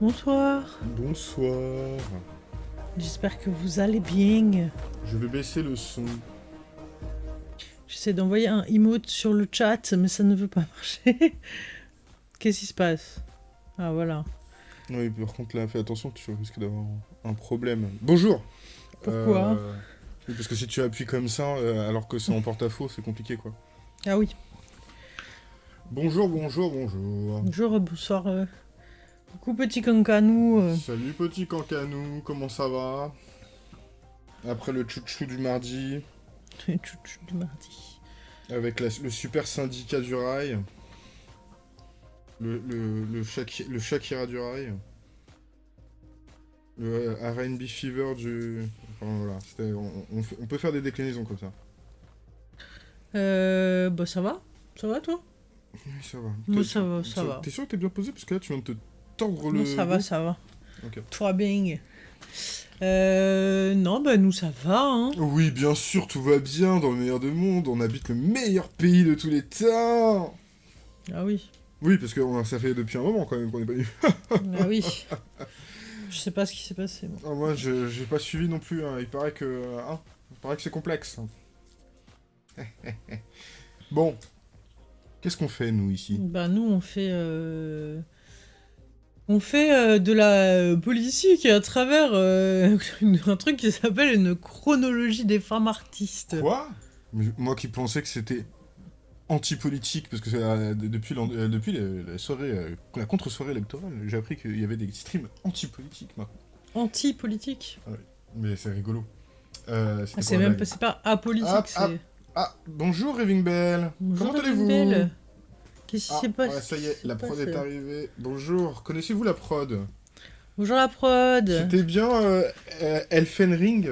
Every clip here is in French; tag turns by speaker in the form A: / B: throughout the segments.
A: Bonsoir.
B: Bonsoir.
A: J'espère que vous allez bien.
B: Je vais baisser le son.
A: J'essaie d'envoyer un emote sur le chat, mais ça ne veut pas marcher. Qu'est-ce qui se passe? Ah voilà.
B: Oui, par contre là, fais attention, tu risques d'avoir un problème. Bonjour
A: Pourquoi?
B: Euh, Parce que si tu appuies comme ça, euh, alors que c'est en porte-à-faux, c'est compliqué quoi.
A: Ah oui.
B: Bonjour, bonjour, bonjour.
A: Bonjour, bonsoir. euh. Coucou petit cancanou. euh.
B: Salut petit cancanou, comment ça va? Après le chouchou du mardi,
A: Chouchou du mardi.
B: avec la- le super syndicat du rail. Le, le, le, Shaki- le Shakira du rail. Le euh, R&B Fever du... Enfin voilà, on, on peut faire des déclinaisons comme ça.
A: Euh, bah ça va Ça va toi?
B: Oui, ça va.
A: Moi, ça va, ça va.
B: T'es sûr que t'es bien posé? Parce que là, tu viens de te tordre le...
A: Non, ça va, ça va.
B: Ok.
A: Toi bien. Euh, non, bah nous ça va, hein.
B: Oui, bien sûr, tout va bien dans le meilleur des mondes. On habite le meilleur pays de tous les temps.
A: Ah oui.
B: Oui, parce que on- ça fait depuis un moment quand même qu'on n'est pas venu.
A: Ah oui. Je sais pas ce qui s'est passé. moi.
B: Ah, moi, je j'ai pas suivi non plus. hein. Il paraît que, hein, il paraît que c'est complexe. bon, qu'est-ce qu'on fait nous ici?
A: Bah nous on fait euh, on fait euh, de la politique à travers euh, un truc qui s'appelle une chronologie des femmes artistes.
B: Quoi? Moi qui pensais que c'était anti-politique, parce que euh, de- depuis, la, la soirée, la contre-soirée électorale, j'ai appris qu'il y avait des streams anti-politiques maintenant.
A: Anti-politique?
B: Mais c'est rigolo.
A: Ah, c'est même pas, pas apolitique,
B: Ah,
A: c'est.
B: ah, Ah, bonjour Raving Bell
A: Bonjour,
B: Comment allez-vous?
A: Qu'est-ce qui
B: Ah,
A: s'est passé
B: ça y est, la prod est arrivée. Bonjour, connaissez-vous la prod
A: Bonjour la prod.
B: C'était bien euh, euh, Elfen Ring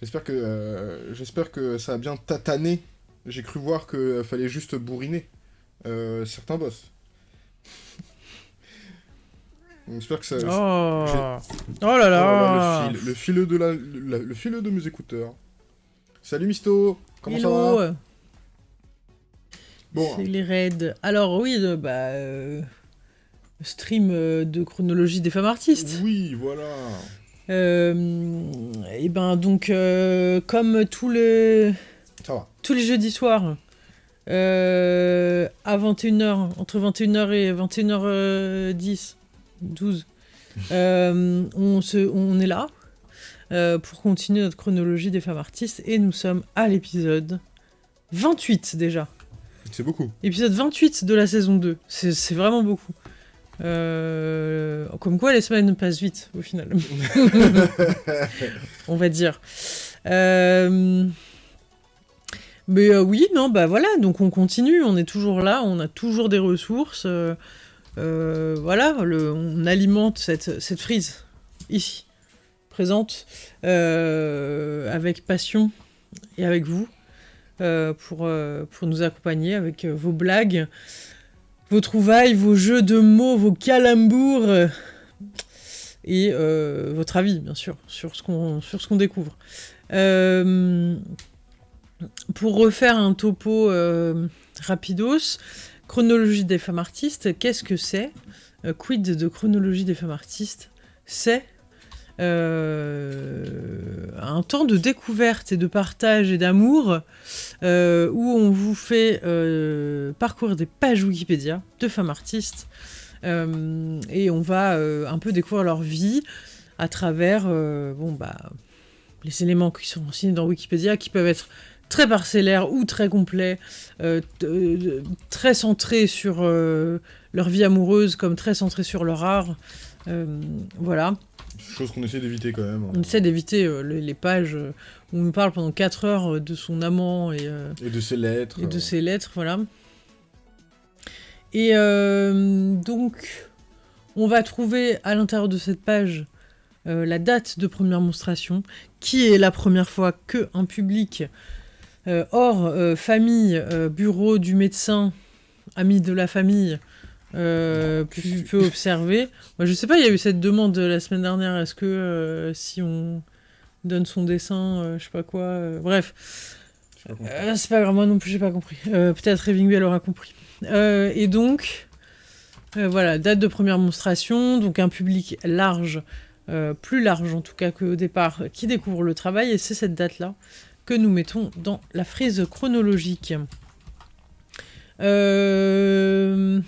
B: J'espère que, euh, j'espère que ça a bien tatané. J'ai cru voir qu'il fallait juste bourriner euh, certains boss. J'espère que ça...
A: Oh. oh là
B: Oh là
A: là.
B: le, fil, le fileux de la, la- le fileux de mes écouteurs. Salut Misto, comment ça va? Bon,
A: C'est les raids. Alors oui, euh, bah euh, stream euh, de chronologie des femmes artistes.
B: oui, voilà.
A: Et ben donc comme tous les
B: Ça va.
A: tous les jeudis soirs euh, à 21h entre 21h et 21h10 12 euh, on se on est là euh, pour continuer notre chronologie des femmes artistes et nous sommes à l'épisode 28 déjà.
B: C'est beaucoup.
A: Épisode 28 de la saison 2. C'est vraiment beaucoup. Euh, Comme quoi les semaines passent vite au final. On va dire. Euh, Mais euh, oui, non, bah voilà, donc on continue, on est toujours là, on a toujours des ressources. voilà, le- on alimente cette, cette frise ici, présente, avec passion et avec vous euh, pour, euh, pour nous accompagner avec euh, vos blagues, vos trouvailles, vos jeux de mots, vos calembours et votre avis, bien sûr, sur ce qu'on découvre. Pour refaire un topo rapidos, chronologie des femmes artistes, qu'est-ce que c'est? Quid de chronologie des femmes artistes? C'est un temps de découverte et de partage et d'amour euh, où on vous fait euh, parcourir des pages Wikipédia de femmes artistes euh, et on va euh, un peu découvrir leur vie à travers euh, bon, bah, les éléments qui sont renseignés dans Wikipédia qui peuvent être très parcellaires ou très complets, euh, euh, très centrés sur euh, leur vie amoureuse comme très centrés sur leur art. Euh, voilà.
B: Chose qu'on essaie d'éviter quand même. hein.
A: On essaie d'éviter euh, les, les pages euh, où on parle pendant 4 heures euh, de son amant et, euh,
B: Et de ses lettres.
A: et de ses lettres, voilà. Et donc, on va trouver à l'intérieur de cette page la date de première monstration, qui est la première fois que un public hors famille, bureau du médecin, ami de la famille, euh, pu- peut observer. Moi, je sais pas, il y a eu cette demande la semaine dernière. Est-ce que euh, si on donne son dessin, euh, je sais pas quoi, euh, bref. c'est pas grave, moi non plus j'ai pas compris. Peut-être Raving Bell aura compris. Et donc, voilà, date de première monstration, donc un public large, plus large en tout cas qu'au départ, qui découvre le travail, et c'est cette date-là que nous mettons dans la frise chronologique. Euh,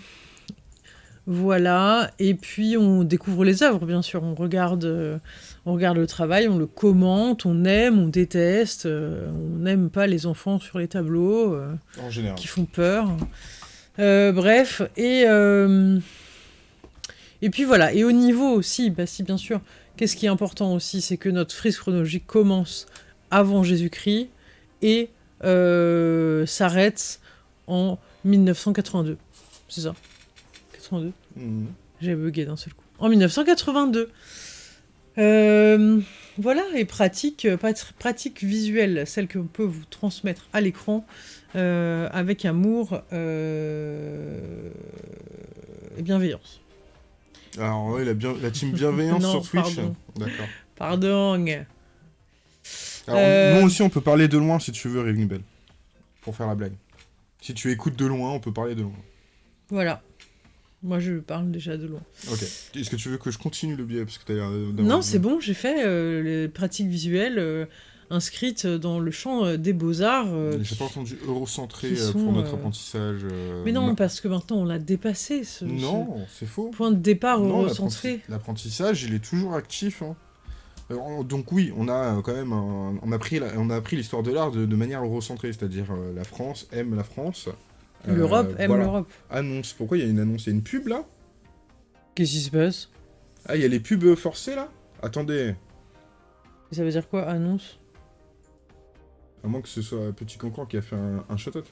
A: Voilà, et puis on découvre les œuvres, bien sûr, on regarde, euh, on regarde le travail, on le commente, on aime, on déteste, euh, on n'aime pas les enfants sur les tableaux. euh,
B: En général.
A: qui font peur. Bref, et, et puis voilà. Et au niveau aussi, bah si bien sûr, qu'est-ce qui est important aussi, c'est que notre frise chronologique commence avant Jésus-Christ et s'arrête en 1982. C'est ça 82
B: Mhm.
A: j'ai bugué d'un seul coup. En 1982. Euh, voilà, et pratique, euh, pratique visuelle, celle qu'on peut vous transmettre à l'écran euh, avec amour euh, et bienveillance.
B: Alors, ouais, la, bien... la team bienveillance
A: Non,
B: sur Twitch.
A: pardon.
B: D'accord.
A: Pardon.
B: Alors, nous aussi, on peut parler de loin si tu veux, Raving Bell. Pour faire la blague. Si tu écoutes de loin, on peut parler de loin.
A: Voilà. Moi, je parle déjà de loin.
B: Ok. Est-ce que tu veux que je continue le biais Parce que d'avoir-
A: Non, c'est bon, j'ai fait euh, les pratiques visuelles euh, inscrites dans le champ euh, des beaux-arts.
B: J'ai pas entendu eurocentré euh, pour
A: sont,
B: notre apprentissage.
A: Mais non, parce que maintenant, on l'a dépassé, ce,
B: Non, c'est faux.
A: point de départ
B: Non, l'apprenti- l'apprentissage, il est toujours actif. hein. Donc oui, on a quand même, un- on a pris, la- on a appris l'histoire de l'art de, de manière eurocentrée, c'est-à-dire la France aime la France. Euh,
A: L'Europe aime
B: voilà.
A: l'Europe.
B: Annonce. Pourquoi il y a une annonce? Il y a une pub là?
A: Qu'est-ce qui se passe?
B: Ah, il y a les pubs forcées là? Attendez,
A: Ça veut dire quoi, annonce?
B: À moins que ce soit Petit Cancan qui a fait un, un shout-out.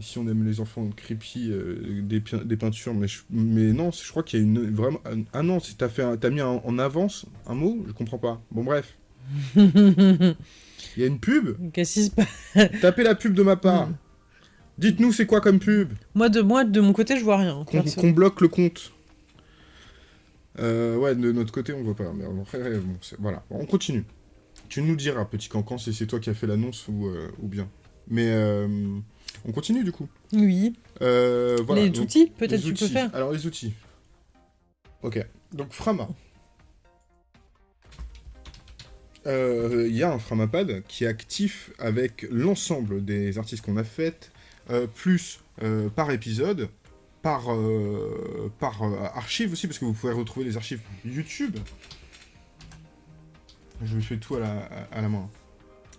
B: Si on aime les enfants creepy, euh, des, peintures, mais, je- mais non, je crois qu'il y a une vraiment. Ah non, t'as fait, un- t'as mis un- en avance un mot, je comprends pas. Bon bref, il y a une pub?
A: Qu'est-ce qui se passe
B: Tapez la pub de ma part. Dites-nous c'est quoi comme pub?
A: Moi de, moi, de mon côté, je vois rien.
B: Qu'on bloque le compte. Euh, ouais, de notre côté, on voit pas. Mais bon, voilà, on continue. Tu nous diras, petit cancan, si c'est toi qui as fait l'annonce ou, euh, ou bien. Mais euh, on continue du coup.
A: Oui.
B: Voilà,
A: les
B: donc,
A: outils, peut-être tu peux faire.
B: Alors les outils. Ok. Donc Frama. Il y a un Framapad qui est actif avec l'ensemble des artistes qu'on a faites, plus euh, par épisode, par, euh, par euh, archive aussi, parce que vous pouvez retrouver les archives YouTube. Je fais tout à la, à, la main.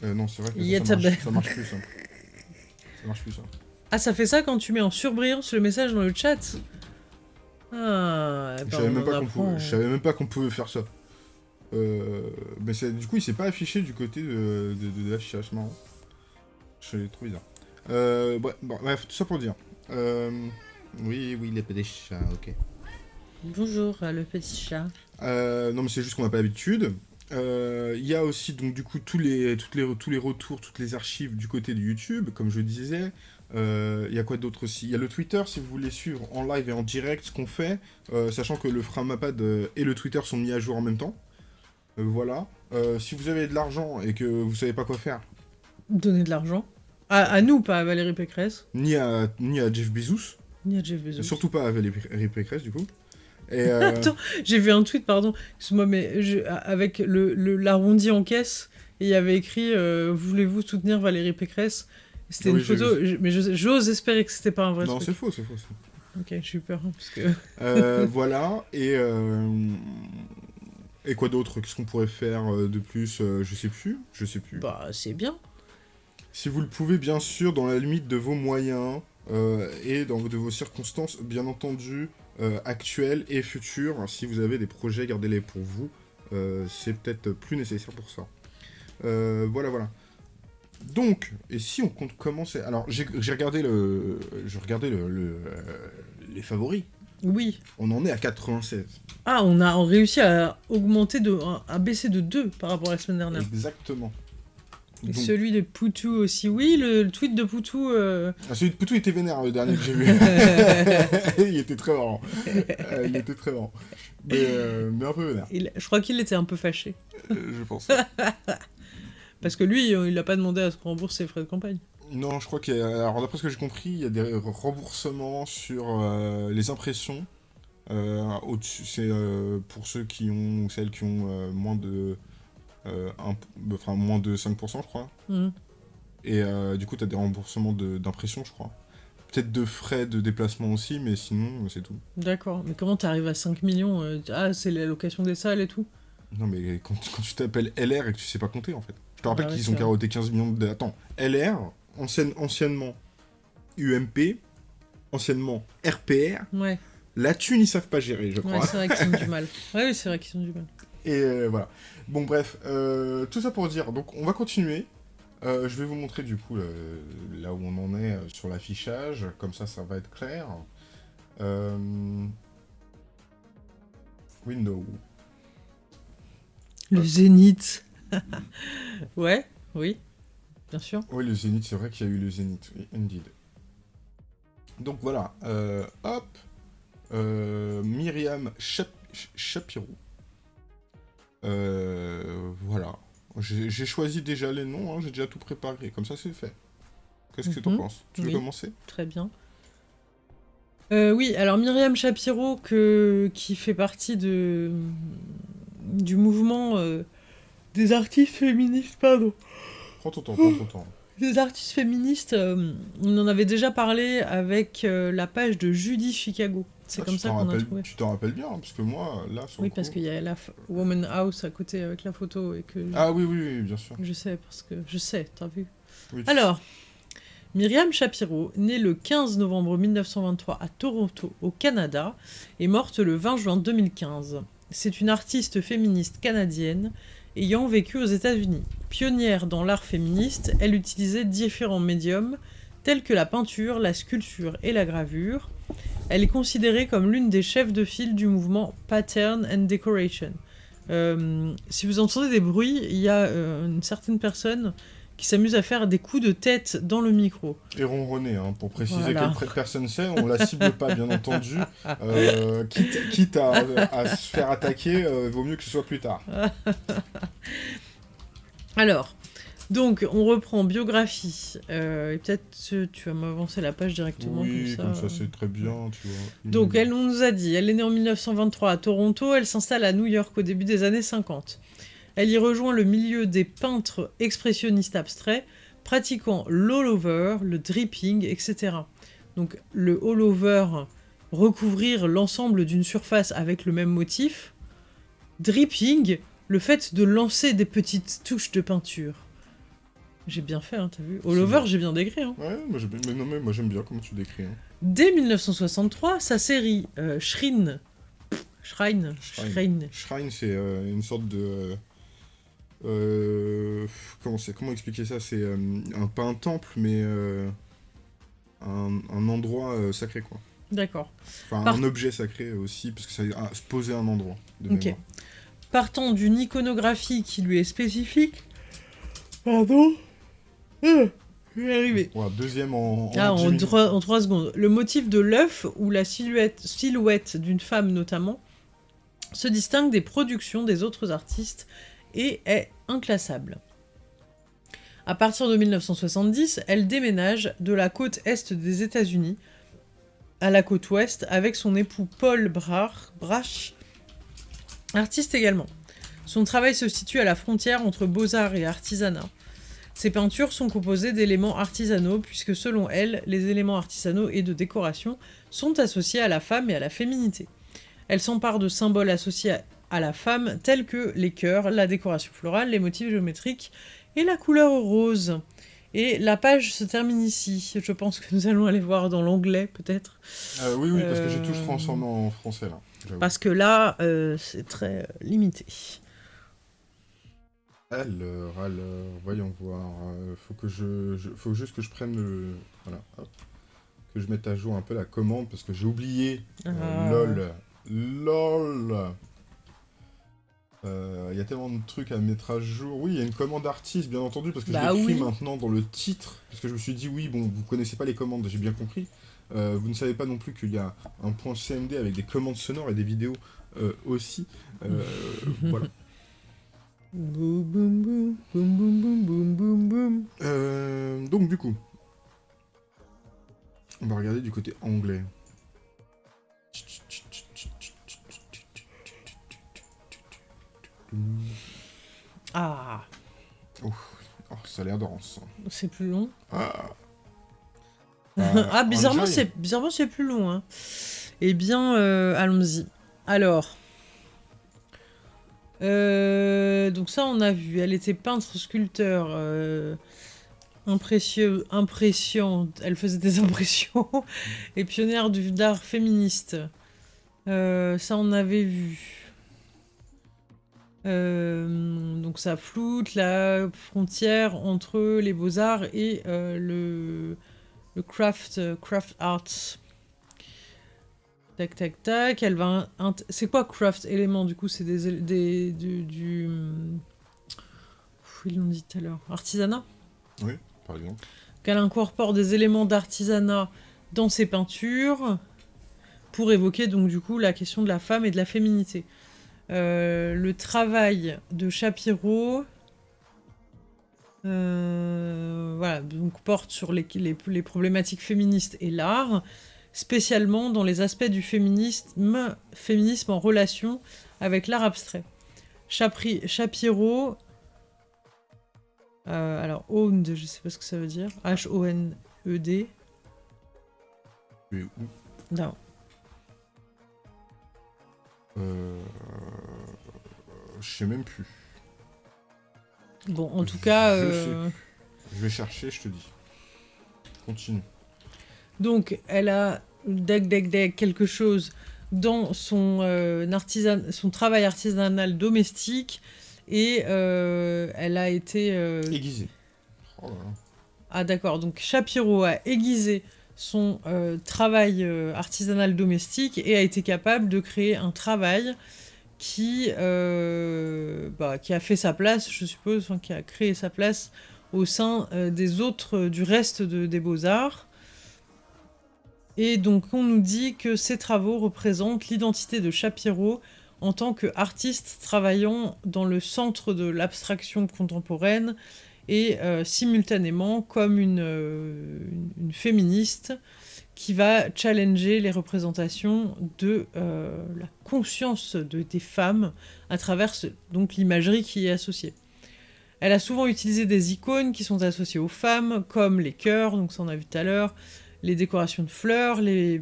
B: Euh, non, c'est vrai que ça, marche,
A: belle-
B: ça marche plus. Ça, ça marche plus ça.
A: Ah, ça fait ça quand tu mets en surbrillance le message dans le chat? Ah,
B: Je savais,
A: on
B: même
A: en
B: pas qu'on
A: apprend.
B: pouvait, je savais même pas qu'on pouvait faire ça. Euh, mais c'est- du coup, il s'est pas affiché du côté de, de, de l'affichage, marrant. Je l'ai trop bizarre. Euh, bref, bon, bref, tout ça pour dire. Euh, oui, oui, les petits chats, ok.
A: Bonjour, euh, le petit chat.
B: Euh, non, mais c'est juste qu'on n'a pas l'habitude. Euh, Il y a aussi donc du coup tous les, toutes les, tous les retours, toutes les archives du côté de YouTube, comme je disais. Euh, Il y a quoi d'autre aussi? Il y a le Twitter, si vous voulez suivre en live et en direct ce qu'on fait, euh, sachant que le Framapad euh, et le Twitter sont mis à jour en même temps. Euh, voilà. Euh, si vous avez de l'argent et que vous savez pas quoi faire,
A: Donner de l'argent. À, à nous, pas à Valérie Pécresse,
B: ni à, ni à Jeff Bezos,
A: ni à Jeff Bezos.
B: surtout pas à Valérie Pécresse du coup. Et, euh,
A: Attends, j'ai vu un tweet, pardon, excuse-moi, mais je- avec le, le- l'arrondi en caisse, et il y avait écrit euh, Voulez-vous soutenir Valérie Pécresse? C'était
B: Oui,
A: une photo, je- mais j'ose espérer que c'était pas un vrai
B: non, c'est faux, c'est faux.
A: Ok, j'ai eu peur, hein, parce que...
B: Euh, voilà, et, et quoi d'autre? Qu'est-ce qu'on pourrait faire de plus Je sais plus, je sais plus.
A: Bah, c'est bien.
B: Si vous le pouvez, bien sûr, dans la limite de vos moyens euh, et dans de vos circonstances, bien entendu, euh, actuelles et futures. Si vous avez des projets, gardez-les pour vous. Euh, c'est peut-être plus nécessaire pour ça. Voilà, voilà. Donc, et si on compte commencer... Alors, j'ai regardé le... Je regardais le, le, les favoris.
A: Oui.
B: On en est à 96.
A: Ah, on a réussi à augmenter, de, à baisser de 2 par rapport à la semaine dernière.
B: Exactement. Donc-
A: celui de Poutou aussi. Oui, le, le tweet de Poutou... euh,
B: Ah, celui de Poutou était vénère le dernier que j'ai vu. il était très marrant. Euh, il était très marrant. Mais, euh, mais un peu vénère,
A: il- je crois qu'il était un peu fâché.
B: euh, je pense.
A: Parce que lui, il a pas demandé à se rembourser ses frais de campagne.
B: Non, je crois qu'il y a... Alors, d'après ce que j'ai compris, il y a des remboursements sur euh, les impressions. Euh, c'est euh, pour ceux qui ont, ou celles qui ont euh, moins de... euh, un- enfin, moins de 5%, je crois.
A: Mhm.
B: Et euh, du coup, tu as des remboursements de- d'impression, je crois. Peut-être de frais de déplacement aussi, mais sinon, euh, c'est tout.
A: D'accord. Mais comment t'arrives à 5 millions Ah, c'est l'allocation des salles et tout?
B: Non, mais quand, quand tu t'appelles LR et que tu sais pas compter, en fait. Je te rappelle
A: Ah ouais,
B: qu'ils ont carotté 15 millions de... Attends, LR, ancienne- anciennement UMP, anciennement RPR,
A: Ouais.
B: la thune, ils savent pas gérer, je
A: Ouais,
B: crois.
A: c'est vrai qu'ils ont du mal. Ouais, oui, c'est vrai qu'ils ont du mal.
B: Et euh, voilà. Bon, bref, euh, tout ça pour dire, donc on va continuer. Euh, je vais vous montrer du coup euh, là où on en est sur l'affichage, comme ça, ça va être clair. Window.
A: Le zénith. ouais, oui, bien sûr.
B: Oui, le Zénith, c'est vrai qu'il y a eu le Zénith, oui, indeed. Donc voilà, hop, Myriam Chap Ch- Chapiro. Euh, voilà. J'ai choisi déjà les noms, hein, j'ai déjà tout préparé, comme ça c'est fait. Qu'est-ce que tu en
A: Mhm,
B: penses? Tu veux
A: oui.
B: commencer?
A: Très bien. Euh, oui, alors Myriam Shapiro, que, qui fait partie de, du mouvement euh, des artistes féministes, pardon.
B: Prends ton temps, prends ton temps.
A: Des artistes féministes, euh, on en avait déjà parlé avec euh, la page de Judy Chicago. C'est
B: Ah,
A: comme ça
B: t'en
A: qu'on a
B: rappelles-
A: trouvé.
B: Tu t'en rappelles bien, parce que moi, là, sur
A: Oui, parce qu'il y a la Woman House à côté avec la photo et que
B: Ah oui, oui, oui, bien sûr.
A: je sais, parce que je sais, t'as vu.
B: Oui,
A: Alors, Myriam Shapiro, née le 15 novembre 1923 à Toronto, au Canada, est morte le 20 juin 2015. C'est une artiste féministe canadienne ayant vécu aux États-Unis. Pionnière dans l'art féministe, elle utilisait différents médiums tels que la peinture, la sculpture et la gravure. Elle est considérée comme l'une des chefs de file du mouvement Pattern and Decoration. Euh, si vous entendez des bruits, il y a euh, une certaine personne qui s'amuse à faire des coups de tête dans le micro.
B: Et ronronner, hein, pour préciser
A: Voilà.
B: quelle personne c'est, on la cible pas, bien entendu. Euh, quitte quitte à, à se faire attaquer, euh, vaut mieux que ce soit plus tard.
A: Alors, donc on reprend biographie. Euh, et peut-être euh, tu vas m'avancer la page directement
B: oui,
A: comme ça. euh.
B: c'est très bien, tu vois.
A: Donc elle on nous a dit, elle est née en 1923 à Toronto, elle s'installe à New York au début des années 50. Elle y rejoint le milieu des peintres expressionnistes abstraits, pratiquant l'all-over, le dripping, etc. Donc le all-over, recouvrir l'ensemble d'une surface avec le même motif. Dripping, le fait de lancer des petites touches de peinture. J'ai bien fait, hein, t'as vu All-over,
B: bien.
A: j'ai bien décrit. Hein.
B: Ouais, moi, mais non, mais moi j'aime bien comment tu décris. hein.
A: Dès 1963, sa série euh, Shrine, Shrine,
B: Shrine.
A: Shrine,
B: Shrine, c'est euh, une sorte de. Euh, comment, c'est- comment expliquer ça? C'est euh, un, pas un temple, mais euh, un, un endroit euh, sacré, quoi.
A: d'accord.
B: Enfin,
A: Par-
B: un objet sacré aussi, parce que ça ah, se poser à un endroit. De
A: Ok.
B: mémoire.
A: Partant d'une iconographie qui lui est spécifique. Pardon? Euh, Je vais arriver.
B: Deuxième en. en
A: Ah, en, trois, en trois secondes. Le motif de l'œuf ou la silhouette, silhouette d'une femme notamment se distingue des productions des autres artistes et est inclassable. À partir de 1970, elle déménage de la côte est des États-Unis à la côte ouest avec son époux Paul Brach, artiste également. Son travail se situe à la frontière entre beaux-arts et artisanat. Ses peintures sont composées d'éléments artisanaux puisque selon elle, les éléments artisanaux et de décoration sont associés à la femme et à la féminité. Elle s'empare de symboles associés à- à la femme tels que les cœurs, la décoration florale, les motifs géométriques et la couleur rose. Et la page se termine ici. Je pense que nous allons aller voir dans l'anglais peut-être.
B: Euh, oui, oui, parce que j'ai tout
A: Euh,
B: transformé en français là.
A: Parce que là, euh, c'est très limité.
B: Alors, alors, voyons voir. faut que je, je- faut juste que je prenne le, voilà, hop. que je mette à jour un peu la commande parce que j'ai oublié.
A: Ah.
B: lol, lol. Euh, il y a tellement de trucs à mettre à jour. Oui, il y a une commande artiste, bien entendu, parce que
A: bah
B: je l'ai maintenant dans le titre, parce que je me suis dit, oui, bon, vous connaissez pas les commandes, j'ai bien compris. Euh, vous ne savez pas non plus qu'il y a un point CMD avec des commandes sonores et des vidéos euh, aussi. voilà.
A: Boum boum boum boum boum boum boum boum.
B: donc du coup, on va regarder du côté anglais.
A: Ah,
B: Oh, ça a l'air dense.
A: c'est plus long.
B: Ah,
A: ah, bizarrement,
B: Enjoy.
A: c'est bizarrement c'est plus long. Hein. Eh bien, euh, allons-y. Alors, euh, donc ça, on a vu. Elle était peintre, sculpteur, euh, impressieux, impressionnante. Elle faisait des impressions et pionnière du d'art féministe. Euh, ça, on avait vu. Euh, donc ça floute la frontière entre les beaux-arts et euh, le, le craft, euh, craft arts. Tac, tac, tac. Elle va. C'est quoi craft élément du coup? C'est des, des du. du... Pff, Ils l'ont dit tout à l'heure. Artisanat?
B: Par exemple.
A: Qu'elle incorpore des éléments d'artisanat dans ses peintures pour évoquer donc du coup la question de la femme et de la féminité. Euh, le travail de Shapiro euh, voilà, donc porte sur les, les- les problématiques féministes et l'art, spécialement dans les aspects du féminisme, féminisme en relation avec l'art abstrait. Chapri- Shapiro, euh, alors owned, je sais pas ce que ça veut dire, H-O-N-E-D,
B: Mais où?
A: Non,
B: Euh, Je sais même plus.
A: bon, en tout cas,
B: Je
A: euh,
B: Je vais chercher, je te dis. Continue.
A: donc elle a deck deck deck quelque chose dans son, euh, artisan- son travail artisanal domestique et euh, elle a été euh,
B: Aiguisé. Oh là là.
A: Ah d'accord, donc Shapiro a aiguisé son euh, travail euh, artisanal domestique et a été capable de créer un travail qui, euh, bah, a fait sa place, je suppose, qui a créé sa place au sein des autres, du reste de- des beaux-arts. Et donc on nous dit que ces travaux représentent l'identité de Shapiro en tant qu'artiste travaillant dans le centre de l'abstraction contemporaine et euh, simultanément comme une, euh, une- féministe qui va challenger les représentations de euh, la conscience de, des femmes à travers donc l'imagerie qui est associée. Elle a souvent utilisé des icônes qui sont associées aux femmes, comme les cœurs, donc ça on a vu tout à l'heure, les décorations de fleurs, les,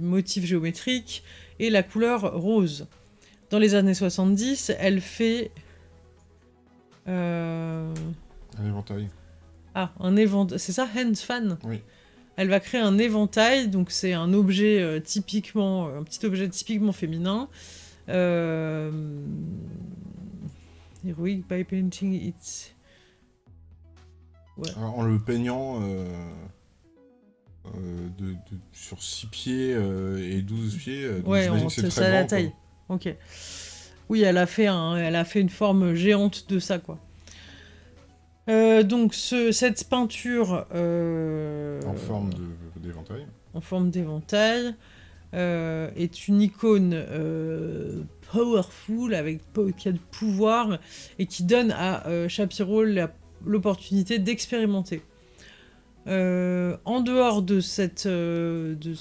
A: motifs géométriques et la couleur rose. Dans les années 70, elle fait...
B: Un éventail.
A: ah, un éventail. C'est ça, hands fan?
B: Oui.
A: Elle va créer un éventail, donc c'est un objet euh, typiquement, un petit objet typiquement féminin. Euh... Heroic by painting it.
B: Alors, en le peignant euh, euh, de, de- sur 6 pieds euh, et 12 pieds, euh,
A: Ouais, on
B: c'est
A: ça la
B: quoi.
A: taille. Ok. Oui, elle a fait un, elle a fait une forme géante de ça, quoi. Euh, donc ce, cette peinture euh,
B: En forme d'éventail.
A: en forme d'éventail, euh, est une icône powerful, avec qui a de pouvoir, et qui donne à Shapiro l'opportunité d'expérimenter. En dehors de cette... de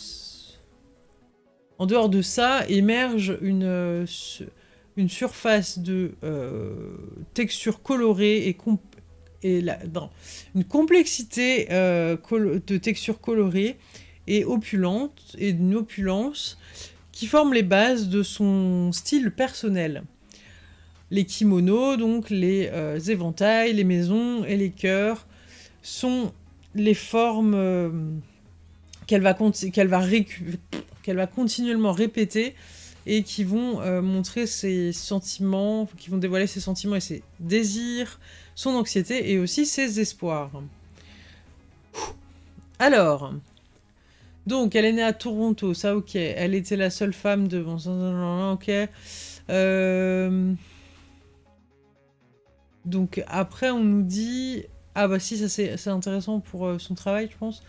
A: en dehors de ça, émerge une, une surface de texture colorée et, comp- et une complexité euh, de texture colorée et opulente et d'une opulence qui forment les bases de son style personnel. Les kimonos, donc les euh, éventails, les maisons et les cœurs sont les formes euh, qu'elle va, va, va continuellement répéter et qui vont montrer ses sentiments, qui vont dévoiler ses sentiments et ses désirs, son anxiété et aussi ses espoirs. Alors, donc elle est née à Toronto, ça ok. Elle était la seule femme de... bon, Ok. Euh, Donc après on nous dit... Ah bah si, ça c'est c'est intéressant pour euh, son travail je pense.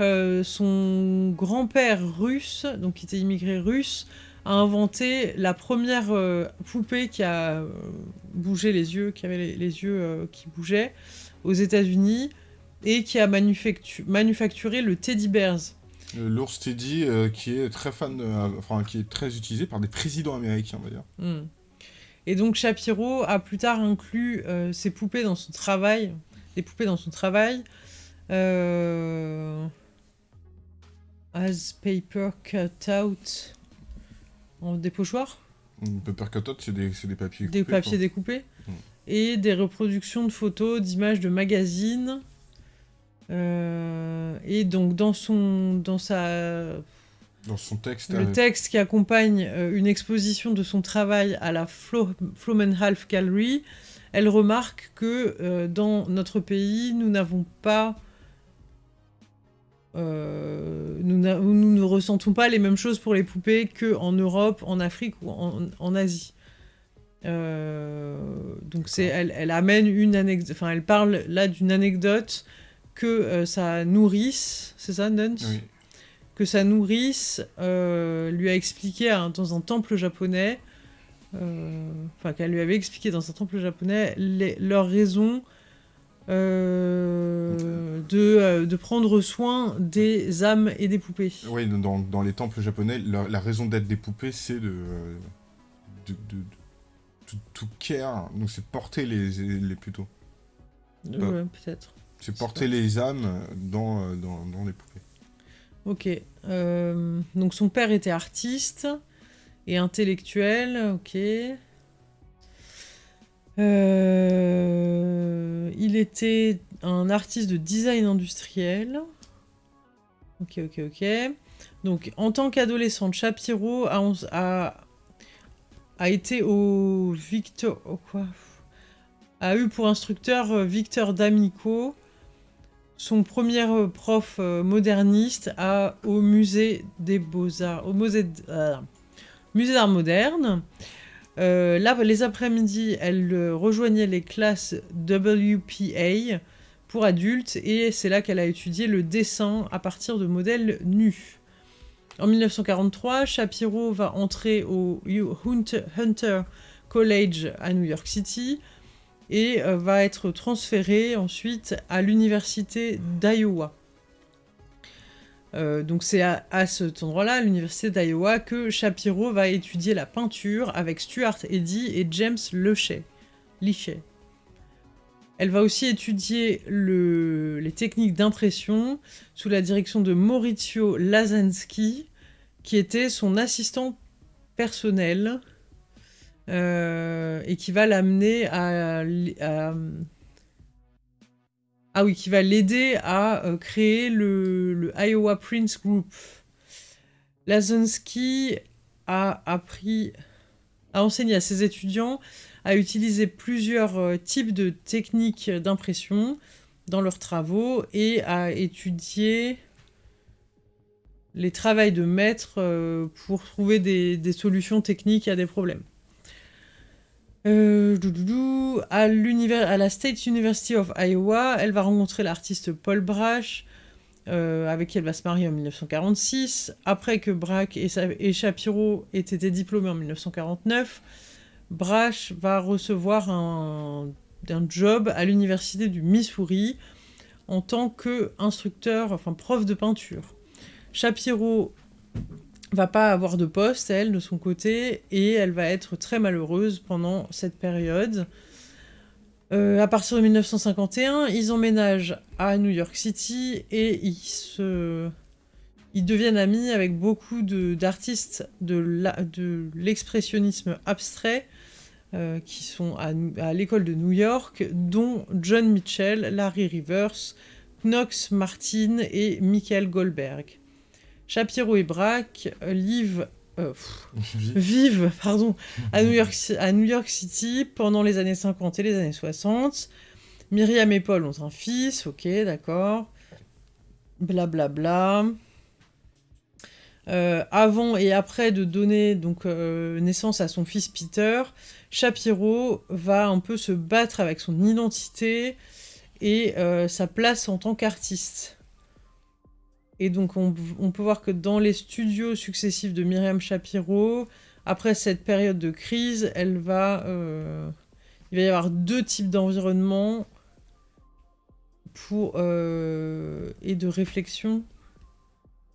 A: Euh, son grand-père russe, donc qui était immigré russe, a inventé la première euh, poupée qui a euh, bougé les yeux, qui avait les, les yeux euh, qui bougeaient aux États-Unis et qui a manufactu- manufacturé le Teddy Bears.
B: L'ours Teddy, qui est très fan, enfin qui est très utilisé par des présidents américains d'ailleurs.
A: Hmm. Et donc Shapiro a plus tard inclus ses poupées dans son travail, des poupées dans son travail, as paper cut out en dépochoir.
B: Paper cut out, c'est des, des, papiers
A: Des papiers découpés. Hmm. Et des reproductions de photos, d'images de magazines euh, et donc dans son, dans sa,
B: dans son texte,
A: le texte qui accompagne euh, une exposition de son travail à la Flo Flomenhalf Gallery, elle remarque que euh, dans notre pays, nous n'avons pas nous, nous, ne ressentons pas les mêmes choses pour les poupées qu'en Europe, en Afrique ou en, en Asie. donc c'est, elle, elle, amène une anecdote, enfin elle parle là d'une anecdote que euh, ça nourrisse, c'est ça, Nuns? Que ça nourrisse, euh, lui a expliqué dans un temple japonais, euh, enfin qu'elle lui avait expliqué dans un temple japonais leurs raisons de, de, prendre soin des âmes et des poupées.
B: Oui, dans, dans les temples japonais, la, raison d'être des poupées, c'est de, de, tout care, donc c'est porter les, les plutôt.
A: Ouais, peut-être.
B: C'est porter les âmes dans, euh, dans, dans les poupées.
A: Ok. Euh, donc son père était artiste et intellectuel, ok. Euh, il était un artiste de design industriel. Ok, ok, ok. Donc en tant qu'adolescente, Shapiro a, été au Victor... quoi? A eu pour instructeur Victor D'Amico, son premier euh, prof euh, moderniste au musée des beaux-arts, au musée, euh, musée d'art moderne. Là, les après-midi, elle rejoignait les classes WPA pour adultes et c'est là qu'elle a étudié le dessin à partir de modèles nus. En 1943, Shapiro va entrer au Hunter College à New York City et euh, va être transféré ensuite à l'université d'Iowa. Euh, donc c'est à, cet endroit-là, à l'université d'Iowa, que Shapiro va étudier la peinture avec Stuart Eddy et James Lechet. Elle va aussi étudier les techniques d'impression sous la direction de Maurizio Lazansky, qui était son assistant personnel euh, et qui va l'amener à, Ah oui, qui va l'aider à euh, créer le, Iowa Prince Group. Lazonsky a appris, a enseigné à ses étudiants à utiliser plusieurs euh, types de techniques d'impression dans leurs travaux et à étudier les travails de maître pour trouver des solutions techniques à des problèmes. Euh, à, la State University of Iowa, elle va rencontrer l'artiste Paul Brash, euh, avec qui elle va se marier en 1946. Après que Braque et, Shapiro aient été diplômés en 1949, Brash va recevoir un, job à l'université du Missouri en tant qu'instructeur, enfin prof de peinture. Shapiro va pas avoir de poste, elle, de son côté, et elle va être très malheureuse pendant cette période. Euh, à partir de 1951, ils emménagent à New York City et ils, se... deviennent amis avec beaucoup d'artistes de l'expressionnisme abstrait euh, qui sont à l'école de New York, dont John Mitchell, Larry Rivers, Knox Martin et Michael Goldberg. Shapiro et Braque vivent, euh, vivent pardon, à, New York, à New York City pendant les années 50 et les années 60. Myriam et Paul ont un fils, ok, d'accord. Blablabla. Bla, bla. Euh, avant et après de donner donc euh, naissance à son fils Peter, Shapiro va un peu se battre avec son identité et sa place en tant qu'artiste. Et donc on, peut voir que dans les studios successifs de Myriam Shapiro, après cette période de crise, elle va, euh, il va y avoir deux types d'environnement euh, et de réflexion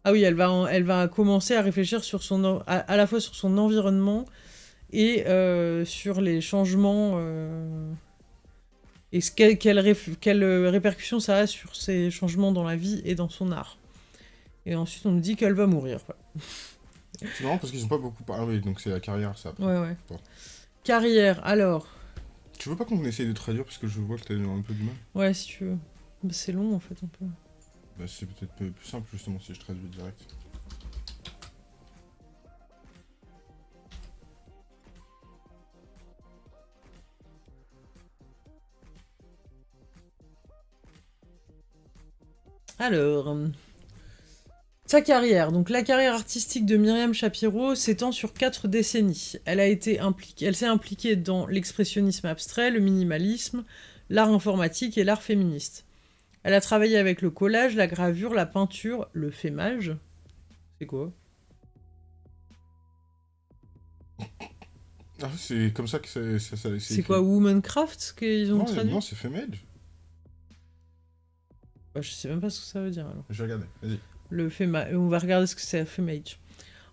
A: Ah oui, elle va, elle va commencer à réfléchir sur son, à, la fois sur son environnement et euh, sur les changements et ce, quelle, quelle, réf- quelle, euh, répercussion ça a sur ces changements dans la vie et dans son art. Et ensuite, on nous dit qu'elle va mourir.
B: C'est marrant parce qu'ils ont pas beaucoup parlé. Ah oui, donc c'est la carrière, ça. après.
A: Ouais, ouais.
B: Bon.
A: Carrière, alors.
B: Tu veux pas qu'on essaye de traduire parce que je vois que t'as un peu du mal?
A: Ouais, si tu veux. Bah, c'est long en fait un peu.
B: Bah, c'est peut-être plus simple justement si je traduis direct.
A: Alors, sa carrière. Donc la carrière artistique de Myriam Shapiro s'étend sur quatre décennies. Elle a été impliquée, elle s'est impliquée dans l'expressionnisme abstrait, le minimalisme, l'art informatique et l'art féministe. Elle a travaillé avec le collage, la gravure, la peinture, le fémage. C'est quoi?
B: Ah, c'est comme ça que ça, ça, ça-
A: C'est quoi Womancraft qu'ils ont
B: non,
A: traduit?
B: non, c'est Femage.
A: Bah, Je sais même pas ce que ça veut dire alors.
B: Je vais regarder, vas-y.
A: Le fema- On va regarder ce que c'est Femage.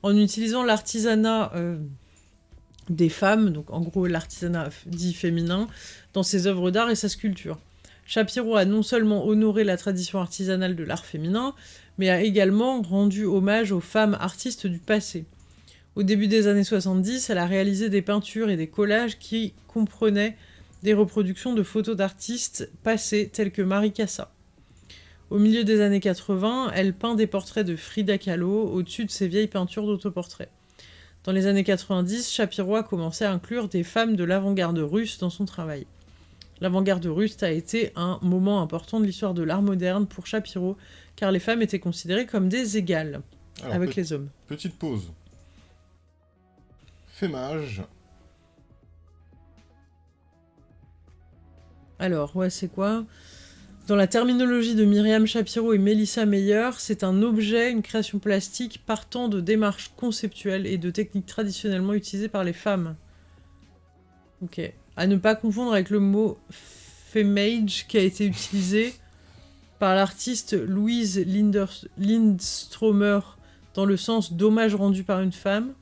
A: En utilisant l'artisanat euh, des femmes, donc en gros l'artisanat dit féminin, dans ses œuvres d'art et sa sculpture. Shapiro a non seulement honoré la tradition artisanale de l'art féminin, mais a également rendu hommage aux femmes artistes du passé. Au début des années 70, elle a réalisé des peintures et des collages qui comprenaient des reproductions de photos d'artistes passés tels que Marie Cassa. Au milieu des années 80, elle peint des portraits de Frida Kahlo au-dessus de ses vieilles peintures d'autoportraits. Dans les années 90, Shapiro a commencé à inclure des femmes de l'avant-garde russe dans son travail. L'avant-garde russe a été un moment important de l'histoire de l'art moderne pour Shapiro, car les femmes étaient considérées comme des égales
B: Alors,
A: avec les hommes.
B: petite pause. Femage.
A: Alors, ouais, c'est quoi? Dans la terminologie de Myriam Shapiro et Melissa Meyer, c'est un objet, une création plastique partant de démarches conceptuelles et de techniques traditionnellement utilisées par les femmes. Ok. À ne pas confondre avec le mot femage qui a été utilisé par l'artiste Louise Linders- Lindstromer dans le sens d'hommage rendu par une femme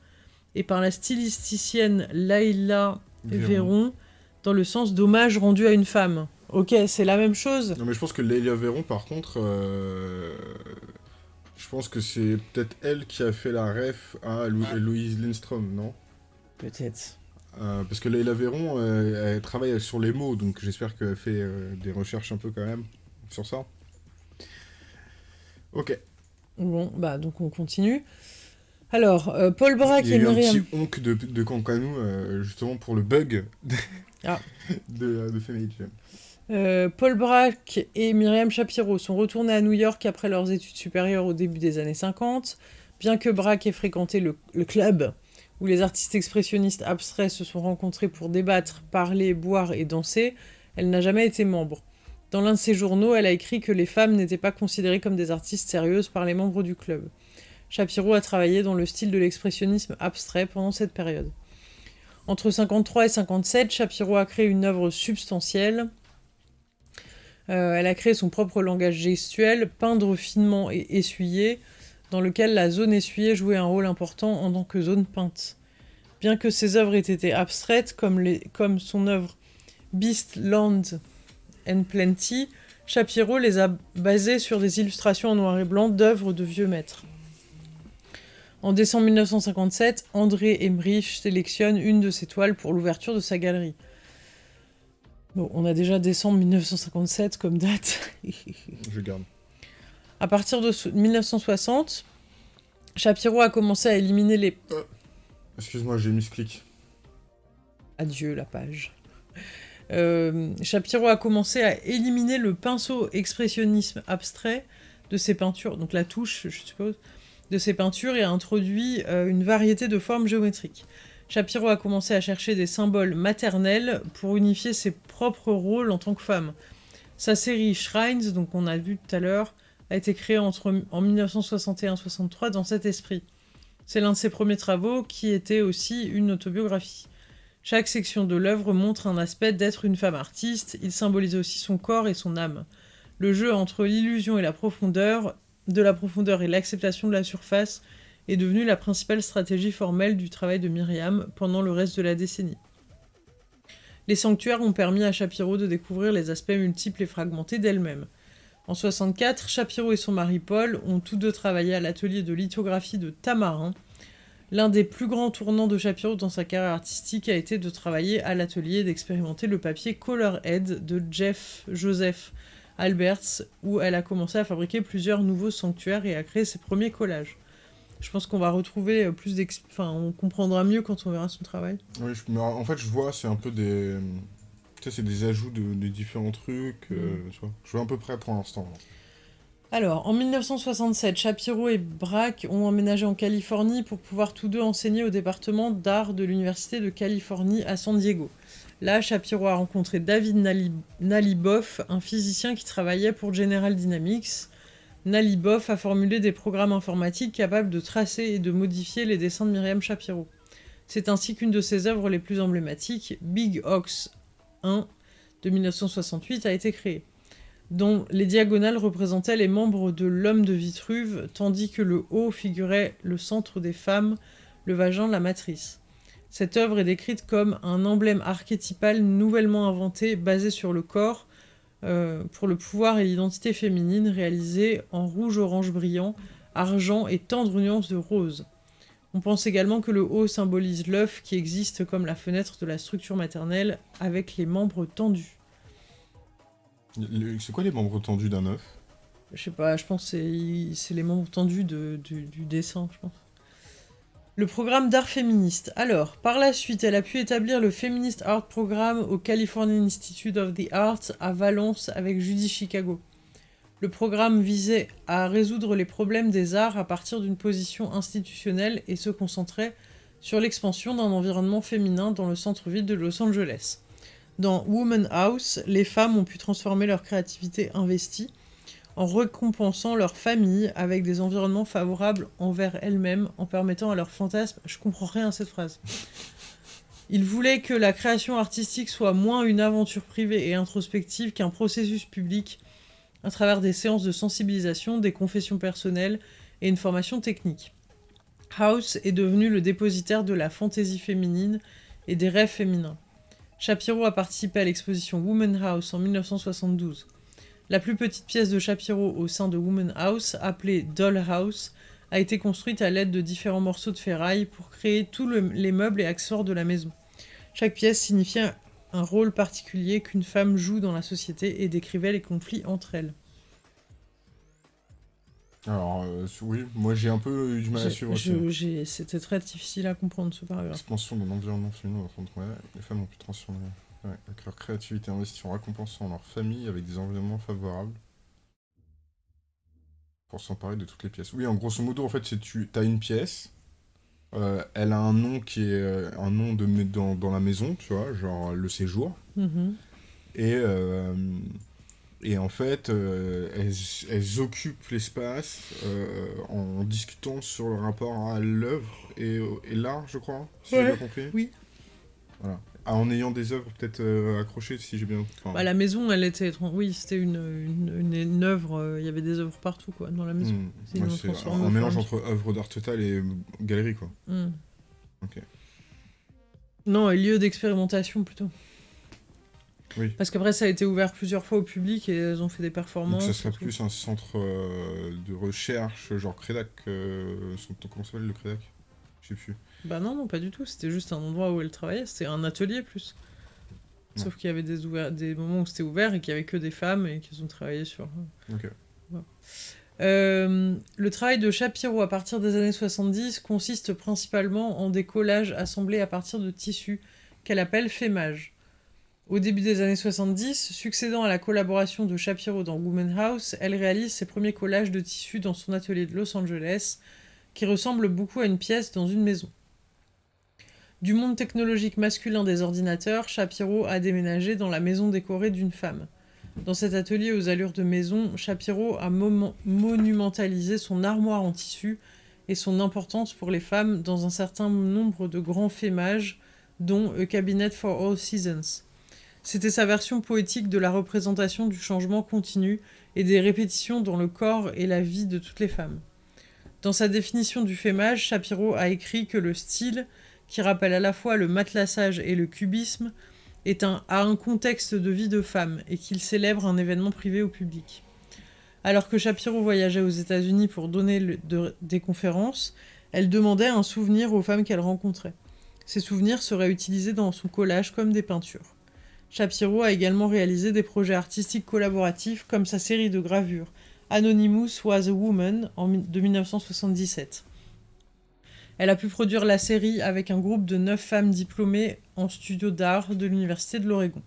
A: et par la stylisticienne Laila Véron dans le sens d'hommage rendu à une femme. Ok, c'est la même chose.
B: Non mais je pense que Lélia Véron par contre, euh, je pense que c'est peut-être elle qui a fait la ref à Lou- Louise Lindstrom, non?
A: Peut-être.
B: Euh, Parce que Leila Véron, euh, elle travaille sur les mots, donc j'espère qu'elle fait des recherches un peu quand même sur ça. Ok.
A: Bon, bah donc on continue. Alors, Paul Braque
B: Il y a
A: et
B: eu un
A: Myriam.
B: petit onk de, de Cancanou, justement pour le bug de,
A: Ah.
B: de, de Femage.
A: Euh, Paul Braque et Myriam Shapiro sont retournés à New York après leurs études supérieures au début des années 50. Bien que Braque ait fréquenté le, club où les artistes expressionnistes abstraits se sont rencontrés pour débattre, parler, boire et danser, elle n'a jamais été membre. Dans l'un de ses journaux, elle a écrit que les femmes n'étaient pas considérées comme des artistes sérieuses par les membres du club. Shapiro a travaillé dans le style de l'expressionnisme abstrait pendant cette période. Entre 53 et 57, Shapiro a créé une œuvre substantielle. Euh, elle a créé son propre langage gestuel, peindre finement et essuyer, dans lequel la zone essuyée jouait un rôle important en tant que zone peinte. Bien que ses œuvres aient été abstraites, comme, son œuvre Beast, Land and Plenty, Shapiro les a basées sur des illustrations en noir et blanc d'œuvres de vieux maîtres. En décembre 1957, André Emmerich sélectionne une de ses toiles pour l'ouverture de sa galerie. Bon, on a déjà décembre 1957 comme date.
B: Je garde.
A: À partir de so- 1960, Shapiro a commencé à éliminer les...
B: Excuse-moi, j'ai mis ce clic.
A: Adieu la page. Euh, Shapiro a commencé à éliminer le pinceau expressionnisme abstrait de ses peintures, donc la touche, je suppose, de ses peintures et a introduit euh, une variété de formes géométriques. Shapiro a commencé à chercher des symboles maternels pour unifier ses propres rôles en tant que femme. Sa série Shrines, donc on a vu tout à l'heure, a été créée en 1961-63 dans cet esprit. C'est l'un de ses premiers travaux qui était aussi une autobiographie. Chaque section de l'œuvre montre un aspect d'être une femme artiste, il symbolise aussi son corps et son âme. Le jeu entre l'illusion et la profondeur de la profondeur et l'acceptation de la surface est devenue la principale stratégie formelle du travail de Myriam pendant le reste de la décennie. Les sanctuaires ont permis à Shapiro de découvrir les aspects multiples et fragmentés d'elle-même. En 64, Shapiro et son mari Paul ont tous deux travaillé à l'atelier de lithographie de Tamarin. L'un des plus grands tournants de Shapiro dans sa carrière artistique a été de travailler à l'atelier d'expérimenter le papier Colourhead de Jeff Joseph Alberts, où elle a commencé à fabriquer plusieurs nouveaux sanctuaires et à créer ses premiers collages. Je pense qu'on va retrouver euh, plus d'ex... Enfin, on comprendra mieux quand on verra son travail.
B: Oui, en fait, je vois, c'est un peu des... Tu sais, c'est des ajouts de, différents trucs, euh, mm. tu vois. Je vois à peu près pour l'instant.
A: Alors, en 1967, Shapiro et Braque ont emménagé en Californie pour pouvoir tous deux enseigner au département d'art de l'Université de Californie à San Diego. Là, Shapiro a rencontré David Naliboff, un physicien qui travaillait pour General Dynamics. Naliboff a formulé des programmes informatiques capables de tracer et de modifier les dessins de Myriam Shapiro. C'est ainsi qu'une de ses œuvres les plus emblématiques, Big Ox 1 de 1968, a été créée, dont les diagonales représentaient les membres de l'homme de Vitruve, tandis que le haut figurait le centre des femmes, le vagin, la matrice. Cette œuvre est décrite comme un emblème archétypal nouvellement inventé basé sur le corps euh, pour le pouvoir et l'identité féminine réalisé en rouge-orange brillant, argent et tendre nuance de rose. On pense également que le haut symbolise l'œuf qui existe comme la fenêtre de la structure maternelle avec les membres tendus.
B: C'est quoi les membres tendus d'un œuf?
A: Je sais pas, je pense que c'est les membres tendus du dessin, je pense. Le programme d'art féministe. Alors, par la suite, elle a pu établir le Feminist Art Programme au California Institute of the Arts à Valence avec Judy Chicago. Le programme visait à résoudre les problèmes des arts à partir d'une position institutionnelle et se concentrait sur l'expansion d'un environnement féminin dans le centre-ville de Los Angeles. Dans Woman House, les femmes ont pu transformer leur créativité investie en récompensant leur famille avec des environnements favorables envers elles-mêmes, en permettant à leurs fantasmes... Je comprends rien à cette phrase. Ils voulaient que la création artistique soit moins une aventure privée et introspective qu'un processus public à travers des séances de sensibilisation, des confessions personnelles et une formation technique. House est devenu le dépositaire de la fantaisie féminine et des rêves féminins. Shapiro a participé à l'exposition Woman House en 1972. La plus petite pièce de Shapiro au sein de Woman House, appelée Doll House, a été construite à l'aide de différents morceaux de ferraille pour créer tous les meubles et accessoires de la maison. Chaque pièce signifiait un rôle particulier qu'une femme joue dans la société et décrivait les conflits entre elles.
B: Alors, euh, oui, moi j'ai un peu eu du mal à suivre
A: C'était très difficile à comprendre ce paragraphe.
B: Expansion d'un environnement féminin, les femmes ont pu transformer avec leur créativité investie en récompensant leur famille avec des environnements favorables. Pour s'emparer de toutes les pièces. Oui, en grosso modo, en fait, c'est tu as une pièce, euh, elle a un nom qui est euh, un nom de dans, dans la maison, tu vois, genre le séjour. Mm-hmm. Et, euh, et en fait, elles, elles, occupent l'espace en discutant sur le rapport à l'œuvre et, et l'art, je crois, si j'ai bien compris.
A: Oui.
B: Voilà. Ah, en ayant des œuvres peut-être euh, accrochées, si j'ai bien.
A: Bah, la maison, elle était. Oui, c'était une, une, une, œuvre. Euh, il y avait des œuvres partout, quoi, dans la maison.
B: Hmm. C'est un, mélange entre œuvre d'art total et galerie, quoi.
A: Hmm. Ok. Non, lieu d'expérimentation plutôt. Oui. Parce qu'après, ça a été ouvert plusieurs fois au public et elles ont fait des performances.
B: Donc ça serait plus un centre euh, de recherche, genre Crédac. comment s'appelle le Crédac? Je sais plus.
A: Bah non, non, pas du tout. C'était juste un endroit où elle travaillait. C'était un atelier plus. Sauf qu'il y avait des, des moments où c'était ouvert et qu'il y avait que des femmes et qu'ils ont travaillé sur. Ok. Euh, le travail de Shapiro à partir des années 70 consiste principalement en des collages assemblés à partir de tissus qu'elle appelle fémage. Au début des années 70, succédant à la collaboration de Shapiro dans Woman House, elle réalise ses premiers collages de tissus dans son atelier de Los Angeles, qui ressemble beaucoup à une pièce dans une maison. Du monde technologique masculin des ordinateurs, Shapiro a déménagé dans la maison décorée d'une femme. Dans cet atelier aux allures de maison, Shapiro a monumentalisé son armoire en tissu et son importance pour les femmes dans un certain nombre de grands fémages, dont A Cabinet for All Seasons. C'était sa version poétique de la représentation du changement continu et des répétitions dans le corps et la vie de toutes les femmes. Dans sa définition du fémage, Shapiro a écrit que le style, qui rappelle à la fois le matelassage et le cubisme, est un, a un contexte de vie de femme et qu'il célèbre un événement privé au public. Alors que Shapiro voyageait aux États-Unis pour donner des conférences, elle demandait un souvenir aux femmes qu'elle rencontrait. Ces souvenirs seraient utilisés dans son collage comme des peintures. Shapiro a également réalisé des projets artistiques collaboratifs comme sa série de gravures Anonymous Was a Woman de 1977. Elle a pu produire la série avec un groupe de neuf femmes diplômées en studio d'art de l'Université de l'Oregon.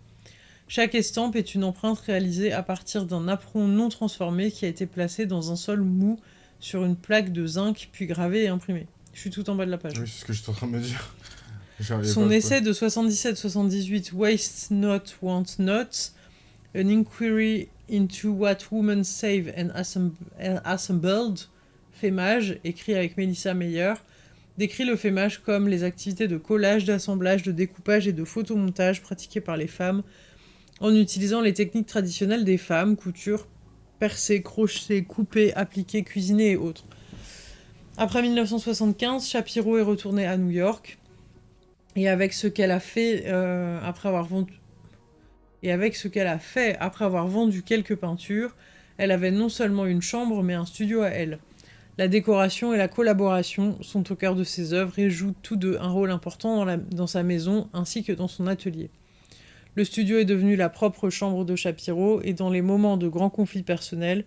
A: Chaque estampe est une empreinte réalisée à partir d'un apron non transformé qui a été placé dans un sol mou sur une plaque de zinc puis gravé et imprimé. Je suis tout en bas de la page.
B: Oui, c'est ce que je suis en train de me dire.
A: Son essai de 77-78, Waste Not, Want Not, An Inquiry into What Women Save and Assembled, Fémage, écrit avec Melissa Meyer, décrit le fémage comme les activités de collage, d'assemblage, de découpage et de photomontage pratiquées par les femmes en utilisant les techniques traditionnelles des femmes, couture, percer, crochet, couper, appliquer, cuisiner et autres. Après 1975, Shapiro est retournée à New York et avec ce qu'elle a fait euh, et avec ce qu'elle a fait après avoir vendu quelques peintures, elle avait non seulement une chambre mais un studio à elle. La décoration et la collaboration sont au cœur de ses œuvres et jouent tous deux un rôle important dans, sa maison ainsi que dans son atelier. Le studio est devenu la propre chambre de Shapiro et dans les moments de grands conflits personnels,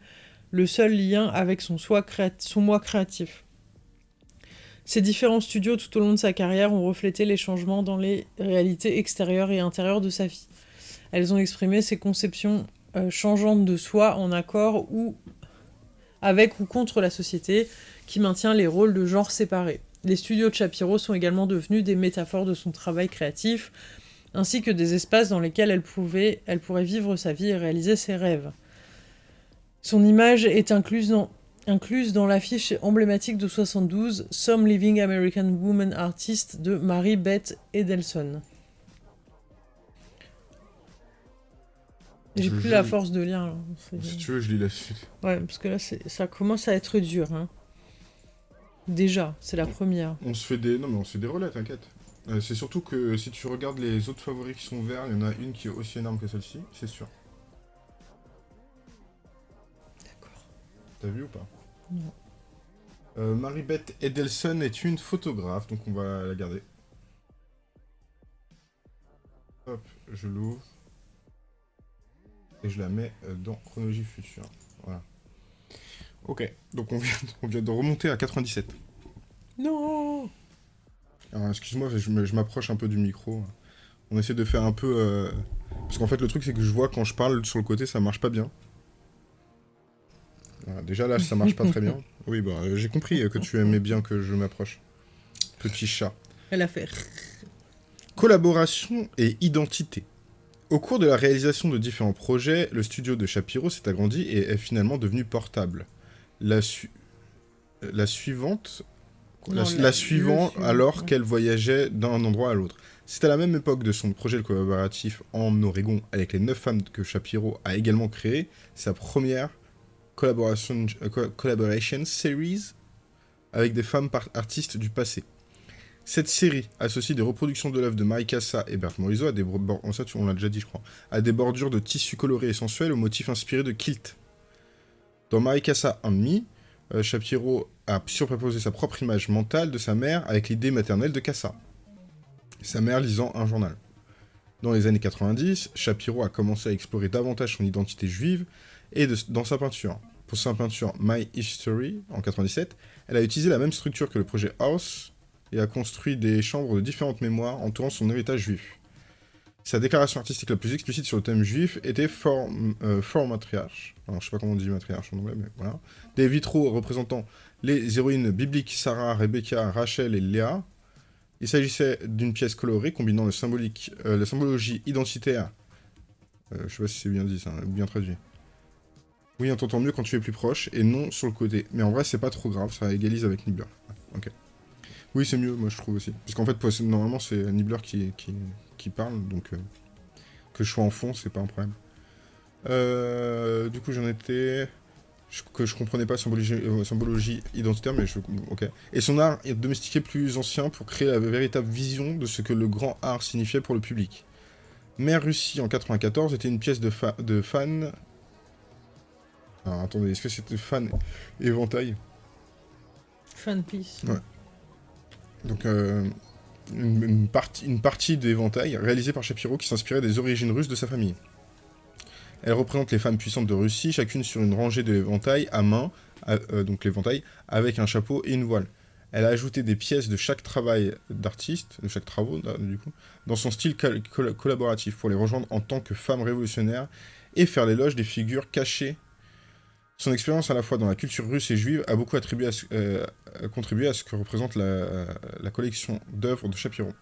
A: le seul lien avec son, son moi créatif. Ces différents studios tout au long de sa carrière ont reflété les changements dans les réalités extérieures et intérieures de sa vie. Elles ont exprimé ses conceptions euh, changeantes de soi en accord ou avec ou contre la société qui maintient les rôles de genre séparés. Les studios de Shapiro sont également devenus des métaphores de son travail créatif, ainsi que des espaces dans lesquels elle, pourrait vivre sa vie et réaliser ses rêves. Son image est incluse dans incluse dans l'affiche emblématique de 72 Some Living American Woman Artist de Mary Beth Edelson. J'ai plus la force de lire.
B: Si tu veux, je lis la suite.
A: Ouais, parce que là, ça commence à être dur. Hein. Déjà, c'est la première.
B: On se fait des... Non, mais on se fait des relais, t'inquiète. Euh, c'est surtout que si tu regardes les autres favoris qui sont verts, il y en a une qui est aussi énorme que celle-ci, c'est sûr. T'as vu ou pas?
A: Non.
B: Euh, Marie-Beth Edelson est une photographe, donc on va la garder. Hop, je l'ouvre. Et je la mets euh, dans chronologie future. Voilà. Ok, donc on vient, on vient de remonter à 97.
A: Non
B: Alors excuse-moi, je m'approche un peu du micro. On essaie de faire un peu... Euh, parce qu'en fait le truc c'est que je vois quand je parle sur le côté ça marche pas bien déjà là, ça marche pas très bien. Oui, bah, j'ai compris que tu aimais bien que je m'approche. Petit chat.
A: Elle a fait.
B: Collaboration et identité. Au cours de la réalisation de différents projets, le studio de Shapiro s'est agrandi et est finalement devenu portable. La, la suivante... la, suivante alors qu'elle voyageait d'un endroit à l'autre. C'est à la même époque de son projet collaboratif en Oregon avec les neuf femmes que Shapiro a également créé sa première collaboration, euh, collaboration series avec des femmes artistes du passé. Cette série associe des reproductions de l'œuvre de Maricassa et Bert Morisot à des bordures de tissus colorés et sensuels aux motifs inspirés de kilt. Dans Maricassa and Me, euh, Shapiro a surproposé sa propre image mentale de sa mère avec l'idée maternelle de Cassa. Sa mère lisant un journal. Dans les années 90, Shapiro a commencé à explorer davantage son identité juive et dans sa peinture. Pour sa peinture My History, en 97, elle a utilisé la même structure que le projet House et a construit des chambres de différentes mémoires entourant son héritage juif. Sa déclaration artistique la plus explicite sur le thème juif était For, euh. Alors, je sais pas comment on dit matriarche en anglais, mais voilà. Des vitraux représentant les héroïnes bibliques Sarah, Rebecca, Rachel et Léa. Il s'agissait d'une pièce colorée combinant le symbolique, euh, la symbologie identitaire. Euh, je sais pas si c'est bien dit, ça, bien traduit. Oui, on t'entend mieux quand tu es plus proche, et non sur le côté. Mais en vrai, c'est pas trop grave, ça égalise avec Nibbler. Ok. Oui, c'est mieux, moi je trouve aussi. Parce qu'en fait, normalement, c'est Nibbler qui, qui, parle, donc... Euh, Que je sois en fond, c'est pas un problème. Euh, du coup, j'en étais... que je comprenais pas symbologie, euh, symbologie identitaire, mais je... Ok. Et son art est domestiqué plus ancien pour créer la véritable vision de ce que le grand art signifiait pour le public. Mère Russie en 94 était une pièce de, fa de fan... Alors, attendez, est-ce que c'était fan éventail?
A: Fan piece.
B: Ouais. Donc, euh, une, partie, une réalisée par Shapiro qui s'inspirait des origines russes de sa famille. Elle représente les femmes puissantes de Russie, chacune sur une rangée de l'éventail à main, euh, donc l'éventail, avec un chapeau et une voile. Elle a ajouté des pièces de chaque travail d'artiste, de chaque travaux, coup, dans son style coll collaboratif, pour les rejoindre en tant que femme révolutionnaire et faire l'éloge des figures cachées. Son expérience à la fois dans la culture russe et juive a beaucoup attribué à ce, euh, contribué à ce que représente la, la collection d'œuvres de Chapiron.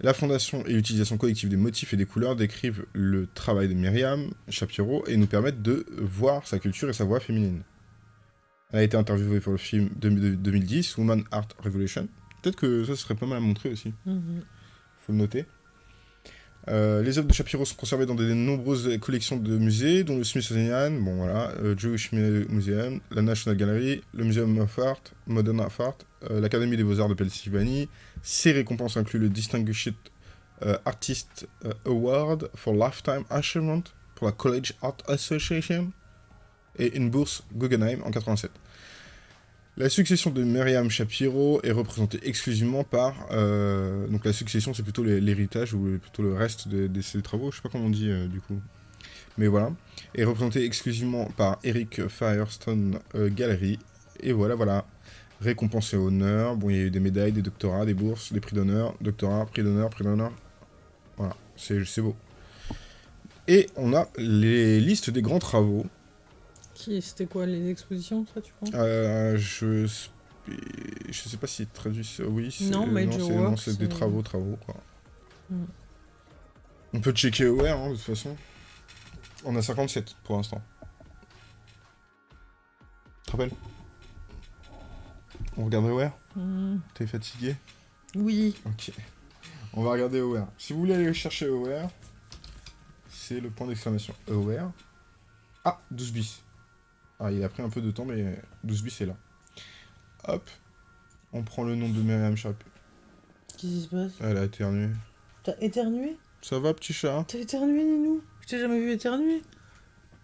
B: La fondation et l'utilisation collective des motifs et des couleurs décrivent le travail de Myriam Shapiro et nous permettent de voir sa culture et sa voix féminine. Elle a été interviewée pour le film de 2010, Woman Art Revolution. Peut-être que ça serait pas mal à montrer aussi.
A: Mm -hmm.
B: Faut le noter. Euh, les œuvres de Shapiro sont conservées dans de nombreuses collections de musées, dont le Smithsonian, bon voilà, euh, Jewish Museum, la National Gallery, le Museum of Art, Modern Art, euh, l'Académie des Beaux-Arts de Pennsylvanie. Ces récompenses incluent le Distinguished Artist Award for Lifetime Achievement pour la College Art Association et une bourse Guggenheim en 87. La succession de Myriam Shapiro est représentée exclusivement par... Euh, donc la succession, c'est plutôt l'héritage ou plutôt le reste de, ses travaux, je sais pas comment on dit euh, du coup. Mais voilà. Est représentée exclusivement par Eric Firestone euh, Gallery. Et voilà, voilà. Récompense et honneur. Bon, il y a eu des médailles, des doctorats, des bourses, des prix d'honneur, doctorat, prix d'honneur, prix d'honneur. Voilà, c'est beau. Et on a les listes des grands travaux.
A: C'était quoi, les expositions, ça, tu penses?
B: Euh, Je... Je sais pas si traduit... Oui,
A: non,
B: non c'est des travaux, travaux, quoi. Mm. On peut checker Aware, hein, de toute façon. On a 57, pour l'instant. Tu te rappelles? On regarde Aware
A: mm.
B: T'es fatigué?
A: Oui.
B: Ok. On va regarder Aware. Si vous voulez aller chercher Aware, c'est le point d'exclamation. Aware. Ah, 12 bis. Ah, il a pris un peu de temps, mais 12 bis est là. Hop. On prend le nom de Myriam Shapiro.
A: Qu'est-ce qui se passe?
B: Elle a éternué.
A: T'as éternué?
B: Ça va, petit chat?
A: T'as éternué, Ninou? Je t'ai jamais vu éternuer.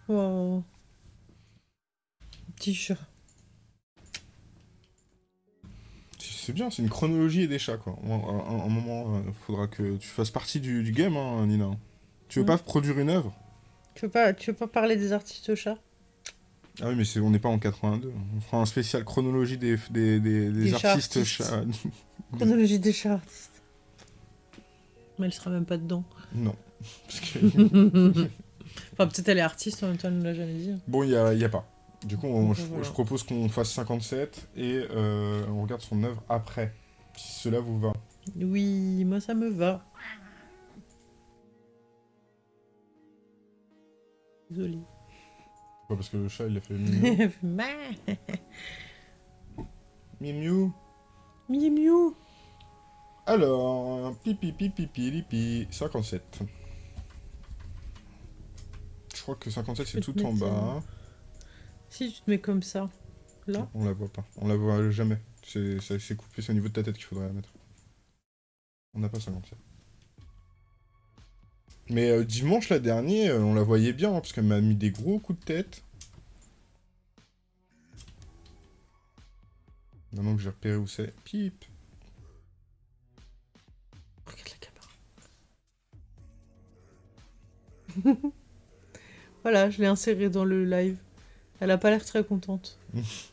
A: Wow. Petit chat.
B: C'est bien, c'est une chronologie et des chats, quoi. Un, un, moment, il euh, faudra que tu fasses partie du, du game, hein, Nina. Tu veux mmh. pas produire une œuvre?
A: Tu veux, pas, tu veux pas parler des artistes chats?
B: Ah oui, mais on n'est pas en 82. On fera un spécial chronologie des, des, des, des, des artistes chats.
A: artistes. chronologie des chats artistes. Mais elle sera même pas dedans.
B: Non. Parce que...
A: enfin, peut-être elle est artiste, en même temps, elle ne l'a jamais dit.
B: Bon, il n'y a, y a pas. Du coup, on, je, voilà. je, propose qu'on fasse 57 et euh, on regarde son œuvre après. Si cela vous va.
A: Oui, moi ça me va. Désolée.
B: Pas parce que le chat il a fait miou. miou.
A: Miou.
B: Alors, pipi pipi pipi 57. Je crois que 57 c'est tout en bas.
A: Si tu te mets comme ça, là.
B: On la voit pas. On la voit jamais. C'est coupé, c'est au niveau de ta tête qu'il faudrait la mettre. On n'a pas 57. Mais euh, dimanche, la dernière, euh, on la voyait bien, hein, parce qu'elle m'a mis des gros coups de tête. Maintenant que j'ai repéré où c'est. Pip
A: Regarde la caméra. voilà, je l'ai insérée dans le live. Elle a pas l'air très contente. «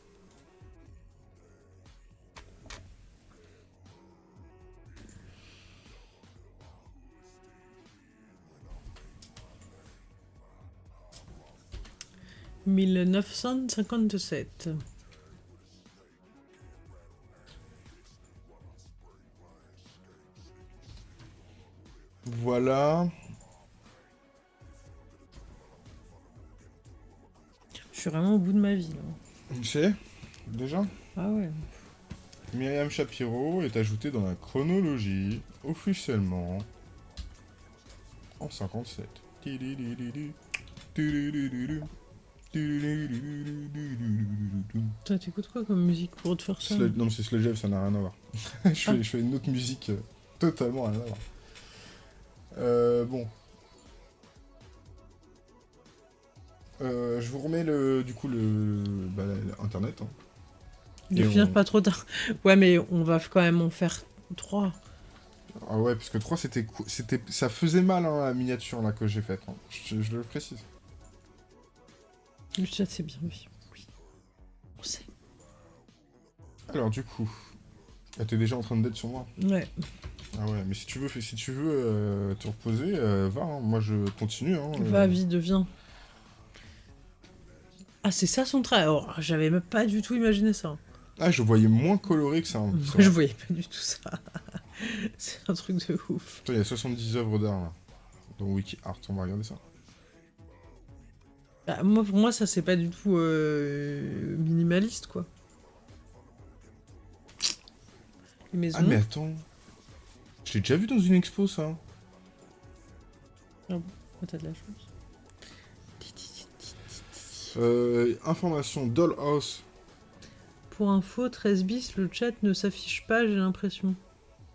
A: 1957.
B: Voilà.
A: Je suis vraiment au bout de ma vie, là.
B: Tu sais Déjà
A: Ah ouais.
B: Myriam Shapiro est ajoutée dans la chronologie, officiellement, en 57.
A: Toi, t'écoutes quoi comme musique pour te faire ça
B: Sludge- Non, mais c'est Sludge ça n'a rien à voir. je, fais, je fais une autre musique euh, totalement rien à voir. Euh, bon. Euh, je vous remets le, du coup le, bah, internet. hein.
A: De
B: Et
A: finir
B: on-
A: pas trop tard. Ouais, mais on va quand même en faire trois.
B: Ah ouais, parce que 3 c'était, c'était, ça faisait mal hein, la miniature là que j'ai faite. hein. Je, je le précise.
A: Le chat, c'est bien. Oui. On sait.
B: Alors du coup, ah, t'es déjà en train de d'être sur moi.
A: Ouais.
B: Ah ouais, mais si tu veux, si tu veux euh, te reposer, euh, va. hein. Moi je continue. Hein, euh.
A: Va, vite, viens. Ah, c'est ça son trait. Oh, J'avais même pas du tout imaginé ça.
B: Ah, je voyais moins coloré que ça. hein.
A: Je voyais pas du tout ça. c'est un truc de ouf.
B: Il y a 70 œuvres d'art là. Dans WikiArt, on va regarder ça.
A: Bah, moi, pour moi, ça, c'est pas du tout euh, minimaliste, quoi. Les maisons.
B: Ah mais attends. Je l'ai déjà vu dans une expo ça.
A: Oh, t'as de la chance.
B: Euh, information, Dollhouse.
A: Pour info, 13 bis, le chat ne s'affiche pas, j'ai l'impression.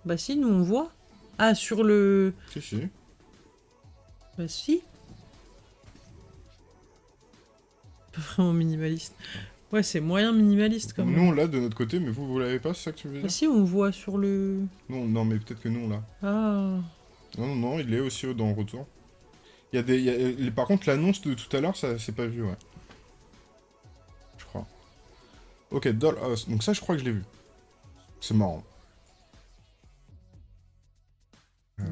A: Bah si, nous on voit. Ah, sur le...
B: Si, si.
A: Bah si. Pas vraiment minimaliste. Ouais, c'est moyen minimaliste quand
B: Nous
A: même.
B: on l'a de notre côté, mais vous, vous l'avez pas, c'est ça que tu veux dire
A: si, on voit sur le...
B: Non, non, mais peut-être que nous on l'a.
A: Ah.
B: Non, non, non, il est aussi dans Retour. Il y a des. il y a- euh, par contre, l'annonce de tout à l'heure, ça c'est pas vu, ouais. Je crois. Ok, Dollhouse. Donc ça, je crois que je l'ai vu. C'est marrant. Euh,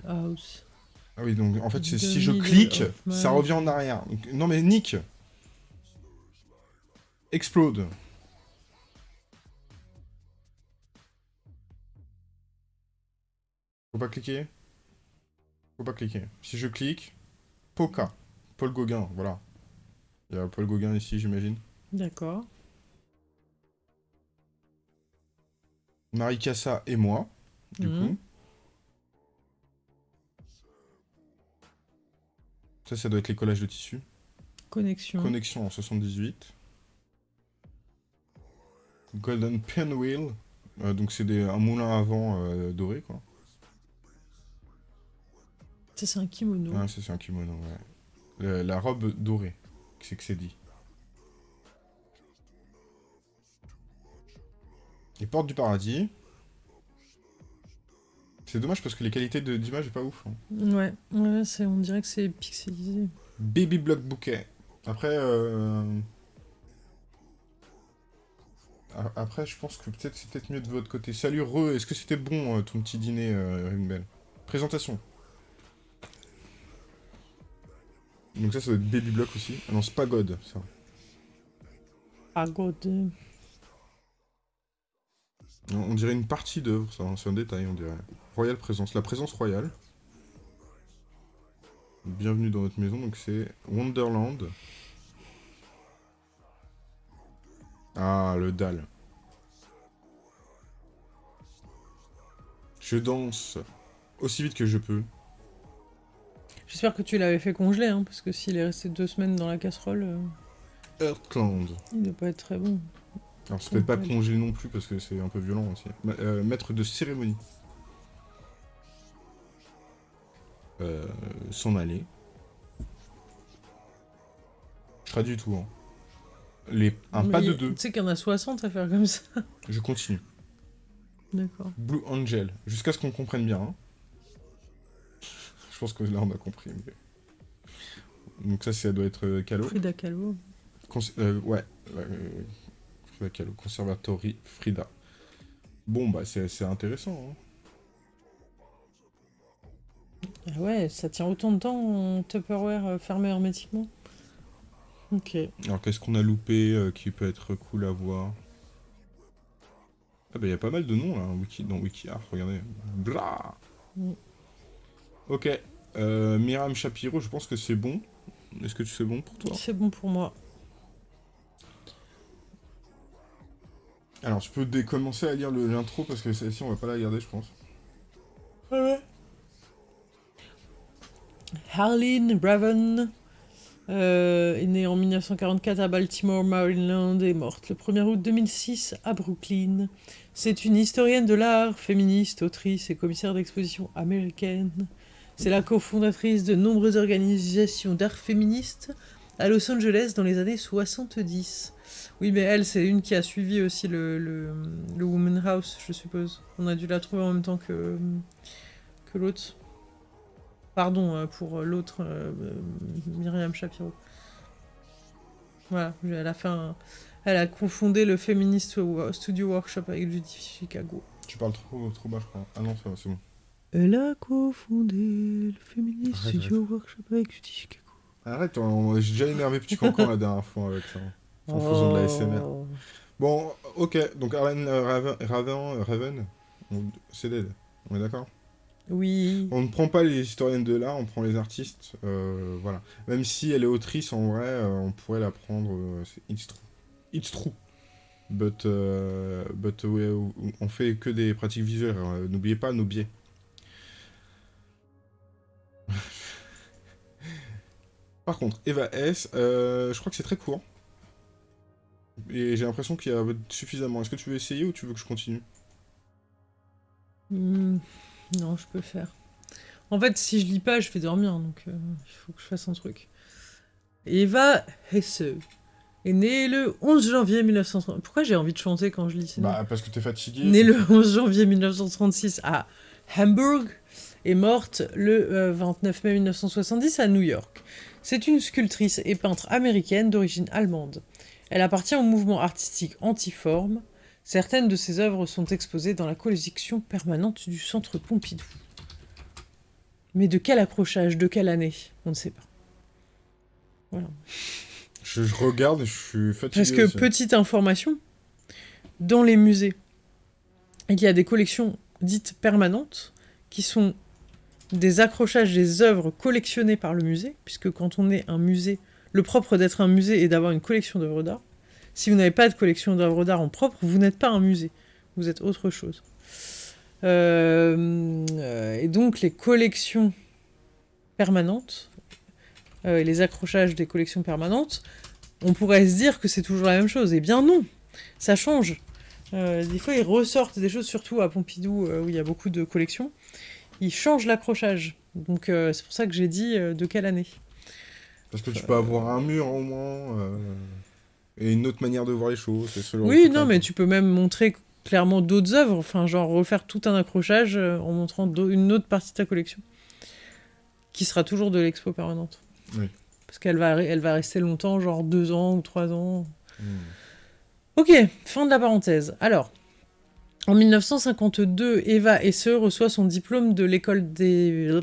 A: Dollhouse.
B: Ah oui, donc en fait, si je clique, ça revient en arrière. Donc, non mais Nick Explode Faut pas cliquer Faut pas cliquer. Si je clique, Poca. Paul Gauguin, voilà. Il y a Paul Gauguin ici, j'imagine.
A: D'accord.
B: Marie Cassa et moi, du
A: Mhm.
B: coup. Ça, ça doit être les collages de tissu.
A: Connexion.
B: Connexion en 78. Golden Pinwheel. Euh, donc c'est des- un moulin à vent euh, doré, quoi.
A: Ça, c'est un kimono.
B: Ah, ça c'est un kimono, ouais. Le- la robe dorée, c'est que c'est dit. Les portes du paradis. C'est dommage parce que les qualités de- d'image est pas ouf. hein.
A: Ouais, ouais c'est, on dirait que c'est pixelisé.
B: Baby Block Bouquet. Après, euh... Après, je pense que peut-être c'est peut-être mieux de votre côté. Salut Re, est-ce que c'était bon euh, ton petit dîner, euh, Ringbell Présentation. Donc ça, ça doit être Baby Block aussi. Ah non, c'est pas God, ça.
A: Ah, god. euh,
B: Non, on dirait une partie d'œuvre, ça. hein, C'est un détail, on dirait. Royale présence. La présence royale. Bienvenue dans notre maison, donc c'est Wonderland. Ah, le dalle. Je danse aussi vite que je peux.
A: J'espère que tu l'avais fait congeler, hein, parce que s'il est resté deux semaines dans la casserole, euh,
B: Earthland.
A: il doit pas être très bon.
B: Alors c'est peut-être pas congelé non plus parce que c'est un peu violent aussi. Ma- euh, maître de cérémonie. Euh, S'en aller. Je traduis tout. Hein. Les... Un pas de deux.
A: Tu sais qu'il y en a 60 à faire comme ça.
B: Je continue.
A: D'accord.
B: Blue Angel. Jusqu'à ce qu'on comprenne bien. hein. Je pense que là on a compris. mais- Donc ça, ça doit être euh, Calo.
A: Frida Kahlo.
B: Cons- euh, ouais. euh, Frida Kahlo. Conservatory Frida. Bon, bah c'est intéressant. hein.
A: Ah ouais, ça tient autant de temps en Tupperware euh, fermé hermétiquement? Ok.
B: Alors qu'est-ce qu'on a loupé euh, qui peut être cool à voir Ah bah il y a pas mal de noms là, hein, wiki, dans WikiArt, regardez. Blah
A: Mm.
B: Ok, euh, Miram Shapiro, je pense que c'est bon. Est-ce que c'est bon pour toi?
A: C'est bon pour moi.
B: Alors je peux commencer à lire l'intro parce que celle-ci on va pas la regarder je pense.
A: Harleen Raven euh, est née en 1944 à Baltimore, Maryland et morte le 1er août 2006 à Brooklyn. C'est une historienne de l'art, féministe, autrice et commissaire d'exposition américaine. C'est la cofondatrice de nombreuses organisations d'art féministe à Los Angeles dans les années 70. Oui, mais elle, c'est une qui a suivi aussi le, le, le Woman House, je suppose. On a dû la trouver en même temps que, que l'autre. Pardon euh, pour l'autre, euh, Myriam Shapiro. Voilà, elle a fait un... Elle a confondé le Feminist Studio Workshop avec Judy Chicago.
B: Tu parles trop, trop bas, je crois. Ah non, c'est bon.
A: Elle a confondé le Feminist Studio Workshop avec Judy Chicago.
B: Arrête, j'ai déjà énervé Petit Cancan la dernière fois avec ça. En faisant de la SMR. Bon, ok, donc Arlen euh, Raven, Raven, Raven c'est dead. On est d'accord?
A: Oui.
B: On ne prend pas les historiennes de l'art, on prend les artistes. Euh, voilà. Même si elle est autrice, en vrai, euh, on pourrait la prendre. Euh, it's true. It's true. But, euh, but ouais, on fait que des pratiques visuelles. Hein. N'oubliez pas nos biais. Par contre, Eva S, euh, je crois que c'est très court. Et j'ai l'impression qu'il y a suffisamment. Est-ce que tu veux essayer ou tu veux que je continue?
A: Hmm, Non, je peux faire. En fait, si je lis pas, je vais dormir, donc euh, il faut que je fasse un truc. Eva Hesse est née le 11 janvier 1930. Pourquoi j'ai envie de chanter quand je lis ça?
B: Bah, parce que t'es fatigué.
A: Née le 11 janvier 1936 à Hamburg et morte le 29 euh, mai 1970 à New York. C'est une sculptrice et peintre américaine d'origine allemande. Elle appartient au mouvement artistique antiforme. Certaines de ses œuvres sont exposées dans la collection permanente du Centre Pompidou. Mais de quel accrochage, de quelle année On ne sait pas. Voilà.
B: Je, regarde et je suis fatigué.
A: Parce que, petite information, dans les musées, il y a des collections dites permanentes qui sont des accrochages des œuvres collectionnées par le musée, puisque quand on est un musée, le propre d'être un musée est d'avoir une collection d'œuvres d'art. Si vous n'avez pas de collection d'œuvres d'art en propre, vous n'êtes pas un musée, vous êtes autre chose. Euh, et donc les collections permanentes, euh, et les accrochages des collections permanentes, on pourrait se dire que c'est toujours la même chose. Eh bien non, ça change. Euh, des fois, ils ressortent des choses, surtout à Pompidou, où il y a beaucoup de collections il change l'accrochage. Donc c'est pour ça que j'ai dit de quelle année.
B: Parce que tu peux avoir un mur au moins, et une autre manière de voir les choses.
A: oui, non, mais tu peux même montrer clairement d'autres œuvres, enfin genre refaire tout un accrochage en montrant une autre partie de ta collection, qui sera toujours de l'expo permanente.
B: Oui.
A: Parce qu'elle va, elle va rester longtemps, genre deux ans ou trois ans.
B: Hmm.
A: Ok, fin de la parenthèse. Alors, en 1952, Eva Hesse reçoit son diplôme de l'école de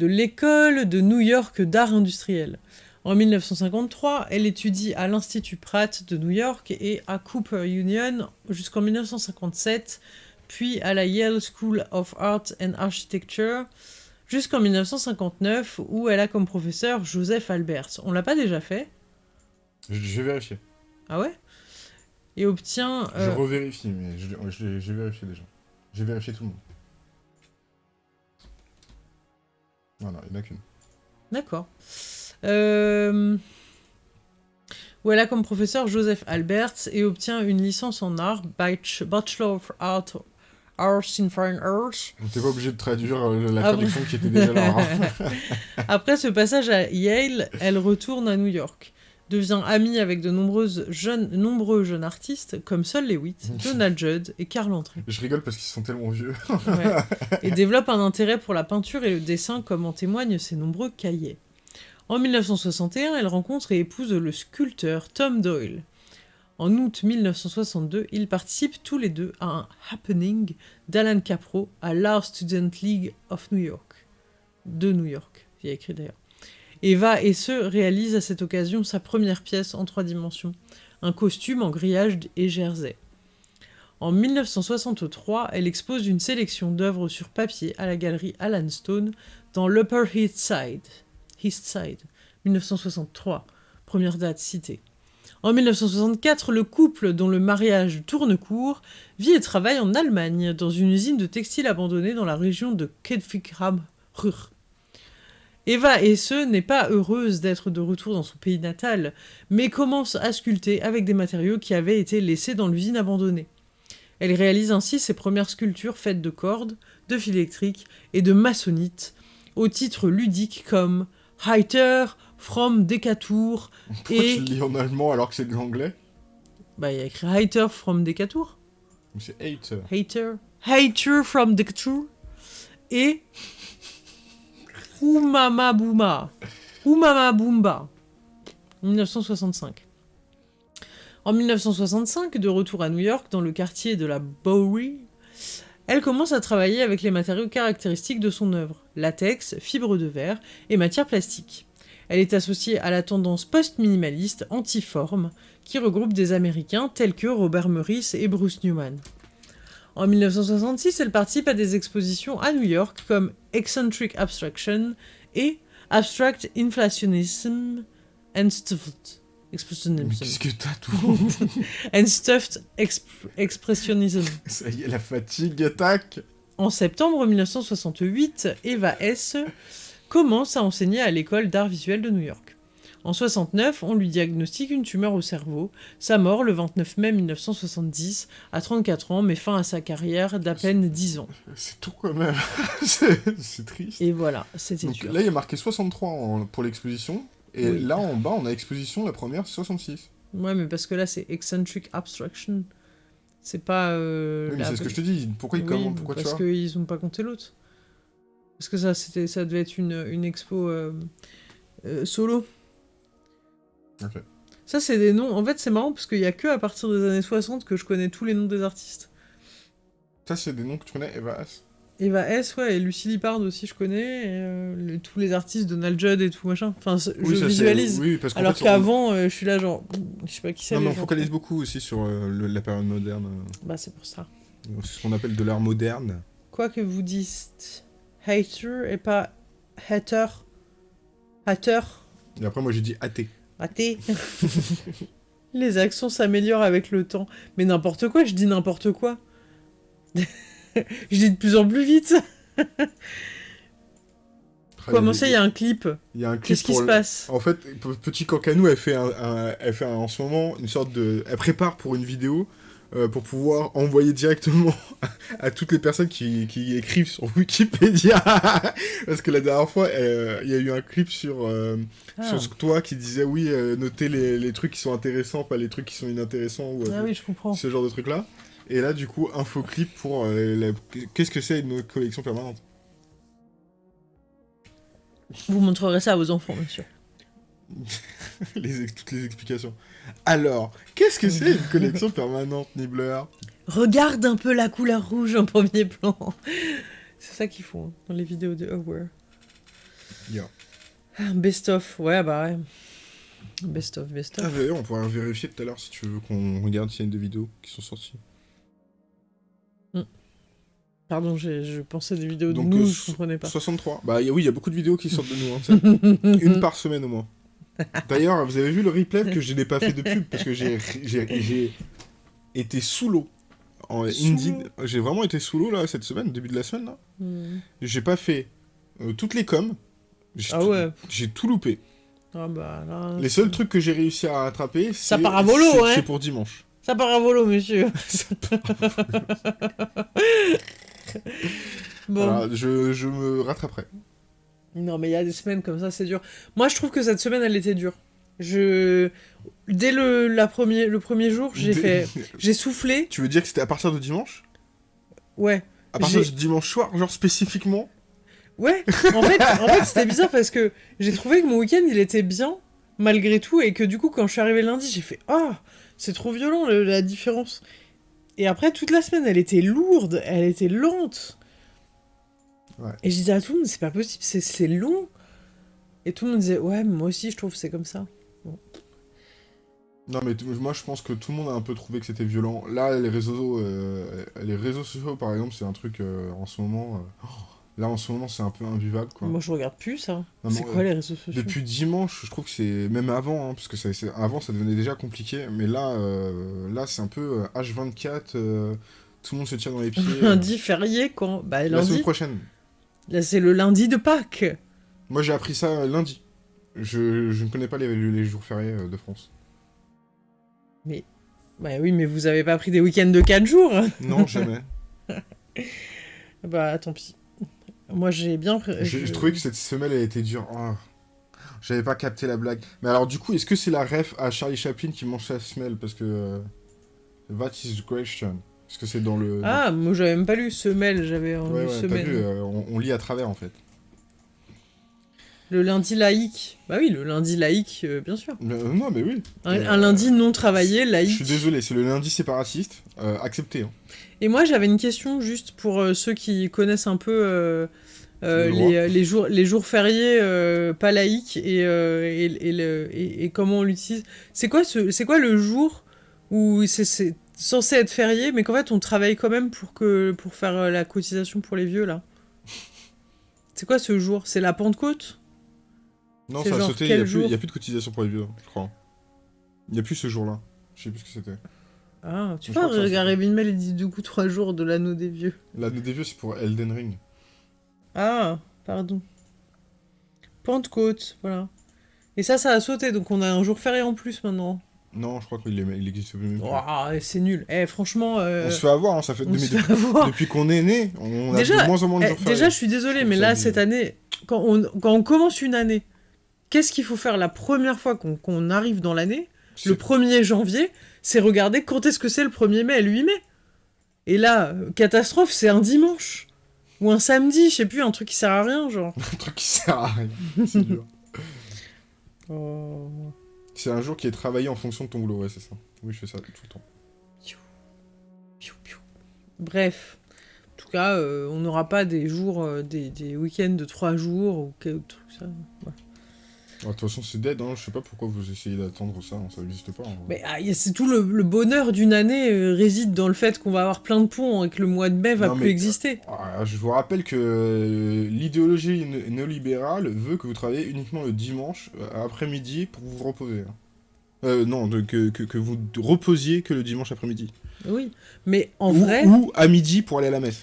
A: l'école de New York d'art industriel. En 1953, elle étudie à l'Institut Pratt de New York et à Cooper Union jusqu'en 1957, puis à la Yale School of Art and Architecture jusqu'en 1959, où elle a comme professeur Joseph Alberts. On l'a pas déjà fait?
B: Je vais vérifier.
A: Ah ouais? Et obtient...
B: Je euh, revérifie, mais j'ai vérifié déjà. J'ai vérifié tout le monde. Voilà, il n'y en a qu'une.
A: D'accord. Euh... Où elle a comme professeur Joseph Alberts et obtient une licence en art, Bachelor of Art, Arts in Fine Arts.
B: On n'était pas obligé de traduire euh, la traduction qui était déjà là. Hein.
A: Après ce passage à Yale, elle retourne à New York devient amie avec de nombreuses jeunes, nombreux jeunes artistes comme Sol Lewitt, Donald Judd et Carl André.
B: Je rigole parce qu'ils sont tellement vieux.
A: Et développe un intérêt pour la peinture et le dessin comme en témoignent ses nombreux cahiers. En 1961, elle rencontre et épouse le sculpteur Tom Doyle. En août 1962, ils participent tous les deux à un happening d'Alan Capro à l'Art Student League of New York. De New York, il y a écrit d'ailleurs. Eva et se réalise à cette occasion sa première pièce en trois dimensions, un costume en grillage et jersey. En 1963, elle expose une sélection d'œuvres sur papier à la galerie Alan Stone dans l'Upper East. East Side, 1963, première date citée. En 1964, le couple, dont le mariage tourne court, vit et travaille en Allemagne, dans une usine de textile abandonnée dans la région de Kedfikram-Ruhr. Eva Hesse n'est pas heureuse d'être de retour dans son pays natal, mais commence à sculpter avec des matériaux qui avaient été laissés dans l'usine abandonnée. Elle réalise ainsi ses premières sculptures faites de cordes, de fil électrique et de maçonnite, au titre ludique comme Heiter from Decatur
B: Pourquoi
A: et...
B: tu le lis en allemand alors que c'est de l'anglais?
A: Bah, il y a écrit Heiter from Decatur.
B: C'est hate.
A: Hater. Hater from Decatur. Et... Oumama Bouma. Oumama Boomba. 1965. En 1965, de retour à New York, dans le quartier de la Bowery, elle commence à travailler avec les matériaux caractéristiques de son œuvre, latex, fibres de verre et matières plastiques. Elle est associée à la tendance post-minimaliste anti-forme, qui regroupe des Américains tels que Robert Morris et Bruce Newman. En 1966, elle participe à des expositions à New York comme Eccentric Abstraction et Abstract Inflationism and
B: Mais
A: Expressionism.
B: qu'est-ce que t'as tout
A: and Stuffed Exp- Expressionism.
B: Ça y est, la fatigue attaque
A: En septembre 1968, Eva S. commence à enseigner à l'école d'art visuel de New York. En 69, on lui diagnostique une tumeur au cerveau. Sa mort, le 29 mai 1970, à 34 ans, met fin à sa carrière d'à peine 10 ans.
B: C'est tout quand même. c'est triste.
A: Et voilà, c'était dur.
B: là, il y a marqué 63 en- pour l'exposition. Et
A: Oui.
B: là, en bas, on a exposition, la première, 66.
A: Ouais, mais parce que là, c'est Eccentric Abstraction. C'est pas... euh,
B: Oui, mais c'est ce que je te dis. Pourquoi, il
A: Oui,
B: comment, pourquoi tu
A: parce qu'ils ont pas compté l'autre. Parce que ça, c'était, ça devait être une, une expo euh, euh, solo.
B: Ok.
A: Ça, c'est des noms. En fait, c'est marrant parce qu'il y a que à partir des années 60 que je connais tous les noms des artistes.
B: Ça, c'est des noms que tu connais, Eva S.
A: Eva S, ouais, et Lucie Lippard aussi, je connais. et, euh, le- tous les artistes, Donald Judd et tout machin. Enfin,
B: Oui,
A: je
B: ça,
A: visualise.
B: Oui, parce qu'en
A: Alors qu'avant, euh, je suis là, genre, je sais pas qui c'est.
B: on... Non, mais on focalise beaucoup aussi sur euh, le- la période moderne.
A: Bah, c'est pour ça.
B: C'est ce qu'on appelle de l'art moderne.
A: Quoi que vous dites, hater et pas hater. Hater.
B: Et après, moi, j'ai dit athée.
A: Raté. Les accents s'améliorent avec le temps. Mais n'importe quoi, je dis n'importe quoi. je dis de plus en plus vite. Comment ça, il y a un clip
B: Il y a un clip
A: Qu'est-ce qui se
B: le-
A: passe?
B: En fait, Petit Cancanou, elle fait, un, un- elle fait un- en ce moment une sorte de... Elle prépare pour une vidéo euh, pour pouvoir envoyer directement à toutes les personnes qui, qui écrivent sur Wikipédia. Parce que la dernière fois, euh, il y a eu un clip sur, euh,
A: Ah,
B: sur toi qui disait oui, notez les, les trucs qui sont intéressants, pas les trucs qui sont inintéressants ou
A: Ah oui, je comprends.
B: ce genre de trucs-là. Et là, du coup, info clip pour euh, la- qu'est-ce que c'est une collection permanente?
A: Vous montrerez ça à vos enfants, bien sûr.
B: les, ex- toutes les explications. Alors, qu'est-ce que c'est une collection permanente, Nibbler
A: Regarde un peu la couleur rouge en premier plan. C'est ça qu'ils font hein, dans les vidéos de Aware.
B: Yo.
A: Ah, Best of, ouais, bah ouais. Best of, best
B: Ah, on pourra vérifier tout à l'heure si tu veux qu'on regarde s'il y a des vidéos qui sont sorties.
A: Pardon, je pensais des vidéos de nous,
B: euh,
A: je comprenais pas.
B: 63. Bah a- oui, il y a beaucoup de vidéos qui sortent de nous. hein, ça. Une par semaine au moins. D'ailleurs, vous avez vu le replay que je n'ai pas fait de pub parce que j'ai été sous l'eau. En Indeed. J'ai vraiment été sous l'eau là cette semaine, début de la semaine là.
A: Hmm.
B: J'ai pas fait euh, toutes les coms. J'ai
A: Ah
B: tout-
A: ouais.
B: J'ai tout loupé.
A: Ah bah là...
B: Les seuls trucs que j'ai réussi à attraper,
A: Ça
B: c'est
A: part à volo, hein.
B: C'est pour dimanche.
A: Ça part à volo, monsieur. bon.
B: Je, je me rattraperai.
A: Non, mais il y a des semaines comme ça, c'est dur. Moi, je trouve que cette semaine, elle était dure. Je... Dès le, la premier, le premier jour, j'ai
B: Dès-
A: fait... J'ai soufflé.
B: Tu veux dire que c'était à partir de dimanche?
A: Ouais.
B: À partir de dimanche soir, genre spécifiquement?
A: Ouais. En fait, en fait c'était bizarre parce que j'ai trouvé que mon week-end, il était bien, malgré tout, et que du coup, quand je suis arrivé lundi, j'ai fait « Ah, c'est trop violent, le- la différence !» Et après, toute la semaine, elle était lourde, elle était lente.
B: Ouais.
A: Et je disais à tout le monde, c'est pas possible, c'est- long. Et tout le monde disait, ouais, mais moi aussi, je trouve que c'est comme ça.
B: Non mais moi je pense que tout le monde a un peu trouvé que c'était violent. Là les réseaux euh, les réseaux sociaux par exemple c'est un truc euh, en ce moment euh, oh, là en ce moment c'est un peu invivable quoi.
A: Moi, je regarde plus ça. C'est
B: mais,
A: quoi
B: euh,
A: les réseaux sociaux?
B: Depuis dimanche je trouve que c'est même avant hein, parce que ça, avant ça devenait déjà compliqué mais là euh, là c'est un peu euh, H24 euh, tout le monde se tire dans les pieds. euh,
A: Lundi férié quand? Bah,
B: la semaine
A: lundi.
B: prochaine.
A: Là, c'est le lundi de Pâques.
B: Moi, j'ai appris ça lundi. Je, je ne connais pas les, les jours fériés euh, de France.
A: Bah oui, mais vous avez pas pris des week-ends de 4 jours
B: Non, jamais.
A: Bah tant pis. Moi j'ai bien...
B: Je,
A: je-
B: je trouvais que cette semaine, elle était dure. Ah. J'avais pas capté la blague. Mais alors, du coup, est-ce que c'est la ref à Charlie Chaplin qui mange sa semelle? Parce que... euh, That is the question. Est-ce que c'est dans le...
A: Ah, moi j'avais même pas lu semelle, j'avais lu
B: Ouais, vu, euh, on, on lit à travers, en fait.
A: Le lundi laïque. Bah oui, le lundi laïque, euh, bien sûr.
B: Euh, non, mais oui.
A: Un,
B: Euh,
A: un lundi non travaillé,
B: Je
A: laïque.
B: suis désolé, c'est le lundi séparatiste. Accepté. Hein.
A: Et moi, j'avais une question juste pour ceux qui connaissent un peu euh, les, euh, les jours, les jours fériés euh, pas laïques et, euh, et, et le- et- comment on l'utilise. C'est quoi, ce, quoi le jour où c'est, censé être férié, mais qu'en fait on travaille quand même pour, que, pour faire la cotisation pour les vieux là? C'est quoi ce jour? C'est la Pentecôte?
B: Non, ça a sauté, il n'y a,
A: jour
B: a plus de cotisation pour les vieux, je crois. Il n'y a plus ce jour-là. Je sais plus ce que c'était.
A: Ah, tu vois, Gary Mail il dit du coup trois jours de l'anneau des vieux.
B: L'année des vieux, c'est pour Elden Ring.
A: Ah, pardon. Pentecôte, voilà. Et ça, ça a sauté, donc on a un jour férié en plus maintenant.
B: Non, je crois qu'il est- il existe même plus.
A: Ouah, c'est nul. Eh, franchement, euh,
B: On se fait avoir, hein, ça fait
A: on
B: depuis,
A: se
B: qu'on est né, on a
A: Déjà,
B: de moins en moins de
A: Eh,
B: jours
A: déjà, je suis désolée,
B: Je
A: mais là, cette année, quand on, quand on commence une année, qu'est-ce qu'il faut faire la première fois qu'on qu'on arrive dans l'année Le 1er janvier, c'est regarder quand est-ce que c'est le 1er mai et le 8 mai. Et là, euh, catastrophe, c'est un dimanche. Ou un samedi, je sais plus, un truc qui sert à rien, genre.
B: un truc qui sert à rien. C'est dur.
A: Oh.
B: C'est un jour qui est travaillé en fonction de ton boulot, ouais, c'est ça. Oui, je fais ça tout le temps.
A: Piou, piou. Bref. En tout cas, euh, on n'aura pas des jours, euh, des, des week-ends de 3 jours ou quel truc ça.
B: Alors, De toute façon, c'est dead, hein. je sais pas pourquoi vous essayez d'attendre ça, hein, ça n'existe pas.
A: Mais ah, c'est tout le, le bonheur d'une année euh, réside dans le fait qu'on va avoir plein de ponts et que le mois de mai va
B: Non,
A: plus
B: mais-
A: exister.
B: Ah, je vous rappelle que euh, l'idéologie né- néolibérale veut que vous travaillez uniquement le dimanche euh, après-midi pour vous reposer. hein. Euh, non, de- que, que, que vous reposiez que le dimanche après-midi.
A: Oui. Mais en
B: ou,
A: vrai,
B: ou à midi pour aller à la messe.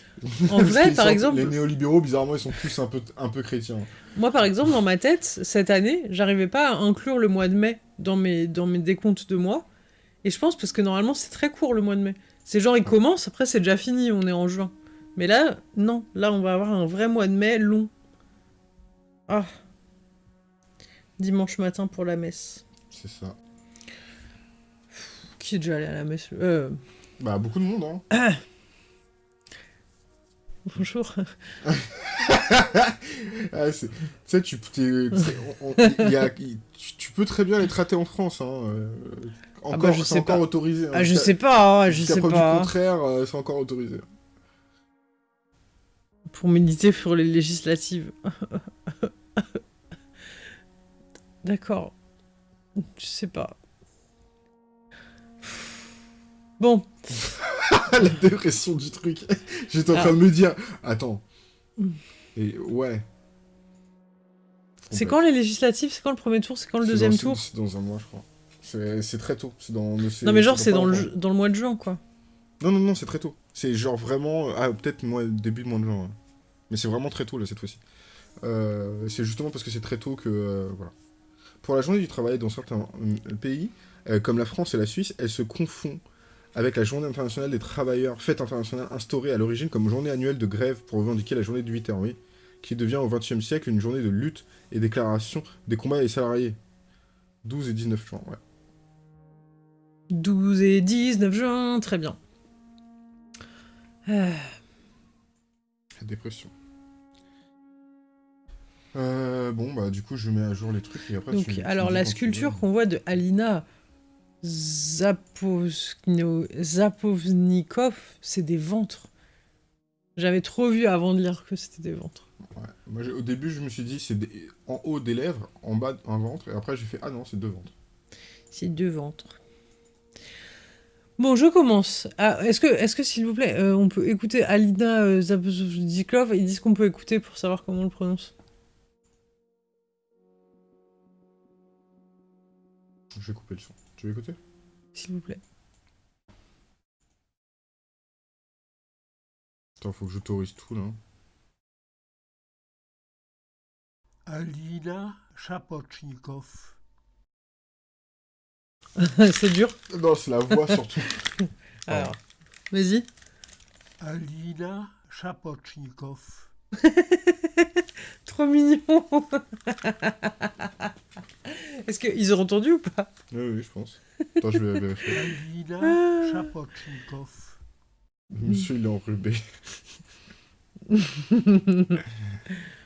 A: En vrai, par
B: sont-
A: exemple,
B: Les néolibéraux, bizarrement, ils sont tous un peu, un peu chrétiens.
A: moi par exemple dans ma tête cette année, j'arrivais pas à inclure le mois de mai dans mes dans mes décomptes de mois. Et je pense parce que normalement c'est très court le mois de mai. C'est genre il commence, après c'est déjà fini, on est en juin. Mais là, non, là on va avoir un vrai mois de mai long. Ah. Dimanche matin pour la messe.
B: C'est ça.
A: Qui est déjà allé à la messe? Euh,
B: Bah, beaucoup de monde, hein.
A: bonjour.
B: Ah, tu sais, tu, peux très bien les traiter en France. Hein. euh,
A: bah,
B: encore,
A: je
B: c'est
A: sais
B: encore
A: pas.
B: autorisé. hein.
A: Ah, je sais pas, hein, je sais
B: preuve
A: pas.
B: du contraire, euh, c'est encore autorisé.
A: Pour méditer sur les législatives. D'accord. Je sais pas. Bon,
B: La dépression du truc. J'étais en
A: Ah.
B: train de me dire, attends. Et ouais.
A: c'est quand les législatives C'est quand le premier tour C'est quand le deuxième
B: dans-
A: tour
B: C'est dans un mois, je crois. C'est très tôt. C'est dans.
A: Non mais genre c'est dans le, dans le mois de juin quoi.
B: Non, non, non, c'est très tôt. C'est genre vraiment. Ah, peut-être début de mois de juin. Mais c'est vraiment très tôt, là, cette fois-ci. Euh, c'est justement parce que c'est très tôt que. euh, voilà. Pour la journée du travail, dans certains euh, pays, euh, comme la France et la Suisse, elle se confond avec la journée internationale des travailleurs, fête internationale instaurée à l'origine comme journée annuelle de grève pour revendiquer la journée de 8 heures, oui, qui devient au XXe siècle une journée de lutte et déclaration des combats des salariés. 12 et 19 juin, ouais.
A: 12 et 19 juin, très bien. Euh,
B: La dépression. Euh, bon, bah, du coup, je mets à jour les trucs et après.
A: donc
B: tu-
A: alors la sculpture qu'on voit de Alina Zapovnikov, c'est des ventres. J'avais trop vu avant de lire que c'était des ventres.
B: Ouais. Moi, au début, je me suis dit, c'est des- en haut des lèvres, en bas un ventre, et après, j'ai fait, ah non, c'est deux ventres.
A: C'est deux ventres. Bon, je commence. Ah, est-ce que, est-ce que s'il vous plaît, euh, on peut écouter Alina euh, Zapovnikov Ils disent qu'on peut écouter pour savoir comment on le prononce.
B: Je vais couper le son. Tu veux écouter?
A: S'il vous plaît.
B: Attends, faut que j'autorise tout, là.
C: Alina Chapochnikov.
A: c'est dur.
B: Non, c'est la voix surtout.
A: Alors, vas-y.
C: Alina Chapochnikov.
A: Trop mignon. Est-ce qu'ils ont entendu ou pas?
B: Oui, oui, je pense. Attends, je vais vérifier.
C: Alina Chapochnikov.
B: Monsieur, il est enrubé.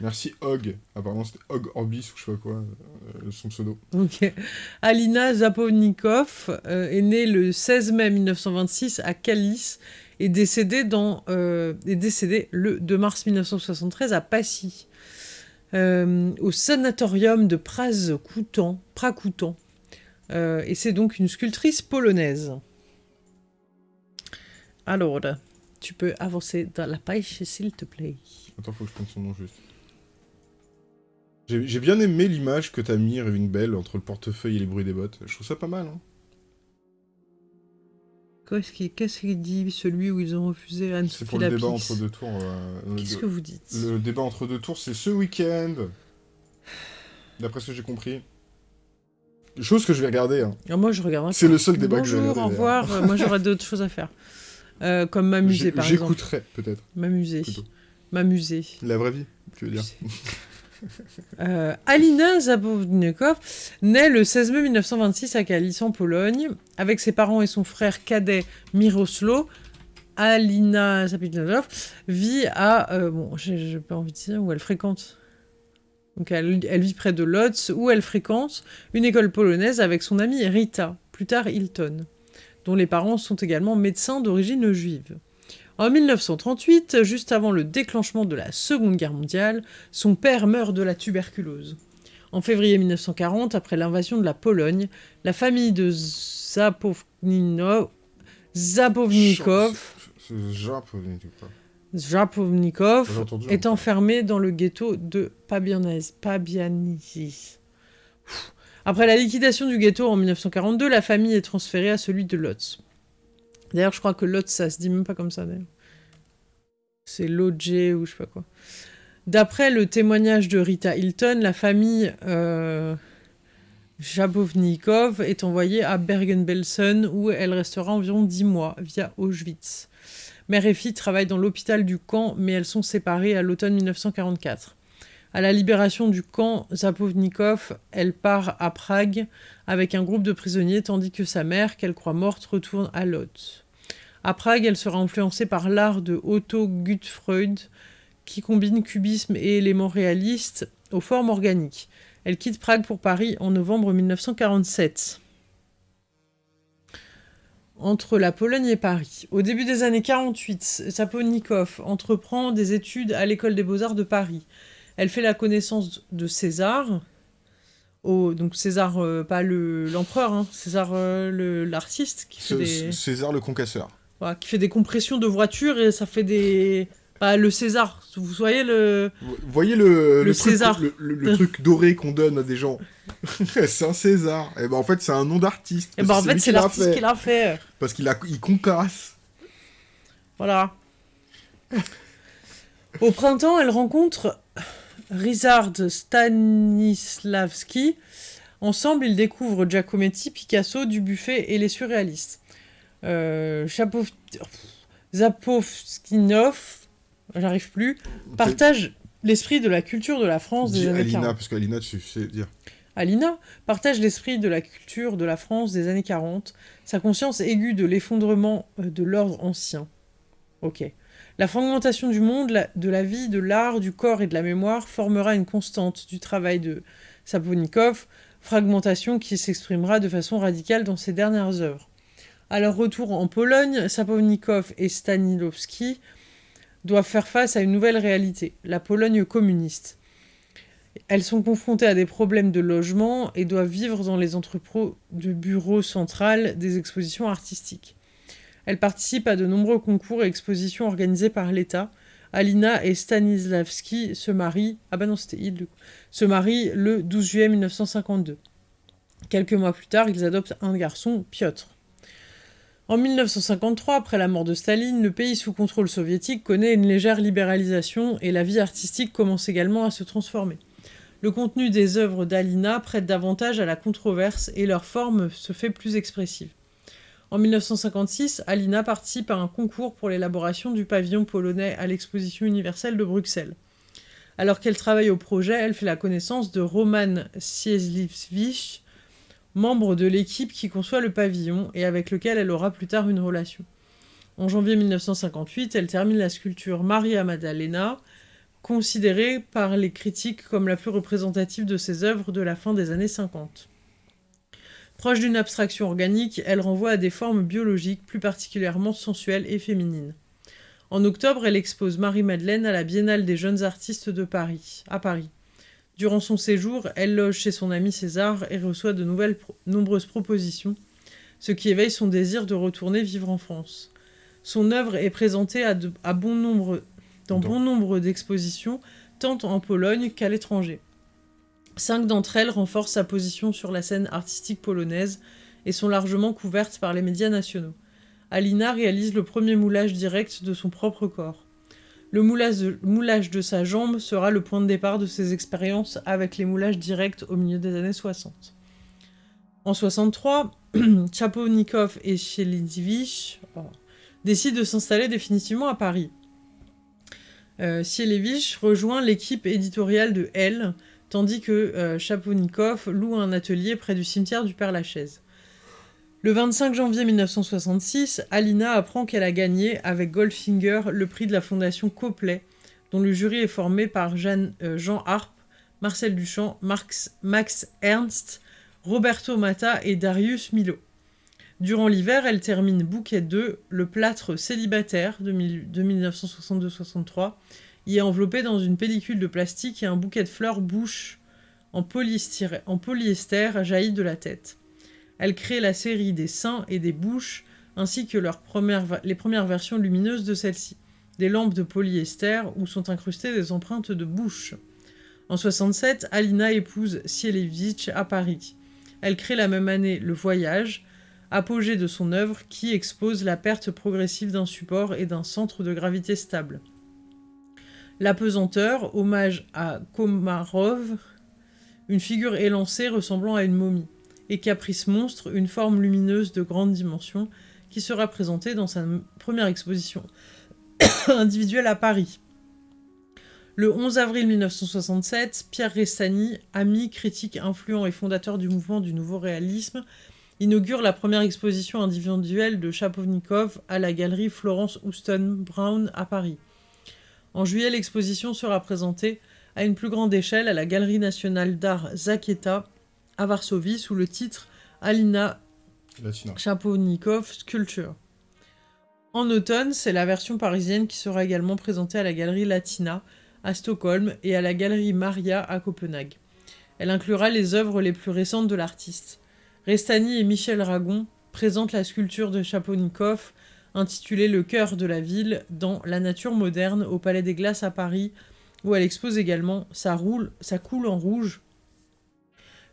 B: Merci Hog. Apparemment, c'était Hog Orbis ou je sais pas quoi, euh, son pseudo.
A: Ok. Alina Zapovnikov euh, est née le 16 mai 1926 à Kalis et décédée, dans, euh, est décédée le 2 mars 1973 à Passy, euh, au sanatorium de Praz-Koutan. Prakoutan. Euh, et c'est donc une sculptrice polonaise. Alors, tu peux avancer dans la page, s'il te plaît.
B: Attends, faut que je prenne son nom juste. J'ai bien aimé l'image que t'as mis, Ring Bell, entre le portefeuille et les bruits des bottes. Je trouve ça pas mal, hein.
A: Qu'est-ce qu'il dit, celui où ils ont refusé Anne
B: C'est pour le débat entre deux tours. euh,
A: Qu'est-ce que vous dites
B: Le débat entre deux tours, c'est ce week-end. D'après ce que j'ai compris. Chose que je vais regarder. Hein.
A: Alors moi, je regarde.
B: C'est le seul débat que je vais
A: Bonjour, au
B: regarder.
A: revoir. Euh, moi, j'aurais d'autres choses à faire. Euh, comme m'amuser, par exemple.
B: J'écouterai, peut-être.
A: M'amuser. M'amuser.
B: La vraie vie, tu veux dire.
A: Euh, Alina Zabownikov naît le 16 mai 1926 à Kalisz en Pologne. Avec ses parents et son frère cadet Miroslo, Alina Zabownikov vit à... euh, bon, j'ai pas envie de dire où elle fréquente. Donc elle vit près de Lodz où elle fréquente une école polonaise avec son amie Rita, plus tard Hilton, dont les parents sont également médecins d'origine juive. En 1938, juste avant le déclenchement de la Seconde Guerre mondiale, son père meurt de la tuberculose. En février 1940, après l'invasion de la Pologne, la famille de Zapovnino-. Zapovnikov est enfermée dans le ghetto de Pabianice. Après la liquidation du ghetto en 1942, la famille est transférée à celui de Lotz. D'ailleurs, je crois que Lotz, ça se dit même pas comme ça. C'est Lodge ou je sais pas quoi. D'après le témoignage de Rita Hilton, la famille euh, est envoyée à Bergen-Belsen où elle restera environ 10 mois via Auschwitz. Mère et fille travaillent dans l'hôpital du camp, mais elles sont séparées à l'automne 1944. À la libération du camp Zapovnikov, elle part à Prague avec un groupe de prisonniers, tandis que sa mère, qu'elle croit morte, retourne à Lodz. À Prague, elle sera influencée par l'art de Otto Gutfreud, qui combine cubisme et éléments réalistes aux formes organiques. Elle quitte Prague pour Paris en novembre 1947 entre la Pologne et Paris. Au début des années 48, Saponikov entreprend des études à l'école des beaux-arts de Paris. Elle fait la connaissance de César, au- donc César, euh, pas le- l'empereur, hein, César euh, le- l'artiste qui, fait
B: C-
A: des-
B: César le concasseur.
A: Voilà, qui fait des compressions de voitures et ça fait des... Bah, le César, vous voyez le...
B: Vous voyez le,
A: Le
B: truc,
A: César.
B: le, le- le truc doré qu'on donne à des gens C'est un César. Et ben en fait, c'est un nom d'artiste.
A: Et bah
B: que
A: en fait c'est l'artiste qui l'a fait.
B: Parce qu'il a, il concasse.
A: Voilà. Au printemps, elle rencontre Ryszard Stanislavski. Ensemble, ils découvrent Giacometti, Picasso, Dubuffet et les surréalistes. Euh, Chapov... Zapovskinov, j'arrive plus, partage l'esprit de la culture de la France des années
B: Alina,
A: 40.
B: parce qu'Alina, tu sais dire.
A: Alina partage l'esprit de la culture de la France des années 40, sa conscience aiguë de l'effondrement euh, de l'ordre ancien. Ok. La fragmentation du monde, la- de la vie, de l'art, du corps et de la mémoire formera une constante du travail de Saponikov, fragmentation qui s'exprimera de façon radicale dans ses dernières œuvres. À leur retour en Pologne, Saponikov et Stanislavski doivent faire face à une nouvelle réalité, la Pologne communiste. Elles sont confrontées à des problèmes de logement et doivent vivre dans les entrepôts de bureau central des expositions artistiques. Elles participent à de nombreux concours et expositions organisés par l'État. Alina et Stanislavski se marient, ah bah se marient le 12 juillet 1952. Quelques mois plus tard, ils adoptent un garçon, Piotr. En 1953, après la mort de Staline, le pays sous contrôle soviétique connaît une légère libéralisation et la vie artistique commence également à se transformer. le contenu des œuvres d'Alina prête davantage à la controverse et leur forme se fait plus expressive. En 1956, Alina participe à un concours pour l'élaboration du pavillon polonais à l'exposition universelle de Bruxelles. Alors qu'elle travaille au projet, elle fait la connaissance de Roman membre de l'équipe qui conçoit le pavillon et avec lequel elle aura plus tard une relation. En janvier 1958, elle termine la sculpture Maria Maddalena, considérée par les critiques comme la plus représentative de ses œuvres de la fin des années 50. Proche d'une abstraction organique, elle renvoie à des formes biologiques plus particulièrement sensuelles et féminines. En octobre, elle expose Marie-Madeleine à la Biennale des jeunes artistes de Paris, à Paris. Durant son séjour, elle loge chez son ami César et reçoit de nouvelles nombreuses propositions, ce qui éveille son désir de retourner vivre en France. Son œuvre est présentée à, bon nombre, dans bon nombre d'expositions, tant en Pologne qu'à l'étranger. Cinq d'entre elles renforcent sa position sur la scène artistique polonaise et sont largement couvertes par les médias nationaux. Alina réalise le premier moulage direct de son propre corps. Le moulage de, sa jambe sera le point de départ de ses expériences avec les moulages directs au milieu des années 60. En 63, Chaponikov et Shelidivich décident de s'installer définitivement à Paris. Euh, rejoint l'équipe éditoriale de Elle, tandis que euh, Chaponikov loue un atelier près du cimetière du Père-Lachaise. Le 25 janvier 1966, Alina apprend qu'elle a gagné avec Goldfinger le prix de la fondation Copley, dont le jury est formé par euh, Jean Harpe, Marcel Duchamp, Max Ernst, Roberto Matta et Darius Milo. Durant l'hiver, elle termine Bouquet 2, le plâtre célibataire de, de 1962-63, y est enveloppé dans une pellicule de plastique et un bouquet de fleurs bouche en polyester jaillit de la tête. Elle crée la série des seins et des bouches, ainsi que les premières versions lumineuses de celles-ci, des lampes de polyester où sont incrustées des empreintes de bouche. En 67, Alina épouse Sielewicz à Paris. Elle crée la même année Le Voyage, apogée de son œuvre qui expose la perte progressive d'un support et d'un centre de gravité stable. La pesanteur, hommage à Komarov, une figure élancée ressemblant à une momie, et Caprice Monstre, une forme lumineuse de grande dimension, qui sera présentée dans sa première exposition individuelle à Paris. Le 11 avril 1967, Pierre Restani, ami, critique influent et fondateur du mouvement du nouveau réalisme, inaugure la première exposition individuelle de Chapovnikov à la galerie Florence Houston Brown à Paris. En juillet, l'exposition sera présentée à une plus grande échelle à la Galerie nationale d'art Zaketa à Varsovie sous le titre Alina Chapovnikov Sculpture. En automne, c'est la version parisienne qui sera également présentée à la Galerie Latina à Stockholm et à la Galerie Maria à Copenhague. Elle inclura les œuvres les plus récentes de l'artiste. Restani et Michel Ragon présentent la sculpture de Chaponikov intitulée Le cœur de la ville dans La nature moderne au Palais des Glaces à Paris, où elle expose également Ça, roule, ça coule en rouge,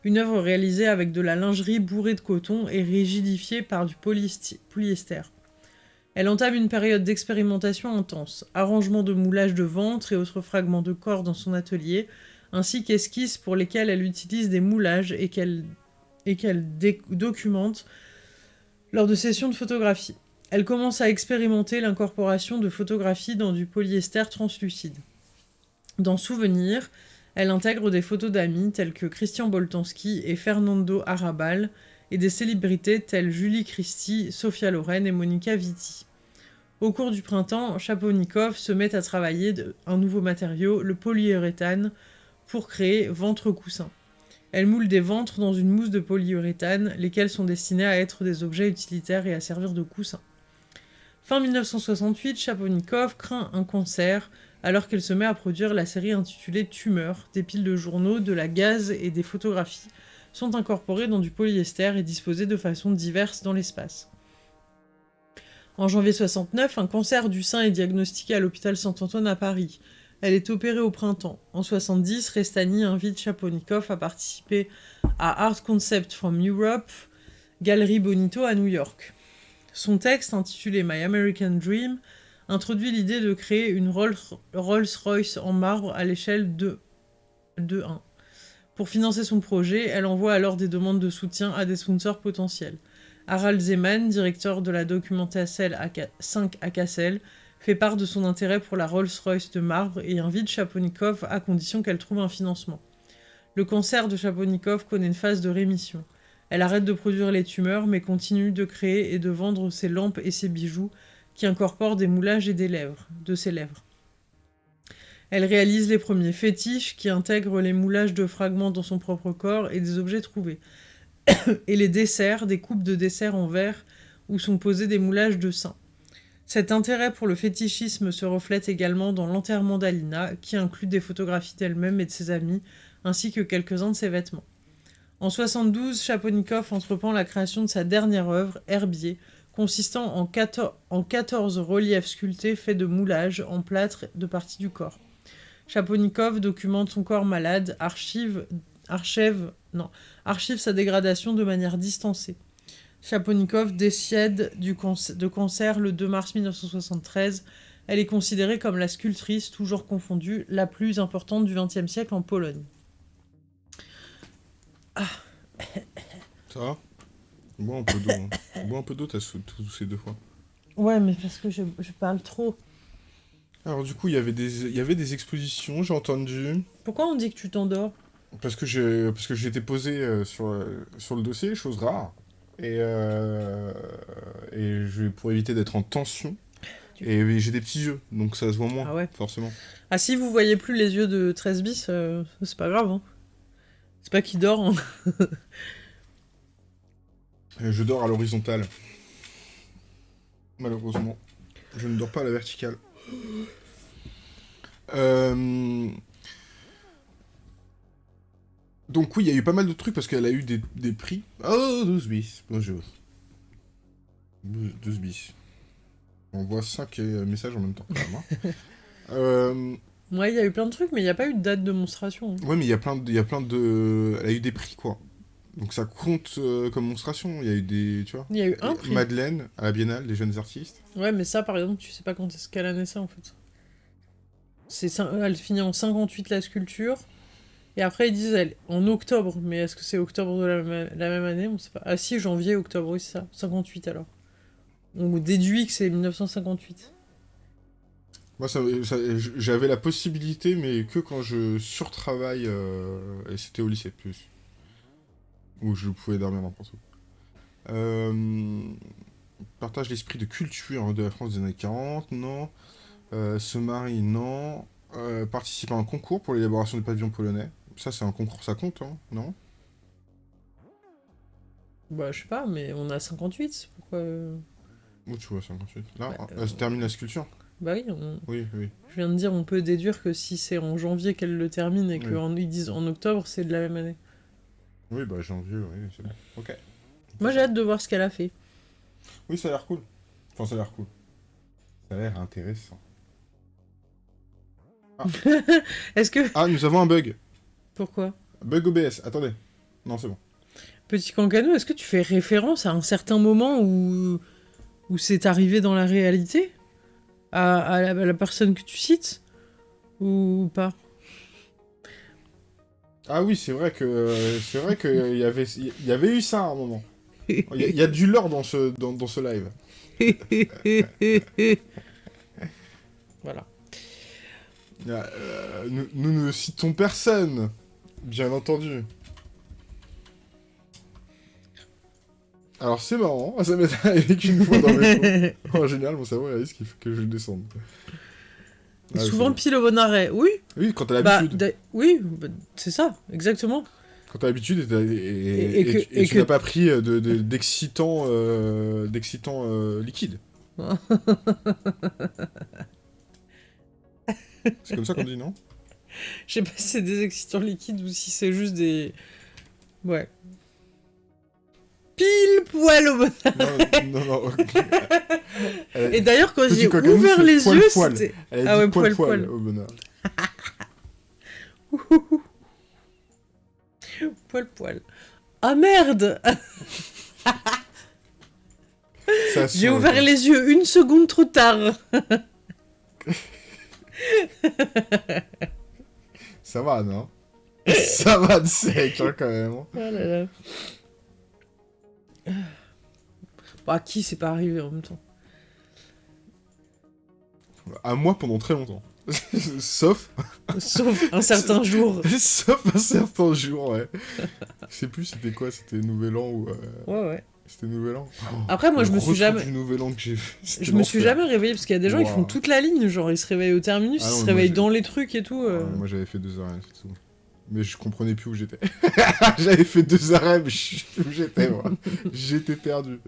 A: une œuvre réalisée avec de la lingerie bourrée de coton et rigidifiée par du polyester. Elle entame une période d'expérimentation intense, arrangement de moulage de ventre et autres fragments de corps dans son atelier, ainsi qu'esquisses pour lesquelles elle utilise des moulages et qu'elle documente lors de sessions de photographie. Elle commence à expérimenter l'incorporation de photographies dans du polyester translucide. Dans Souvenir, elle intègre des photos d'amis tels que Christian Boltanski et Fernando Arrabal, et des célébrités telles Julie Christie, Sophia Loren et Monica Vitti. Au cours du printemps, Chaponikov se met à travailler un nouveau matériau, le polyuréthane, pour créer ventre-coussin. Elle moule des ventres dans une mousse de polyuréthane, lesquels sont destinés à être des objets utilitaires et à servir de coussin. Fin 1968, Chaponikov craint un cancer alors qu'elle se met à produire la série intitulée Tumeur. Des piles de journaux, de la gaz et des photographies sont incorporées dans du polyester et disposées de façon diverse dans l'espace. En janvier 69, un cancer du sein est diagnostiqué à l'hôpital Saint-Antoine à Paris. Elle est opérée au printemps. En 70, Restani invite Chaponikov à participer à Art Concept from Europe, Galerie Bonito à New York. Son texte, intitulé My American Dream, introduit l'idée de créer une Rolls-Royce en marbre à l'échelle de, 1. Pour financer son projet, elle envoie alors des demandes de soutien à des sponsors potentiels. Harald Zeman, directeur de la Documentaire 5 à Kassel, fait part de son intérêt pour la Rolls-Royce de marbre et invite Chaponikov à condition qu'elle trouve un financement. Le cancer de Chaponikov connaît une phase de rémission. Elle arrête de produire les tumeurs mais continue de créer et de vendre ses lampes et ses bijoux qui incorporent des moulages et des lèvres, de ses lèvres. Elle réalise les premiers fétiches qui intègrent les moulages de fragments dans son propre corps et des objets trouvés. et les desserts, des coupes de desserts en verre où sont posés des moulages de seins. Cet intérêt pour le fétichisme se reflète également dans l'enterrement d'Alina, qui inclut des photographies d'elle-même et de ses amis, ainsi que quelques-uns de ses vêtements. En 72, Chaponikov entreprend la création de sa dernière œuvre, Herbier, consistant en 14, reliefs sculptés faits de moulages en plâtre de parties du corps. Chaponikov documente son corps malade, archive sa dégradation de manière distancée. Chaponikov décède du de cancer le 2 mars 1973. Elle est considérée comme la sculptrice, toujours confondue, la plus importante du XXe siècle en Pologne.
B: Ah. Ça va? Bois un peu d'eau. Hein. Bois un peu d'eau, t'as ces deux fois.
A: Ouais, mais parce que je parle trop.
B: Alors du coup, il y avait des, il y avait des expositions, j'ai entendu.
A: Pourquoi on dit que tu t'endors?
B: Parce que j'ai, parce que j'étais posé euh, sur, euh, sur le dossier, chose rare. Et, euh, et je, pour éviter d'être en tension. Et j'ai des petits yeux, donc ça se voit moins, ah ouais. forcément.
A: Ah si vous voyez plus les yeux de 13 bis, c'est pas grave. Hein. C'est pas qu'il dort. Hein.
B: je dors à l'horizontale. Malheureusement. Je ne dors pas à la verticale. Euh, donc oui, il y a eu pas mal de trucs parce qu'elle a eu des, prix. Oh, 12 bis. Bonjour. 12 bis. On voit 5 euh, messages en même temps. Hein.
A: euh... Ouais, il y a eu plein de trucs, mais il n'y a pas eu de date de monstration.
B: Ouais, mais il y a plein de, il y a plein de, elle a eu des prix quoi. Donc ça compte euh, comme monstration. Il y a eu des, tu vois.
A: Il y a eu un prix.
B: Madeleine à la Biennale des jeunes artistes.
A: Ouais, mais ça, par exemple, tu sais pas quand est-ce qu'elle a naissé en fait. C'est elle finit en 58 la sculpture. Et après ils disent elle en octobre, mais est-ce que c'est octobre de la, même année? On sait pas. Ah si, janvier, octobre, oui c'est ça. 58 alors. On déduit que c'est 1958.
B: Moi, j'avais la possibilité, mais que quand je surtravaille, euh, et c'était au lycée plus où je pouvais dormir n'importe où. Euh, partage l'esprit de culture de la France des années 40, non. Euh, se marie, non. Euh, participe à un concours pour l'élaboration du pavillon polonais. Ça, c'est un concours, ça compte, hein, non?
A: Bah, je sais pas, mais on a 58, pourquoi...
B: Où tu vois 58 Là, bah, elle se termine la sculpture
A: Bah oui,
B: oui, oui.
A: Je viens de dire, on peut déduire que si c'est en janvier qu'elle le termine et qu'ils disent en octobre, c'est de la même année.
B: Oui, bah janvier, oui, c'est bon. Ok.
A: Moi j'ai hâte de voir ce qu'elle a fait.
B: Oui, ça a l'air cool. Enfin, ça a l'air cool. Ça a l'air intéressant.
A: Ah. Est-ce que...
B: Ah, nous avons un bug.
A: Pourquoi?
B: Bug OBS, attendez. Non, c'est bon.
A: Petit Cancano, est-ce que tu fais référence à un certain moment où, où c'est arrivé dans la réalité? À, la, à la personne que tu cites? Ou pas?
B: Ah oui, c'est vrai que c'est vrai qu'il y avait il y avait eu ça à un moment. Il y, a du lore dans ce dans, dans ce live.
A: voilà.
B: Euh, nous, nous, ne citons personne, bien entendu. Alors c'est marrant, ça m'est arrivé qu'une fois dans mes En général, mon cerveau risque que je descende.
A: Ah, souvent pile au bon arrêt, oui.
B: Oui, quand t'as bah, l'habitude.
A: oui, bah, c'est ça, exactement.
B: Quand t'as l'habitude et, et, tu n'as pas pris d'excitant de, d'excitant euh, euh, liquide. c'est comme ça qu'on dit, non?
A: Je sais pas si c'est des excitants liquides ou si c'est juste des... Ouais pile poil au bon Non, non, non. Et d'ailleurs, quand j'ai ouvert les yeux, c'était.
B: Ah ouais, poil poil, au bonheur.
A: poil poil. Ah merde J'ai ouvert les yeux une seconde trop tard.
B: Ça va, non? Ça va de sec, hein, quand même.
A: Oh là là. Bah, à qui c'est pas arrivé en même temps
B: À moi pendant très longtemps. Sauf...
A: Sauf un certain jour.
B: Sauf un certain jour, ouais. Je sais plus c'était quoi, c'était Nouvel An ou... euh,
A: Ouais, ouais.
B: C'était Nouvel An
A: Après, moi, je me suis jamais...
B: du Nouvel An que j'ai
A: Je me suis jamais réveillée parce qu'il y a des gens qui font toute la ligne, genre ils se réveillent au terminus,
B: Ah
A: ils se réveillent dans les trucs et tout. euh.
B: Ouais, moi j'avais fait deux arrêts, c'est tout. Mais je comprenais plus où j'étais. j'avais fait deux arrêts, mais je où j'étais, moi. J'étais perdu.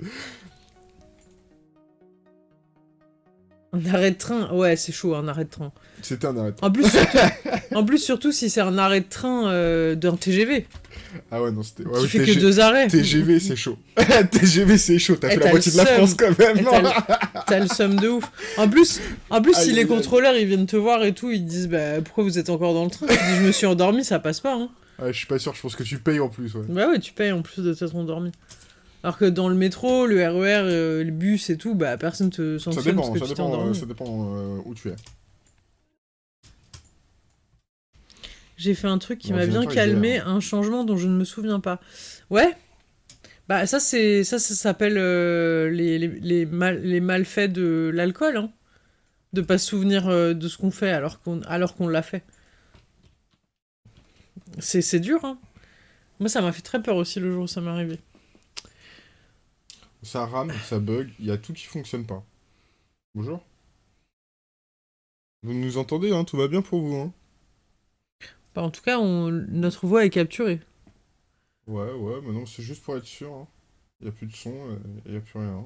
A: Un arrêt de train, ouais, c'est chaud, un arrêt de train.
B: C'était un arrêt.
A: En plus, surtout, en plus, surtout si c'est un arrêt de train euh, d'un TGV,
B: Ah ouais, non, c'était... Ouais,
A: fait
B: TG-
A: que deux arrêts.
B: TGV, c'est chaud. TGV, c'est chaud. T'as
A: Eh,
B: fait la moitié de la. France quand même.
A: Eh, t'as le- somme de ouf. En plus, en plus si les contrôleurs ils viennent te voir et tout, ils te disent bah pourquoi vous êtes encore dans le train? Tu je me suis endormi, ça passe pas. Hein.
B: Ouais, je suis pas sûr, je pense que tu payes en plus, ouais.
A: Bah ouais, tu payes en plus de t'être endormi. Alors que dans le métro, le RER, euh, le bus et tout, bah personne te
B: Ça
A: sanctionne
B: dépend,
A: parce que
B: ça
A: tu
B: dépend, euh, ça dépend euh, où tu es.
A: J'ai fait un truc qui
B: Bon,
A: m'a bien calmé, un changement dont je ne me souviens pas. Ouais. Bah ça c'est ça ça s'appelle euh, les, les, les, mal- les malfaits de l'alcool hein. De pas se souvenir euh, de ce qu'on fait alors qu'on alors qu'on l'a fait. C'est c'est dur hein. Moi ça m'a fait très peur aussi le jour où ça m'est arrivé.
B: Ça rame, ça bug, il y a tout qui fonctionne pas. Bonjour. Vous nous entendez, hein Tout va bien pour vous, hein
A: Bah, en tout cas, on... notre voix est capturée.
B: Ouais, ouais, mais c'est juste pour être sûr. hein. Il y a plus de son, il y a plus rien.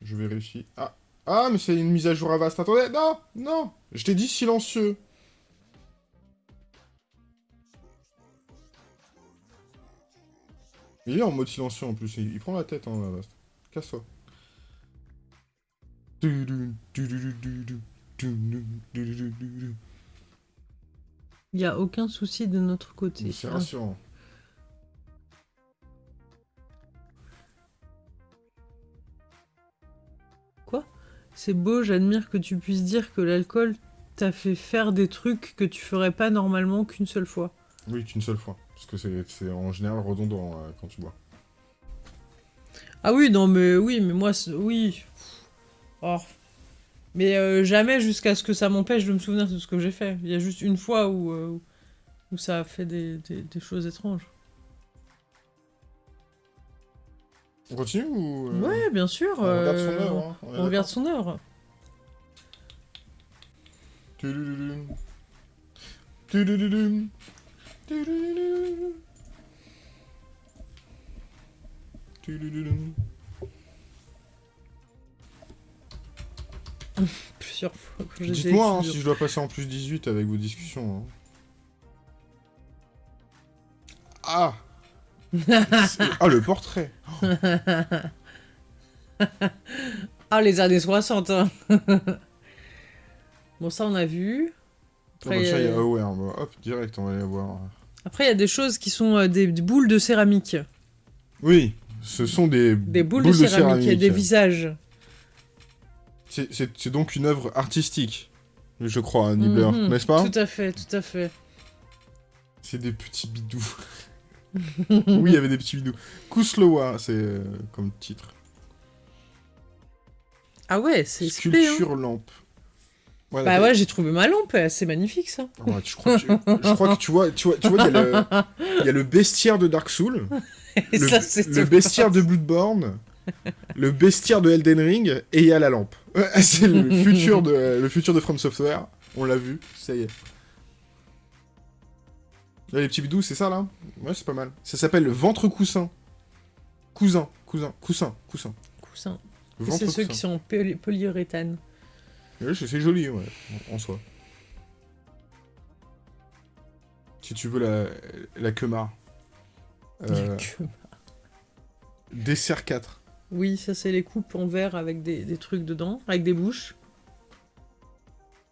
B: Je vérifie. Ah Ah, mais c'est une mise à jour à. Attendez, non Non Je t'ai dit silencieux. Il est en mode silencieux en plus, il, prend la tête, hein, vaste. Casse-toi.
A: Il y a aucun souci de notre côté.
B: C'est rassurant.
A: C'est beau, j'admire que tu puisses dire que l'alcool t'a fait faire des trucs que tu ferais pas normalement qu'une seule fois.
B: Oui, qu'une seule fois. Parce que c'est en général redondant euh, quand tu bois.
A: Ah oui, non, mais oui, mais moi, oui. Oh. Mais euh, jamais jusqu'à ce que ça m'empêche de me souvenir de ce que j'ai fait. Il y a juste une fois où, euh, où ça a fait des, des- des choses étranges.
B: On continue ou... euh,
A: Ouais, bien sûr.
B: On regarde son œuvre, hein, on
A: on regarde son œuvre. Plusieurs fois
B: Dites-moi hein, si je dois passer en plus 18 avec vos discussions. hein. Ah Ah, le portrait
A: Ah, les années 60. hein. bon, ça, on a vu.
B: Ah bah
A: Après,
B: ça, il y a
A: euh,
B: Aware. bah, hop, direct, on va aller voir.
A: Après, il y a des choses qui sont euh, des, boules de céramique.
B: Oui, ce sont des,
A: Des boules, de, céramique, et des visages.
B: C'est- donc une œuvre artistique, je crois, Nibbler,
A: Mhm,
B: n'est-ce pas
A: Tout à fait, tout à fait.
B: C'est des petits bidous. oui, il y avait des petits bidous. Kuslowa, c'est euh, comme titre.
A: Ah ouais, c'est hein.
B: Sculpture lampe. Ouais,
A: Bah ouais, j'ai trouvé ma lampe, c'est magnifique ça.
B: Ouais, je, crois que tu, je crois que tu vois, tu vois, tu vois, il y, a le- il y a le bestiaire de Dark Souls,
A: Et
B: le,
A: ça, c'est
B: le bestiaire de Bloodborne, le bestiaire de Elden Ring, et il y a la lampe. C'est le futur de, le futur de From Software. On l'a vu, ça y est. Là, les petits bidous, c'est ça là? Ouais, c'est pas mal. Ça s'appelle le ventre coussin. Cousin, cousin, coussin, coussin.
A: Coussin. C'est ceux qui sont en poly- polyuréthane.
B: Ouais, c'est joli, ouais, en, soi. Si tu veux la, la queumar. Euh,
A: Que-
B: dessert 4.
A: Oui, ça c'est les coupes en verre avec des, des trucs dedans, avec des bouches.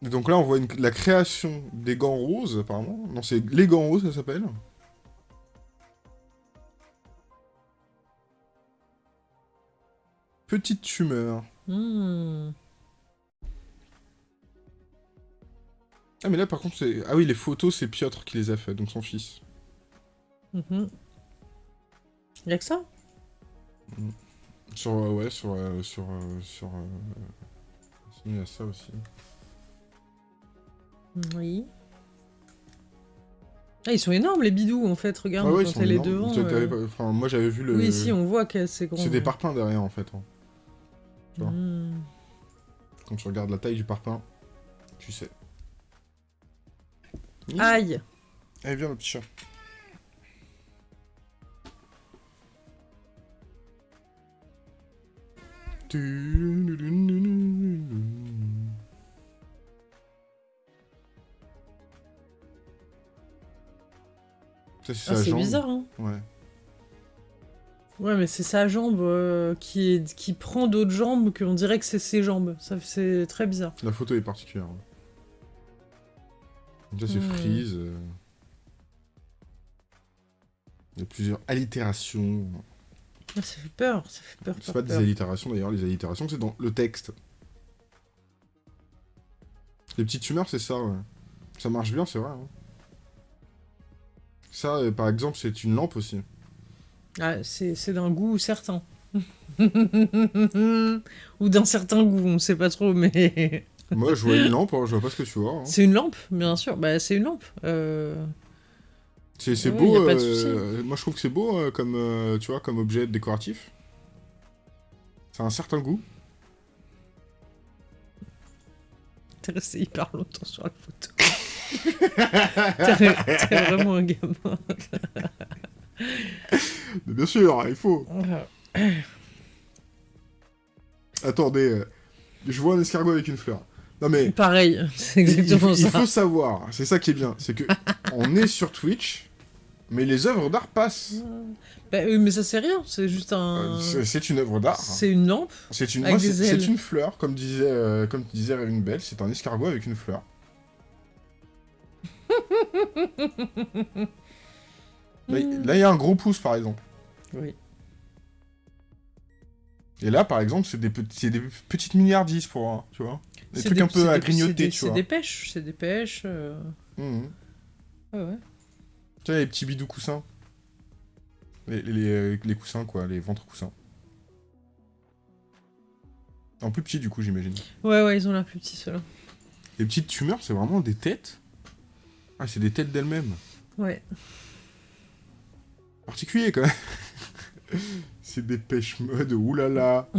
B: Donc là, on voit une- la création des gants roses, apparemment. Non, c'est les gants roses, ça s'appelle. Petite tumeur.
A: Hmm.
B: Ah, mais là, par contre, c'est... Ah oui, les photos, c'est Piotr qui les a fait, donc son fils.
A: Mhm. Y a que ça?
B: Sur... euh, ouais, sur... euh, sur... euh, sur... il y a ça aussi.
A: Oui. Ah, ils sont énormes les bidous en fait, regarde,
B: Ah ouais,
A: quand elle est devant. Euh.
B: Enfin, moi, j'avais vu le...
A: Oui, si, on voit que c'est grand.
B: C'est des parpaings derrière, en fait. hein. tu vois.
A: Hmm.
B: Quand tu regardes la taille du parpaing, tu sais.
A: Aïe
B: Allez, viens, le petit chat. C'est
A: Ah, bizarre, hein
B: Ouais.
A: Ouais, mais c'est sa jambe euh, qui, est... qui prend d'autres jambes qu'on dirait que c'est ses jambes. Ça, c'est très bizarre.
B: La photo est particulière. ouais. Déjà, c'est
A: Hmm.
B: Freeze. euh. Il y a plusieurs allitérations.
A: Ça fait peur, ça fait peur.
B: C'est
A: peur,
B: pas des allitérations d'ailleurs, les allitérations c'est dans le texte. Les petites humeurs, c'est ça, ouais. Ça marche bien, c'est vrai. hein. Ça, euh, par exemple, c'est une lampe aussi.
A: Ah, c'est c'est d'un goût certain. Ou d'un certain goût, on sait pas trop, mais...
B: Moi, je vois une lampe, hein, je vois pas ce que tu vois. hein.
A: c'est une lampe, bien sûr. Bah, c'est une lampe. Euh...
B: C'est
A: Ouais,
B: beau. euh, moi, je trouve que c'est beau euh, comme, euh, tu vois, comme objet décoratif. Ça a un certain goût.
A: T'es resté hyper longtemps sur la photo. T'es vraiment un gamin.
B: Mais bien sûr, il faut. Attendez, je vois un escargot avec une fleur. Non mais,
A: Pareil, c'est
B: il, il
A: exactement
B: faut, il
A: ça.
B: faut savoir, c'est ça qui est bien, c'est que on est sur Twitch, mais les œuvres d'art passent.
A: Bah, oui, mais ça c'est rien, c'est juste
B: Euh,
A: un...
B: c'est- c'est une œuvre d'art.
A: C'est une lampe.
B: C'est une, c'est- une fleur, comme disait, euh, comme disait Révin Bell, c'est un escargot avec une fleur. Il- là, il y a un gros pouce, par exemple.
A: Oui.
B: Et là, par exemple, c'est des, petits- c'est des petites milliardises pour, un, tu vois. Des
A: C'est
B: trucs un
A: c'est
B: peu à
A: des-
B: grignoter,
A: c'est
B: tu
A: C'est
B: vois.
A: des pêches, c'est des pêches. euh,
B: Mhm.
A: Ouais, ouais.
B: Tu vois, les petits bidous coussins. Les, les, les- les coussins, quoi, les ventres coussins. En plus petit, du coup, j'imagine.
A: Ouais, ouais, ils ont l'air plus petits ceux-là.
B: Les petites tumeurs, c'est vraiment des têtes? Ah, c'est des têtes d'elles-mêmes.
A: Ouais.
B: Particulier, quand même. c'est des pêches mode, oulala.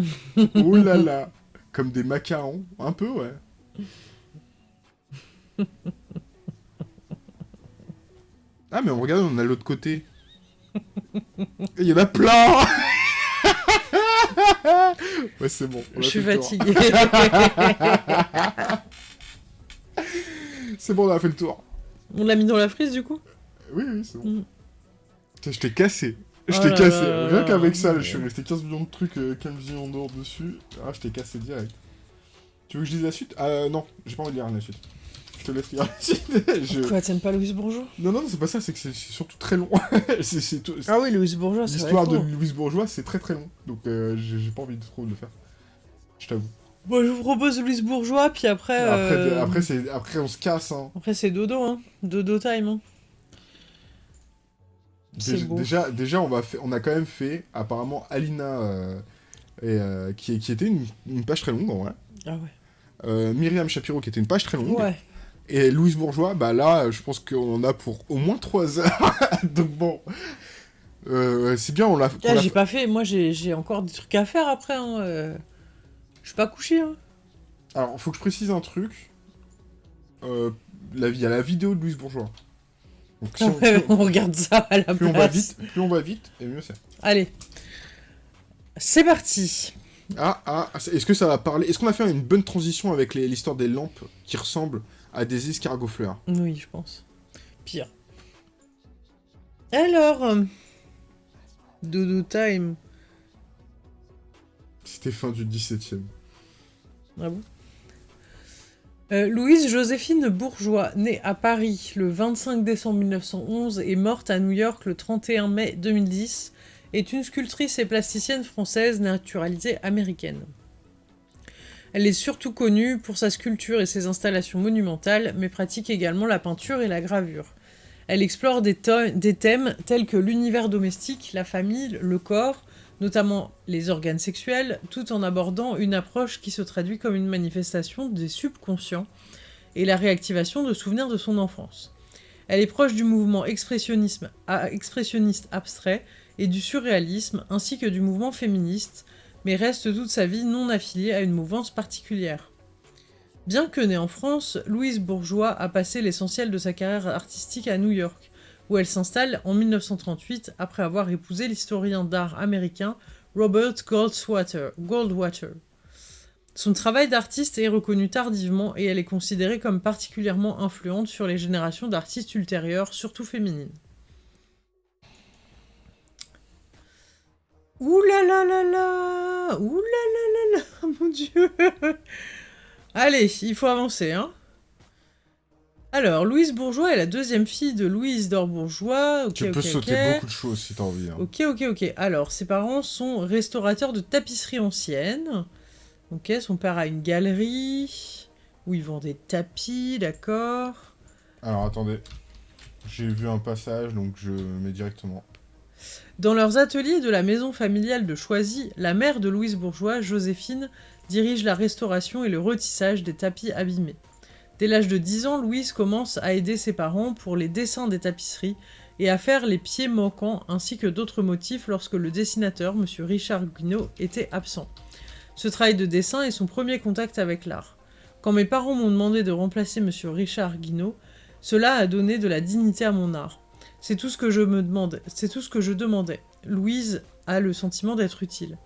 B: oulala. Comme des macarons. Un peu, ouais. Ah, mais regarde, on a l'autre côté. Il y en a plein Ouais, c'est bon.
A: Je suis fatiguée.
B: C'est bon, on a fait le tour.
A: On l'a mis dans la frise du coup?
B: Oui, oui, c'est bon.
A: Mm.
B: Je t'ai cassé. Je
A: Oh
B: t'ai cassé. Rien qu'avec
A: là.
B: ça, je suis resté 15 millions de trucs, euh, 15 millions d'or dessus. Ah, je t'ai cassé direct. Tu veux que je lise la suite? Ah non, j'ai pas envie de lire la suite. Je te laisse lire la suite. Je-
A: Quoi, t'aimes pas Louise Bourgeois?
B: Non, non, c'est pas ça, c'est que c'est surtout très long. c'est c'est tout-
A: Ah oui, Louise Bourgeois, c'est
B: L'histoire de. Louise Bourgeois, c'est très très long. Donc euh, j'ai j'ai pas envie de trop de le faire. Je t'avoue.
A: Bon, je vous propose Louise Bourgeois, puis après...
B: Après,
A: euh,
B: après, c'est- après, on se casse. Hein.
A: Après, c'est dodo, hein. Dodo time, hein.
B: Déjà,
A: beau.
B: déjà, déjà, on, va fait- on a quand même fait, apparemment, Alina, euh, et, euh, qui, qui était une, une page très longue, en vrai.
A: Ah ouais.
B: Euh, Myriam Shapiro, qui était une page très longue.
A: Ouais.
B: Et Louise Bourgeois, bah là, je pense qu'on en a pour au moins 3 heures. Donc bon. Euh, c'est bien, on l'a. qu'on
A: Ah, j'ai
B: fait-
A: pas fait, moi j'ai encore des trucs à faire après, hein. Je suis pas couché, hein.
B: Alors, faut que je précise un truc. La- Il y a la vidéo de Louise Bourgeois. Donc, si on-
A: Ouais, on regarde ça à la
B: plus on va
A: place.
B: vite, plus on va vite, et mieux c'est.
A: Allez. C'est parti.
B: Ah, ah, ah, est-ce que ça va parler Est-ce qu'on a fait une bonne transition avec l'histoire des lampes qui ressemblent à des escargots fleurs?
A: Oui, je pense. Pire. Alors... euh, Dodo time.
B: C'était fin du 17ème.
A: Ah bon? Euh, Louise Joséphine Bourgeois, née à Paris le 25 décembre 1911 et morte à New York le 31 mai 2010, est une sculptrice et plasticienne française naturalisée américaine. Elle est surtout connue pour sa sculpture et ses installations monumentales, mais pratique également la peinture et la gravure. Elle explore des, des thèmes tels que l'univers domestique, la famille, le corps, notamment les organes sexuels, tout en abordant une approche qui se traduit comme une manifestation des subconscients et la réactivation de souvenirs de son enfance. Elle est proche du mouvement expressionniste abstrait et du surréalisme, ainsi que du mouvement féministe, mais reste toute sa vie non affiliée à une mouvance particulière. Bien que née en France, Louise Bourgeois a passé l'essentiel de sa carrière artistique à New York, où elle s'installe en 1938 après avoir épousé l'historien d'art américain Robert Goldwater. Son travail d'artiste est reconnu tardivement et elle est considérée comme particulièrement influente sur les générations d'artistes ultérieures, surtout féminines. Ouh là là là là Ouh Mon dieu Allez, il faut avancer, hein alors, Louise Bourgeois est la deuxième fille de Louise d'Or Bourgeois.
B: tu peux sauter beaucoup de choses si t'as envie. Hein.
A: Ok, ok, ok. Alors, ses parents sont restaurateurs de tapisserie ancienne. Ok, son père a une galerie où ils vendent des tapis, d'accord.
B: Alors, attendez. J'ai vu un passage, donc je mets directement.
A: Dans leurs ateliers de la maison familiale de Choisy, la mère de Louise Bourgeois, Joséphine, dirige la restauration et le retissage des tapis abîmés. Dès l'âge de 10 ans, Louise commence à aider ses parents pour les dessins des tapisseries et à faire les pieds manquants ainsi que d'autres motifs lorsque le dessinateur, M. Richard Guinaud, était absent. Ce travail de dessin est son premier contact avec l'art. Quand mes parents m'ont demandé de remplacer M. Richard Guinaud, cela a donné de la dignité à mon art. C'est tout ce que je me demande, c'est tout ce que je demandais. Louise a le sentiment d'être utile.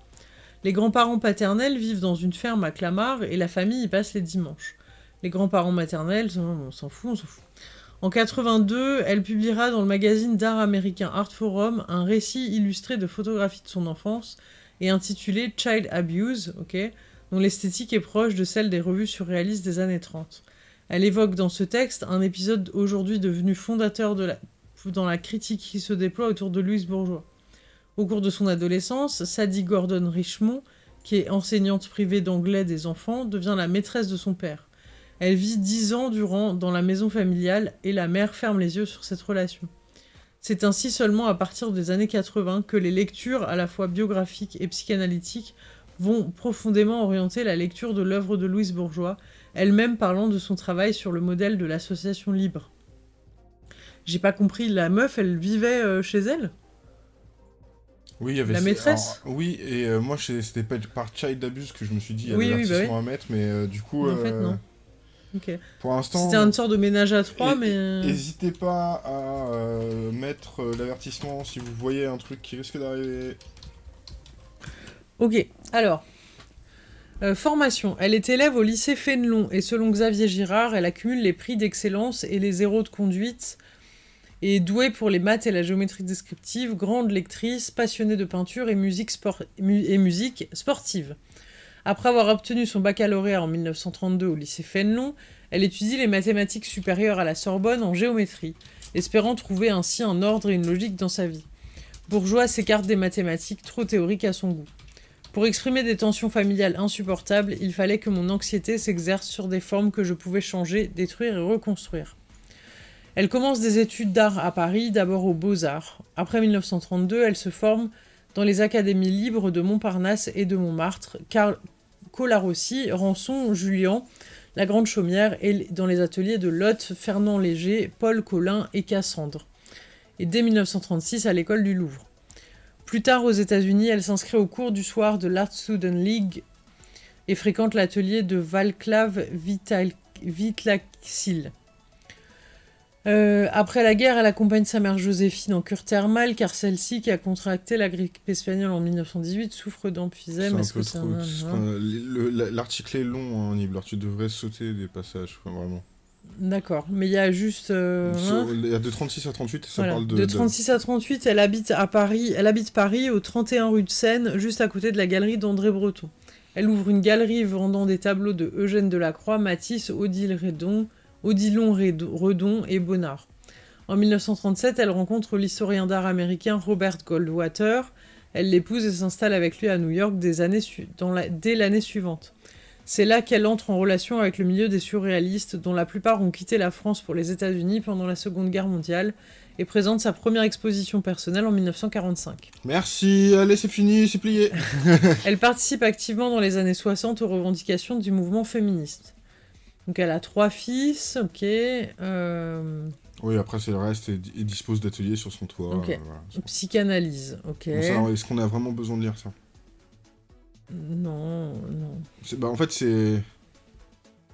A: Les grands-parents paternels vivent dans une ferme à Clamart et la famille y passe les dimanches. Les grands-parents maternels, on s'en fout, on s'en fout. En 82, elle publiera dans le magazine d'art américain Art Forum un récit illustré de photographies de son enfance et intitulé Child Abuse, dont l'esthétique est proche de celle des revues surréalistes des années 30. Elle évoque dans ce texte un épisode aujourd'hui devenu fondateur de la, dans la critique qui se déploie autour de Louise Bourgeois. Au cours de son adolescence, Sadie Gordon Richmond, qui est enseignante privée d'anglais des enfants, devient la maîtresse de son père. Elle vit dix ans durant dans la maison familiale et la mère ferme les yeux sur cette relation. C'est ainsi seulement à partir des années 80 que les lectures à la fois biographiques et psychanalytiques vont profondément orienter la lecture de l'œuvre de Louise Bourgeois, elle-même parlant de son travail sur le modèle de l'association libre. J'ai pas compris, la meuf, elle vivait euh, chez elle?
B: Oui, il y avait...
A: La maîtresse?
B: Oui, et euh, moi, c'était par child abuse que je me suis dit, il y
A: avait oui,
B: oui, bah à mettre, mais euh, du coup...
A: en fait, non.
B: Pour l'instant.
A: C'était une sorte de ménage à trois, mais.
B: N'hésitez pas à euh, mettre euh, l'avertissement si vous voyez un truc qui risque d'arriver.
A: Ok, alors. Euh, formation. Elle est élève au lycée Fénelon et selon Xavier Girard, elle accumule les prix d'excellence et les zéros de conduite. Et douée pour les maths et la géométrie descriptive, grande lectrice, passionnée de peinture et musique, et musique sportive. Après avoir obtenu son baccalauréat en 1932 au lycée Fénelon, elle étudie les mathématiques supérieures à la Sorbonne en géométrie, espérant trouver ainsi un ordre et une logique dans sa vie. Bourgeois s'écarte des mathématiques trop théoriques à son goût. Pour exprimer des tensions familiales insupportables, il fallait que mon anxiété s'exerce sur des formes que je pouvais changer, détruire et reconstruire. Elle commence des études d'art à Paris, d'abord aux Beaux-Arts. Après 1932, elle se forme dans les académies libres de Montparnasse et de Montmartre, Carl Colarossi, Rançon, Julien, La Grande Chaumière et dans les ateliers de Lotte, Fernand Léger, Paul Collin et Cassandre. Et dès 1936 à l'école du Louvre. Plus tard aux États-Unis, elle s'inscrit au cours du soir de l'Art Student League et fréquente l'atelier de Valclav Vitlaksil. Euh, après la guerre, elle accompagne sa mère Joséphine en cure thermale car celle-ci, qui a contracté la grippe espagnole en 1918, souffre d'emphysème.
B: L'article est long, hein, Nibler. Tu devrais sauter des passages, vraiment.
A: D'accord, mais il y a juste... Euh,
B: hein il y a de 36 à 38, ça parle de...
A: De 36 à 38, elle habite à Paris, elle habite Paris, au 31 rue de Seine, juste à côté de la galerie d'André Breton. Elle ouvre une galerie vendant des tableaux de Eugène Delacroix, Matisse, Odile Redon, Odilon Redon et Bonnard. En 1937, elle rencontre l'historien d'art américain Robert Goldwater. Elle l'épouse et s'installe avec lui à New York dès l'année suivante. C'est là qu'elle entre en relation avec le milieu des surréalistes, dont la plupart ont quitté la France pour les États-Unis pendant la Seconde Guerre mondiale, et présente sa première exposition personnelle en 1945.
B: Merci, allez, c'est fini, c'est plié.
A: Elle participe activement dans les années 60 aux revendications du mouvement féministe. Donc elle a trois fils, ok. euh,
B: Oui, après, c'est le reste, et, et dispose d'ateliers sur son toit. Euh, voilà.
A: psychanalyse, ok.
B: Bon, Est-ce qu'on a vraiment besoin de lire ça?
A: Non, non.
B: Bah, En fait, c'est...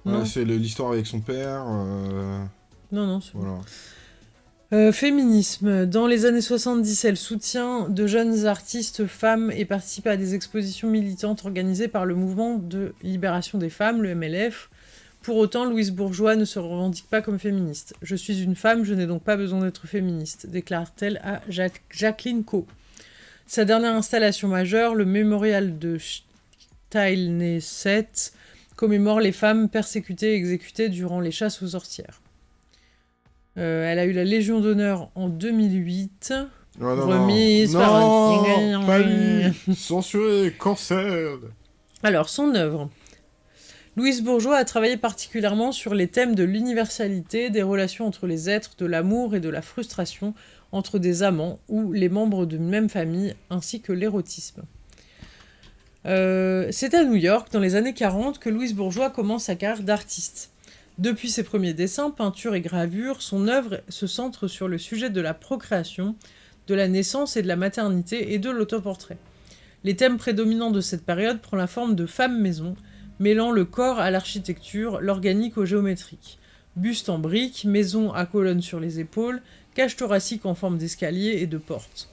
B: voilà, c'est l'histoire avec son père. euh,
A: non, non. c'est bon. Euh, féminisme. Dans les années 70, elle soutient de jeunes artistes femmes et participe à des expositions militantes organisées par le mouvement de libération des femmes, le MLF. Pour autant, Louise Bourgeois ne se revendique pas comme féministe. Je suis une femme, je n'ai donc pas besoin d'être féministe, déclare-t-elle à Jacques- Jacqueline Co. Sa dernière installation majeure, le mémorial de Steilneset, commémore les femmes persécutées et exécutées durant les chasses aux sorcières. Euh, elle a eu la Légion d'honneur en 2008.
B: Ah, non, non.
A: Remise par
B: Non,
A: un-
B: pas lui Censuré, cancel
A: Alors, son œuvre. Louise Bourgeois a travaillé particulièrement sur les thèmes de l'universalité, des relations entre les êtres, de l'amour et de la frustration entre des amants ou les membres d'une même famille, ainsi que l'érotisme. Euh, C'est à New York, dans les années 40, que Louise Bourgeois commence sa carrière d'artiste. Depuis ses premiers dessins, peintures et gravures, son œuvre se centre sur le sujet de la procréation, de la naissance et de la maternité et de l'autoportrait. Les thèmes prédominants de cette période prend la forme de femmes maison, mêlant le corps à l'architecture, l'organique au géométrique. Buste en briques, maison à colonnes sur les épaules, cage thoracique en forme d'escalier et de porte.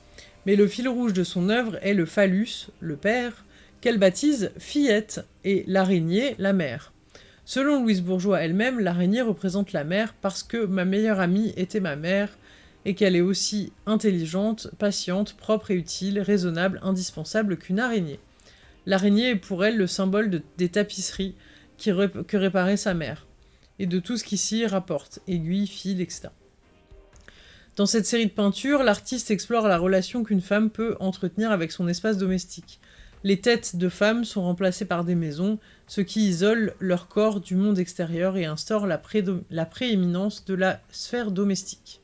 A: Mais le fil rouge de son œuvre est le phallus, le père, qu'elle baptise fillette, et l'araignée, la mère. Selon Louise Bourgeois elle-même, l'araignée représente la mère parce que ma meilleure amie était ma mère, et qu'elle est aussi intelligente, patiente, propre et utile, raisonnable, indispensable qu'une araignée. L'araignée est pour elle le symbole de- des tapisseries que réparait sa mère, et de tout ce qui s'y rapporte, aiguilles, fils, etc. Dans cette série de peintures, l'artiste explore la relation qu'une femme peut entretenir avec son espace domestique. Les têtes de femmes sont remplacées par des maisons, ce qui isole leur corps du monde extérieur et instaure la prééminence de la sphère domestique.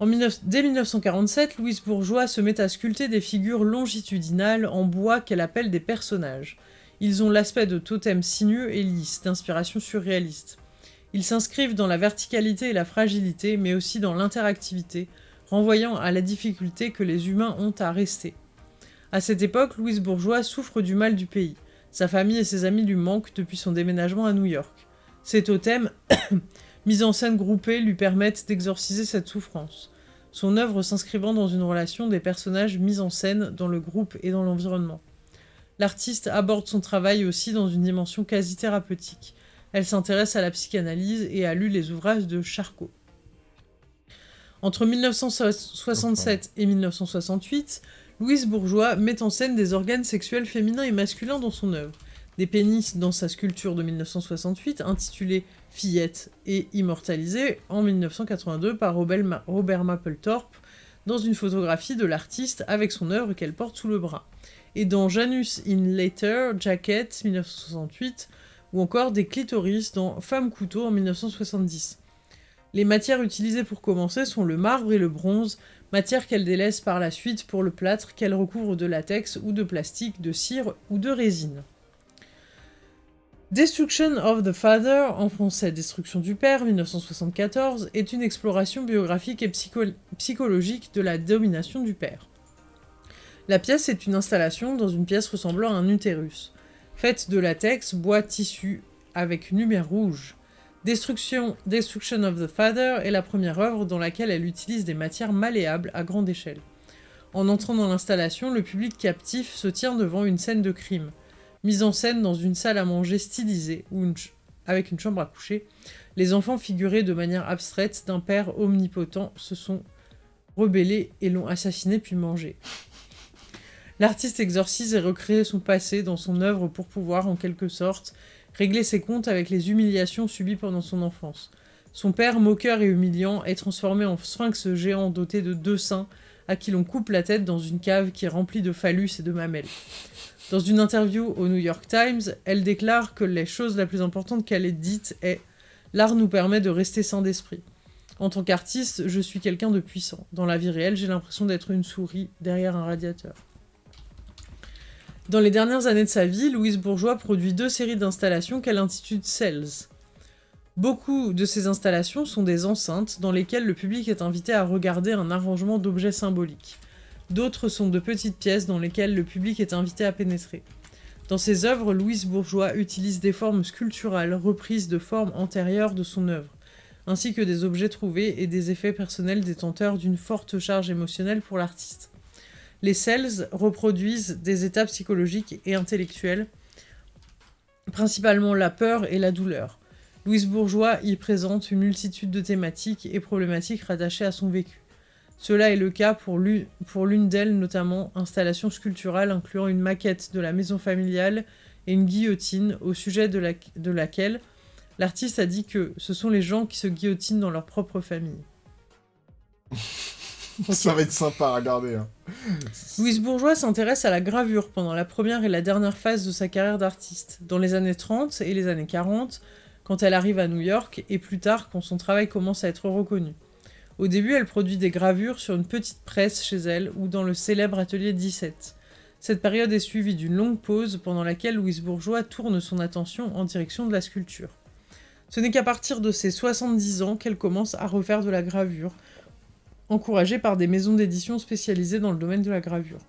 A: En 19 dès 1947, Louise Bourgeois se met à sculpter des figures longitudinales en bois qu'elle appelle des personnages. Ils ont l'aspect de totems sinueux et lisses, d'inspiration surréaliste. Ils s'inscrivent dans la verticalité et la fragilité, mais aussi dans l'interactivité, renvoyant à la difficulté que les humains ont à rester. À cette époque, Louise Bourgeois souffre du mal du pays. Sa famille et ses amis lui manquent depuis son déménagement à New York. Ces totems, mis en scène groupés, lui permettent d'exorciser cette souffrance. Son œuvre s'inscrivant dans une relation des personnages mis en scène dans le groupe et dans l'environnement. L'artiste aborde son travail aussi dans une dimension quasi thérapeutique. Elle s'intéresse à la psychanalyse et a lu les ouvrages de Charcot. Entre 1967 et 1968, Louise Bourgeois met en scène des organes sexuels féminins et masculins dans son œuvre. Des pénis dans sa sculpture de 1968 intitulée Fillette et immortalisée en 1982 par Robert Mapplethorpe dans une photographie de l'artiste avec son œuvre qu'elle porte sous le bras. Et dans Janus in Later Jacket 1968 ou encore des clitoris dans Femme couteau en 1970. Les matières utilisées pour commencer sont le marbre et le bronze, matière qu'elle délaisse par la suite pour le plâtre qu'elle recouvre de latex ou de plastique, de cire ou de résine. Destruction of the Father, en français Destruction du Père, 1974, est une exploration biographique et psycho- psychologique de la domination du père. La pièce est une installation dans une pièce ressemblant à un utérus, faite de latex, bois, tissu, avec une lumière rouge. Destruction, Destruction of the Father est la première œuvre dans laquelle elle utilise des matières malléables à grande échelle. En entrant dans l'installation, le public captif se tient devant une scène de crime, mise en scène dans une salle à manger stylisée, ou avec une chambre à coucher. Les enfants figurés de manière abstraite d'un père omnipotent se sont rebellés et l'ont assassiné puis mangé. L'artiste exorcise et recrée son passé dans son œuvre pour pouvoir, en quelque sorte, régler ses comptes avec les humiliations subies pendant son enfance. Son père, moqueur et humiliant, est transformé en sphinx géant doté de deux seins, à qui l'on coupe la tête dans une cave qui est remplie de phallus et de mamelles. Dans une interview au New York Times, elle déclare que les choses la plus importante qu'elle ait dites est « L'art nous permet de rester sain d'esprit. En tant qu'artiste, je suis quelqu'un de puissant. Dans la vie réelle, j'ai l'impression d'être une souris derrière un radiateur. » Dans les dernières années de sa vie, Louise Bourgeois produit deux séries d'installations qu'elle intitule Cells. Beaucoup de ces installations sont des enceintes dans lesquelles le public est invité à regarder un arrangement d'objets symboliques. D'autres sont de petites pièces dans lesquelles le public est invité à pénétrer. Dans ses œuvres, Louise Bourgeois utilise des formes sculpturales reprises de formes antérieures de son œuvre, ainsi que des objets trouvés et des effets personnels détenteurs d'une forte charge émotionnelle pour l'artiste. Les cells reproduisent des états psychologiques et intellectuels, principalement la peur et la douleur. Louise Bourgeois y présente une multitude de thématiques et problématiques rattachées à son vécu. Cela est le cas pour l'une d'elles, notamment installation sculpturale incluant une maquette de la maison familiale et une guillotine, au sujet de, de laquelle l'artiste a dit que ce sont les gens qui se guillotinent dans leur propre famille.
B: Ça va être sympa à regarder. Hein.
A: Louise Bourgeois s'intéresse à la gravure pendant la première et la dernière phase de sa carrière d'artiste, dans les années 30 et les années 40, quand elle arrive à New York, et plus tard quand son travail commence à être reconnu. Au début, elle produit des gravures sur une petite presse chez elle ou dans le célèbre atelier 17. Cette période est suivie d'une longue pause pendant laquelle Louise Bourgeois tourne son attention en direction de la sculpture. Ce n'est qu'à partir de ses 70 ans qu'elle commence à refaire de la gravure, encouragée par des maisons d'édition spécialisées dans le domaine de la gravure.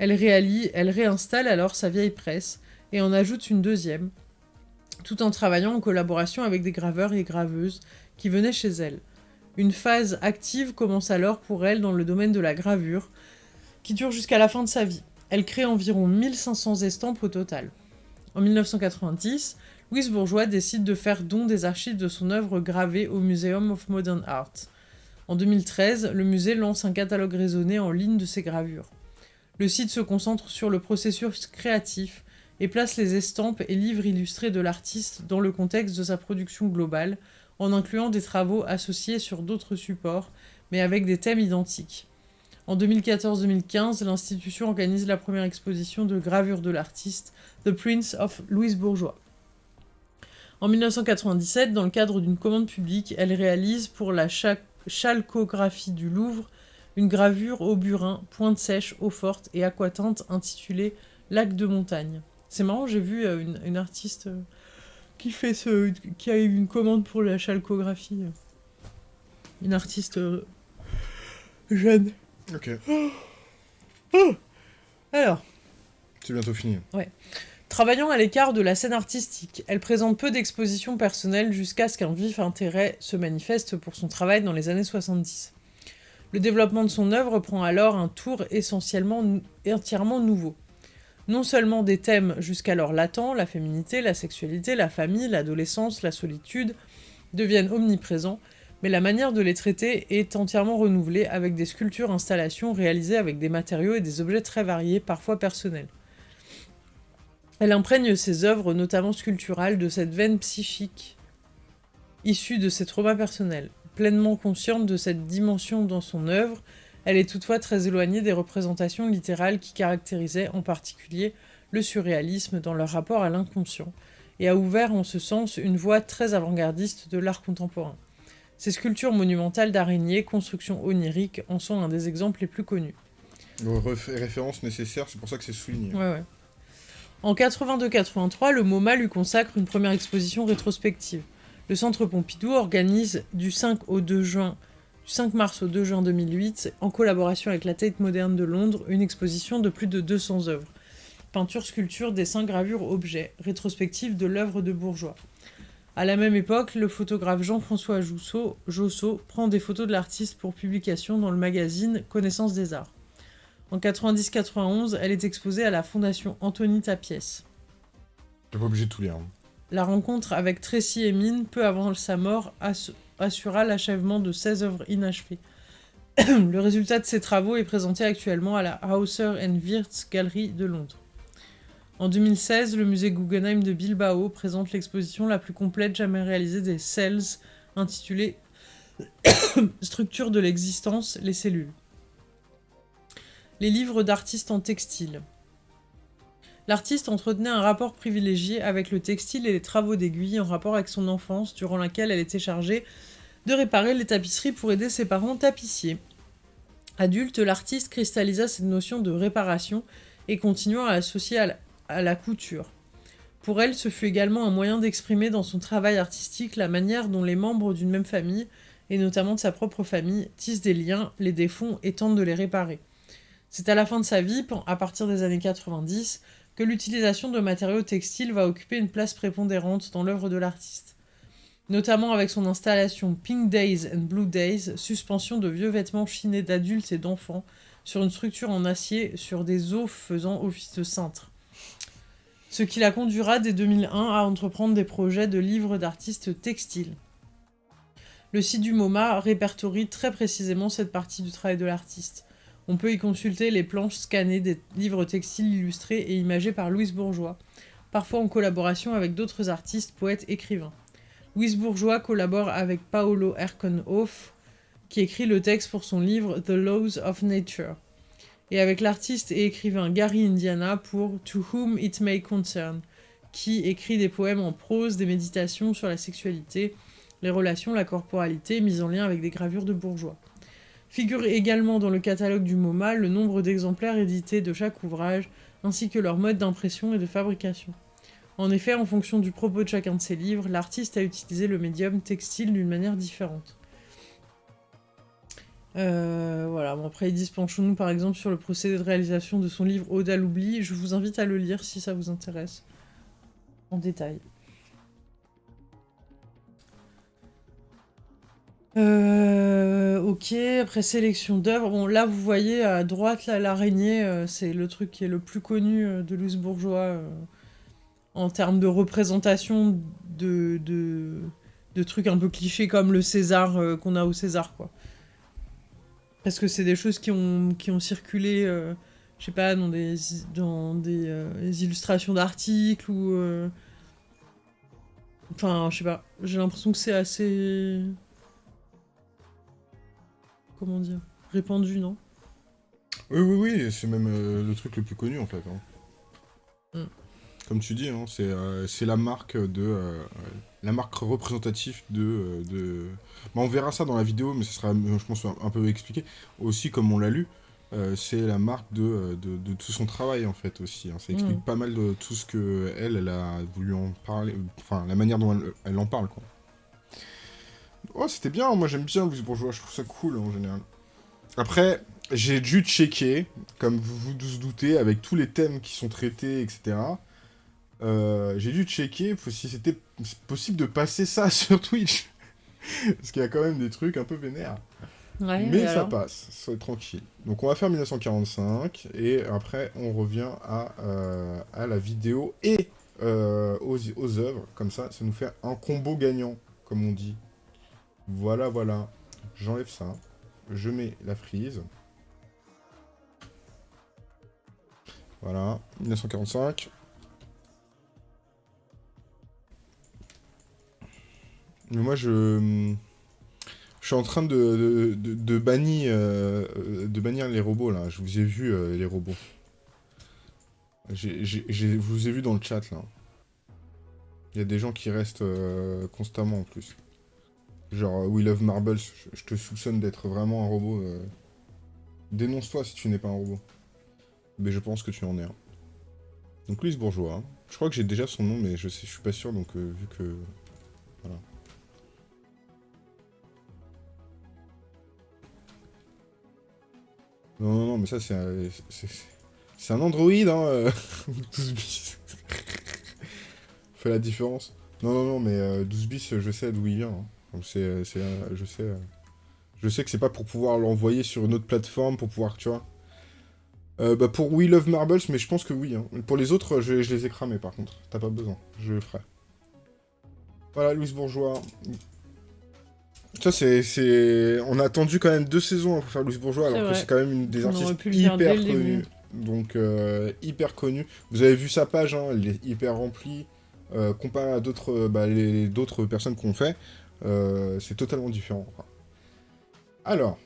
A: Elle, réalise, elle réinstalle alors sa vieille presse et en ajoute une deuxième, tout en travaillant en collaboration avec des graveurs et graveuses qui venaient chez elle. Une phase active commence alors pour elle dans le domaine de la gravure, qui dure jusqu'à la fin de sa vie. Elle crée environ 1500 estampes au total. En 1990, Louise Bourgeois décide de faire don des archives de son œuvre gravée au Museum of Modern Art. En 2013, le musée lance un catalogue raisonné en ligne de ses gravures. Le site se concentre sur le processus créatif et place les estampes et livres illustrés de l'artiste dans le contexte de sa production globale, en incluant des travaux associés sur d'autres supports, mais avec des thèmes identiques. En 2014-2015, l'institution organise la première exposition de gravure de l'artiste, The Prince of Louise Bourgeois. En 1997, dans le cadre d'une commande publique, elle réalise pour la chalcographie du Louvre, une gravure au burin, pointe sèche, eau forte et aquatinte intitulée Lac de montagne. C'est marrant, j'ai vu euh, une, artiste euh, qui fait ce, qui a eu une commande pour la chalcographie. Une artiste euh, jeune.
B: Ok.
A: Alors.
B: C'est bientôt fini.
A: Ouais. Travaillant à l'écart de la scène artistique, elle présente peu d'expositions personnelles jusqu'à ce qu'un vif intérêt se manifeste pour son travail dans les années 70. Le développement de son œuvre prend alors un tour essentiellement entièrement nouveau. Non seulement des thèmes jusqu'alors latents, la féminité, la sexualité, la famille, l'adolescence, la solitude, deviennent omniprésents, mais la manière de les traiter est entièrement renouvelée avec des sculptures installations réalisées avec des matériaux et des objets très variés, parfois personnels. Elle imprègne ses œuvres, notamment sculpturales, de cette veine psychique issue de ses traumas personnels. Pleinement consciente de cette dimension dans son œuvre, elle est toutefois très éloignée des représentations littérales qui caractérisaient en particulier le surréalisme dans leur rapport à l'inconscient, et a ouvert en ce sens une voie très avant-gardiste de l'art contemporain. Ces sculptures monumentales d'araignées, constructions oniriques, en sont un des exemples les plus connus.
B: Référence nécessaire, c'est pour ça que c'est souligné.
A: Ouais, ouais. En 82-83, le MoMA lui consacre une première exposition rétrospective. Le Centre Pompidou organise du 5, au 2 juin, 5 mars au 2 juin 2008, en collaboration avec la Tate Moderne de Londres, une exposition de plus de 200 œuvres. Peinture, sculpture, dessins, gravures, objets, rétrospective de l'œuvre de Bourgeois. À la même époque, le photographe Jean-François Josso prend des photos de l'artiste pour publication dans le magazine Connaissance des Arts. En 90-91, elle est exposée à la Fondation Anthony Tapiès.
B: T'es pas obligé de tout lire. Hein.
A: La rencontre avec Tracy Emin, peu avant sa mort, assura l'achèvement de 16 œuvres inachevées. le résultat de ces travaux est présenté actuellement à la Hauser Wirth Gallery de Londres. En 2016, le musée Guggenheim de Bilbao présente l'exposition la plus complète jamais réalisée des Cells, intitulée Structure de l'existence, les cellules les livres d'artistes en textile. L'artiste entretenait un rapport privilégié avec le textile et les travaux d'aiguille en rapport avec son enfance, durant laquelle elle était chargée de réparer les tapisseries pour aider ses parents tapissiers. Adulte, l'artiste cristallisa cette notion de réparation et continua à l'associer à, la- à la couture. Pour elle, ce fut également un moyen d'exprimer dans son travail artistique la manière dont les membres d'une même famille, et notamment de sa propre famille, tissent des liens, les défont et tentent de les réparer. C'est à la fin de sa vie, à partir des années 90, que l'utilisation de matériaux textiles va occuper une place prépondérante dans l'œuvre de l'artiste. Notamment avec son installation Pink Days and Blue Days, suspension de vieux vêtements chinés d'adultes et d'enfants sur une structure en acier sur des os faisant office de cintre. Ce qui la conduira dès 2001 à entreprendre des projets de livres d'artistes textiles. Le site du MoMA répertorie très précisément cette partie du travail de l'artiste. On peut y consulter les planches scannées des livres textiles illustrés et imagés par Louise Bourgeois, parfois en collaboration avec d'autres artistes, poètes, écrivains. Louise Bourgeois collabore avec Paolo Erkenhoff, qui écrit le texte pour son livre The Laws of Nature, et avec l'artiste et écrivain Gary Indiana pour To Whom It May Concern, qui écrit des poèmes en prose, des méditations sur la sexualité, les relations, la corporalité, mises en lien avec des gravures de bourgeois. Figure également dans le catalogue du MoMA le nombre d'exemplaires édités de chaque ouvrage, ainsi que leur mode d'impression et de fabrication. En effet, en fonction du propos de chacun de ses livres, l'artiste a utilisé le médium textile d'une manière différente. Euh, voilà, bon, après, Edith Panchonou, par exemple, sur le procédé de réalisation de son livre Ode l'oubli. Je vous invite à le lire si ça vous intéresse. En détail. Euh, ok, après sélection d'œuvres. Bon, là, vous voyez à droite, là, l'araignée, euh, c'est le truc qui est le plus connu euh, de Louise Bourgeois euh, en termes de représentation de, de, trucs un peu clichés comme le César qu'on a au César, quoi. Parce que c'est des choses qui ont, circulé, je sais pas, dans des, des, illustrations d'articles ou. Enfin, je sais pas. J'ai l'impression que c'est assez. Comment dire Répandu, non?
B: Oui, oui, oui, c'est même euh, le truc le plus connu en fait. hein.
A: Mm.
B: Comme tu dis, hein, c'est euh, la marque de euh, la marque représentative de, euh, de... Bah, on verra ça dans la vidéo, mais ce sera, je pense, un, peu expliqué. Aussi, comme on l'a lu, euh, c'est la marque de, euh, de, de tout son travail en fait aussi. hein. Ça explique
A: Mm.
B: pas mal de tout ce que elle, elle a voulu en parler, enfin la manière dont elle, elle en parle quoi. Oh, c'était bien, moi j'aime bien Louise Bourgeois, je trouve ça cool en général. Après, j'ai dû checker, comme vous vous doutez, avec tous les thèmes qui sont traités, etc. Euh, j'ai dû checker si c'était possible de passer ça sur Twitch. Parce qu'il y a quand même des trucs un peu vénères.
A: Ouais,
B: Mais ça passe, c'est tranquille. Donc on va faire 1945, et après on revient à, euh, à la vidéo et euh, aux, aux œuvres. Comme ça, ça nous fait un combo gagnant, comme on dit. Voilà, voilà. J'enlève ça. Je mets la frise. Voilà, 1945. Mais moi, je... Je suis en train de, de, bannir, euh, de bannir les robots, là. Je vous ai vu, euh, les robots. Je vous ai vu dans le chat, là. Il y a des gens qui restent euh, constamment, en plus. Genre, euh, We Love Marbles, je, te soupçonne d'être vraiment un robot. euh. Dénonce-toi si tu n'es pas un robot. Mais je pense que tu en es un. Donc, Louise Bourgeois. hein. Je crois que j'ai déjà son nom, mais je sais, je suis pas sûr, donc euh, vu que... Voilà. Non, non, non, mais ça, c'est un, c'est- un Android, hein, euh, 12 bis. Fait la différence. Non, non, non, mais euh, 12 bis, je sais d'où il vient. hein. Donc c'est, c'est, euh, je sais, euh, je sais que c'est pas pour pouvoir l'envoyer sur une autre plateforme, pour pouvoir, tu vois. Euh, bah pour We Love Marbles, mais je pense que oui. hein. Pour les autres, je, je les ai cramés, par contre. T'as pas besoin, je le ferai. Voilà, Louise Bourgeois. Ça, c'est. On a attendu quand même deux saisons hein, pour faire Louise Bourgeois, alors que c'est quand même une des
A: On
B: artistes hyper connue. Donc, euh, hyper connue. Vous avez vu sa page, hein, elle est hyper remplie. Euh, comparé à d'autres, euh, bah, d'autres personnes qu'on fait, euh, c'est totalement différent. Alors,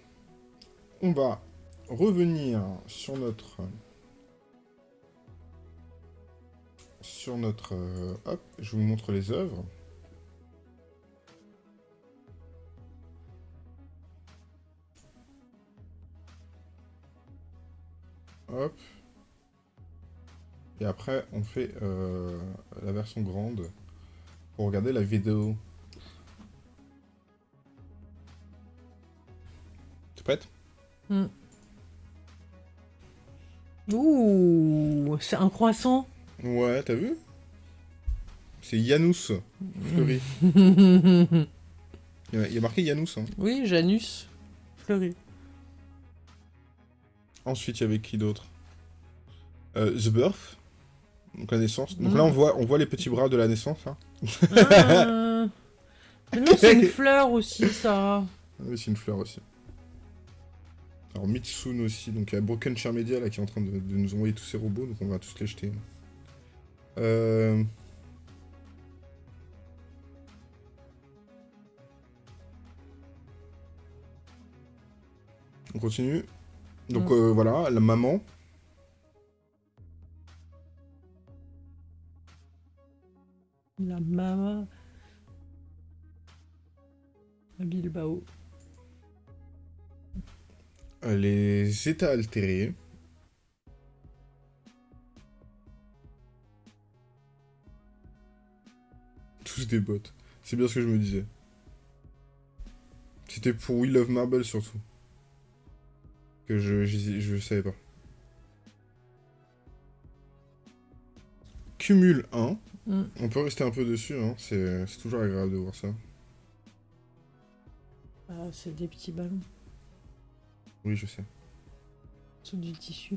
B: on va revenir sur notre... sur notre... euh, hop, je vous montre les œuvres. Hop. Et après, on fait euh, la version grande pour regarder la vidéo. T'es prête
A: Ouh, c'est un croissant.
B: Ouais, t'as vu? C'est Janus fleuri.
A: oui,
B: Il y a- marqué Janus. Hein.
A: Janus fleuri.
B: Ensuite, il y avait qui d'autre? Euh, The Birth. Donc la naissance. Donc
A: Mm.
B: là, on voit, on voit les petits bras de la naissance. Hein.
A: Ah. Mais non, c'est une fleur aussi, ça.
B: Oui, c'est une fleur aussi. Alors Mitsun aussi, donc il y a Broken Chair Media là qui est en train de, de nous envoyer tous ces robots, donc on va tous les jeter. Euh... On continue. Donc
A: Mm.
B: euh, voilà, la maman.
A: La maman. Bilbao.
B: Les états altérés. Tous des bots. C'est bien ce que je me disais. C'était pour We Love Marble surtout. Que je, je, savais pas. Cumul 1.
A: Mm.
B: On peut rester un peu dessus, hein. c'est c'est toujours agréable de voir ça.
A: Ah, c'est des petits ballons
B: Oui, je sais.
A: sous du tissu.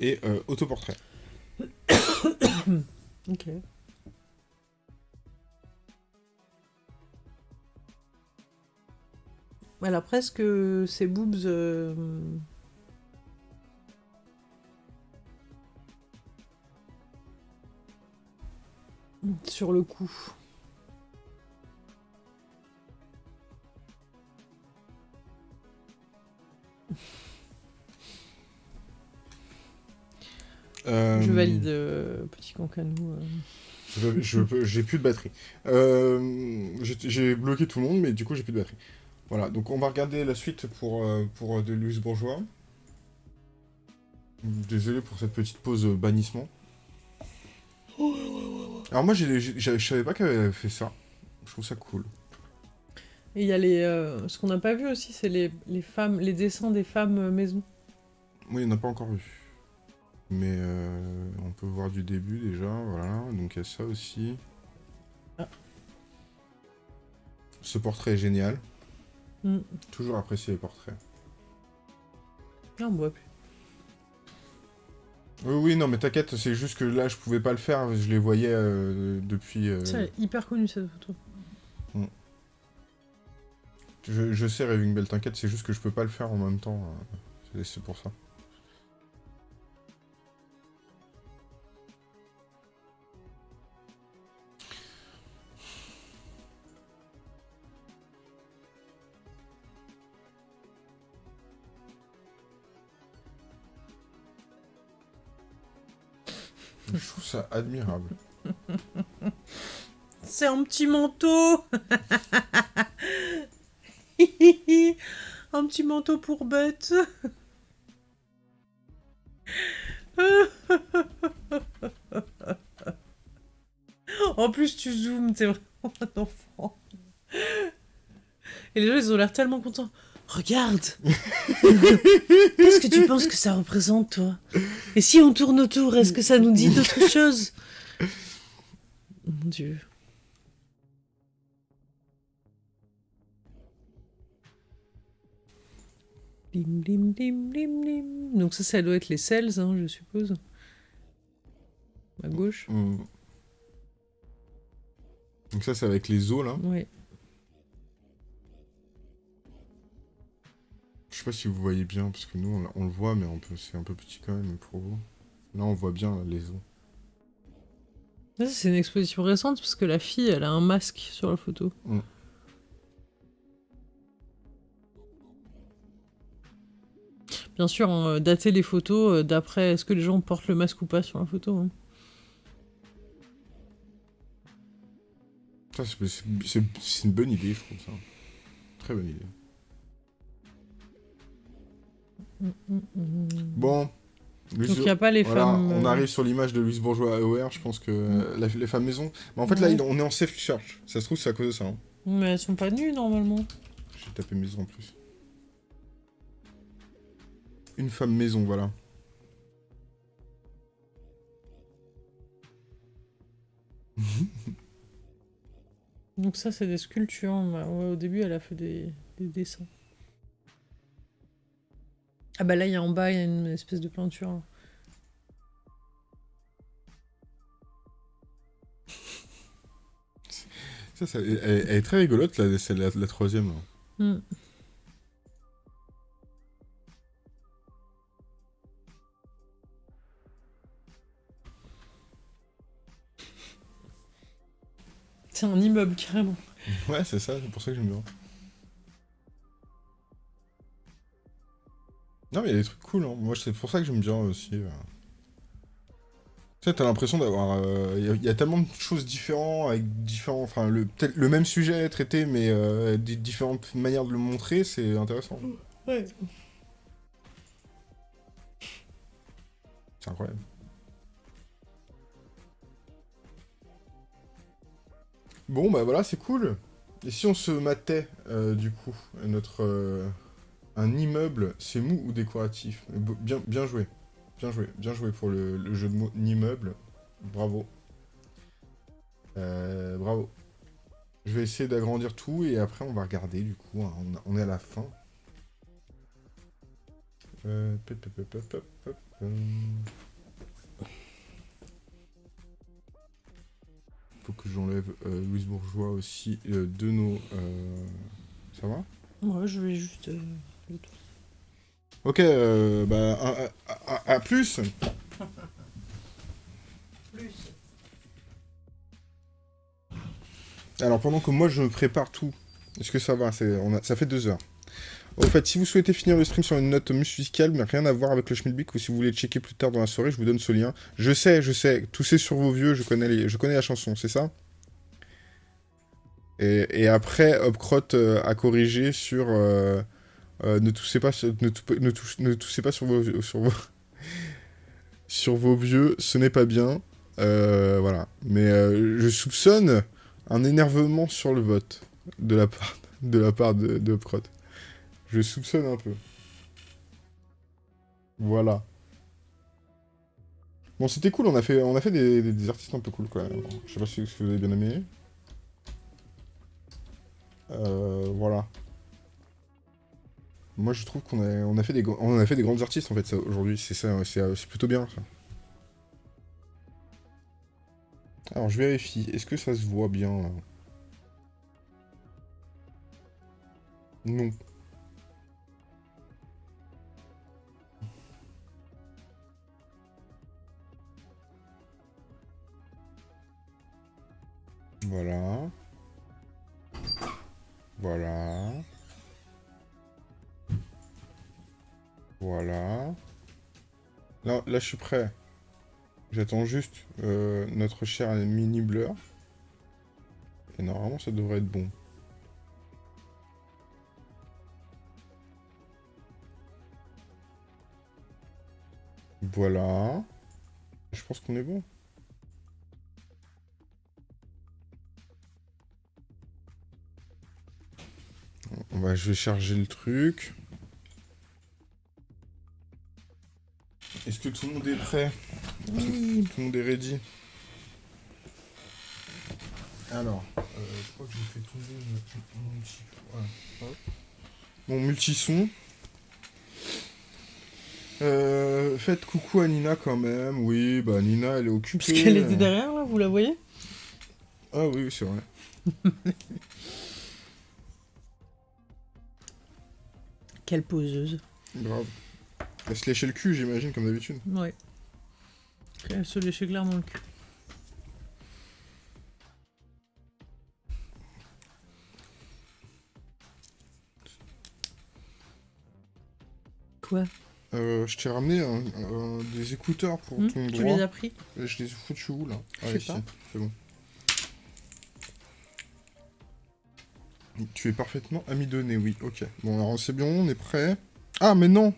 B: Et euh, autoportrait.
A: Ok. Elle a presque ses boobs. euh, Sur le cou. Je valide, euh, petit cancanou. euh.
B: J'ai plus de batterie. Euh, j'ai bloqué tout le monde, mais du coup j'ai plus de batterie. Voilà, donc on va regarder la suite pour, euh, pour euh, de Louise Bourgeois. Désolé pour cette petite pause euh, bannissement. Alors moi je savais pas qu'elle avait fait ça. Je trouve ça cool.
A: Et il y a les. euh, Ce qu'on n'a pas vu aussi, c'est les, les femmes, les dessins des femmes euh, maison.
B: Moi il n'y en a pas encore vu. Mais euh, on peut voir du début déjà, voilà. Donc il y a ça aussi.
A: Ah.
B: Ce portrait est génial.
A: Mm.
B: Toujours apprécié les portraits.
A: Ah, on voit plus.
B: Oui, oui, non, mais t'inquiète, c'est juste que là, je pouvais pas le faire, je les voyais euh, depuis... euh,
A: Ça, elle est hyper connue cette photo.
B: je, je sais, Raving Bell, t'inquiète, c'est juste que je peux pas le faire en même temps. c'est- c'est pour ça. Je trouve ça admirable.
A: C'est un petit manteau Un petit manteau pour bête En plus, tu zoomes, t'es vraiment un enfant. Et les gens, ils ont l'air tellement contents. Regarde Qu'est-ce que tu penses que ça représente, toi? Et si on tourne autour, est-ce que ça nous dit d'autres choses? Mon Dieu. Blim, blim, blim, blim, blim. Donc ça, ça doit être les cells, hein, je suppose. À gauche.
B: Hmm. Donc ça, c'est avec les os, là.
A: Oui.
B: Je sais pas si vous voyez bien, parce que nous, on, on le voit, mais c'est un peu petit quand même pour vous. Là, on voit bien là, les os.
A: C'est une exposition récente parce que la fille, elle a un masque sur la photo.
B: Mm.
A: Bien sûr, hein, dater les photos euh, d'après est-ce que les gens portent le masque ou pas sur la photo. hein.
B: C'est une bonne idée, je trouve ça. Très bonne idée. Bon.
A: Donc il n'y a pas les
B: voilà,
A: femmes.
B: on
A: euh,
B: arrive sur l'image de Louise Bourgeois AOR, je pense que euh, la- les femmes maison. Mais en fait, là, on est en safe search. Ça se trouve, c'est à cause de ça. hein.
A: Mais elles sont pas nues normalement.
B: J'ai tapé maison en plus. Une femme maison, voilà.
A: Donc ça c'est des sculptures. Ouais, au début elle a fait des, des dessins. Ah bah là il y a en bas il y a une espèce de peinture.
B: Ça, ça- elle, elle est très rigolote, là, c'est la, la troisième.
A: Hmm. C'est un immeuble carrément.
B: Ouais, c'est ça, c'est pour ça que j'aime bien. Non, mais il y a des trucs cool, hein. Moi, c'est pour ça que j'aime bien aussi. euh. Tu sais, t'as l'impression d'avoir. euh, Il y a- il y, a tellement de choses différentes, avec différents. Enfin, le, le même sujet traité, mais euh, des différentes manières de le montrer, c'est intéressant.
A: Ouais.
B: C'est incroyable. Bon, bah voilà, c'est cool. Et si on se matait, euh, du coup, notre... euh, un immeuble, c'est mou ou décoratif? Bien, bien joué. Bien joué. Bien joué pour le, jeu de mots immeuble. Bravo. Euh, bravo. Je vais essayer d'agrandir tout et après on va regarder du coup. hein, on, est à la fin. Euh, hum. Faut que j'enlève euh, Louise Bourgeois aussi euh, de nos. euh, Ça va?
A: Ouais, je vais juste.
B: Ok, euh, bah, à, à- à- à plus. Alors, pendant que moi je prépare tout, est-ce que ça va? C'est- on a- Ça fait deux heures. Au fait, si vous souhaitez finir le stream sur une note musicale, mais rien à voir avec le Schmidbeck, ou si vous voulez checker plus tard dans la soirée, je vous donne ce lien. Je sais, je sais, tousser sur vos vieux, je connais, les... je connais la chanson, c'est ça? Et, et après, Upcrot euh, a corrigé sur... euh, euh, ne toussez pas, ne, pas sur vos, sur vos, sur vos vieux, ce n'est pas bien. Euh, voilà. Mais euh, je soupçonne un énervement sur le vote de la part de la. Je soupçonne un peu. Voilà. Bon, c'était cool. On a fait, des artistes un peu cool quand même. Je sais pas si, si vous avez bien aimé. Euh, voilà. Moi, je trouve qu'on a, fait des, on a fait des grandes artistes en fait aujourd'hui. C'est ça, euh, c'est plutôt bien ça. Alors, je vérifie. Est-ce que ça se voit bien là? Non. Voilà. Voilà. Voilà. Là, là, je suis prêt. J'attends juste euh, notre cher mini blur. Et normalement, ça devrait être bon. Voilà. Je pense qu'on est bon. On va, je vais charger le truc. Est-ce que tout le monde est prêt
A: Oui.
B: Tout le monde est ready Alors, euh, je crois que j'ai fait tomber mon, multi... voilà. Mon multison. Euh, faites coucou à Nina quand même. Oui, bah Nina, elle est occupée.
A: Parce qu'elle était derrière là, vous la voyez?
B: Ah oui, oui, c'est vrai.
A: Quelle poseuse.
B: Grave. Elle se léchait le cul, j'imagine, comme d'habitude.
A: Ouais. Elle se léchait clairement le cul. Quoi?
B: Euh, je t'ai ramené un- un- des écouteurs pour
A: Hmm,
B: ton
A: tu
B: droit.
A: les as pris?
B: Je les ai foutus où là?
A: Je
B: Ah,
A: sais
B: ici,
A: pas.
B: c'est bon. Tu es parfaitement amidonné, oui, ok. Bon, alors c'est bien, on est prêt. Ah, mais non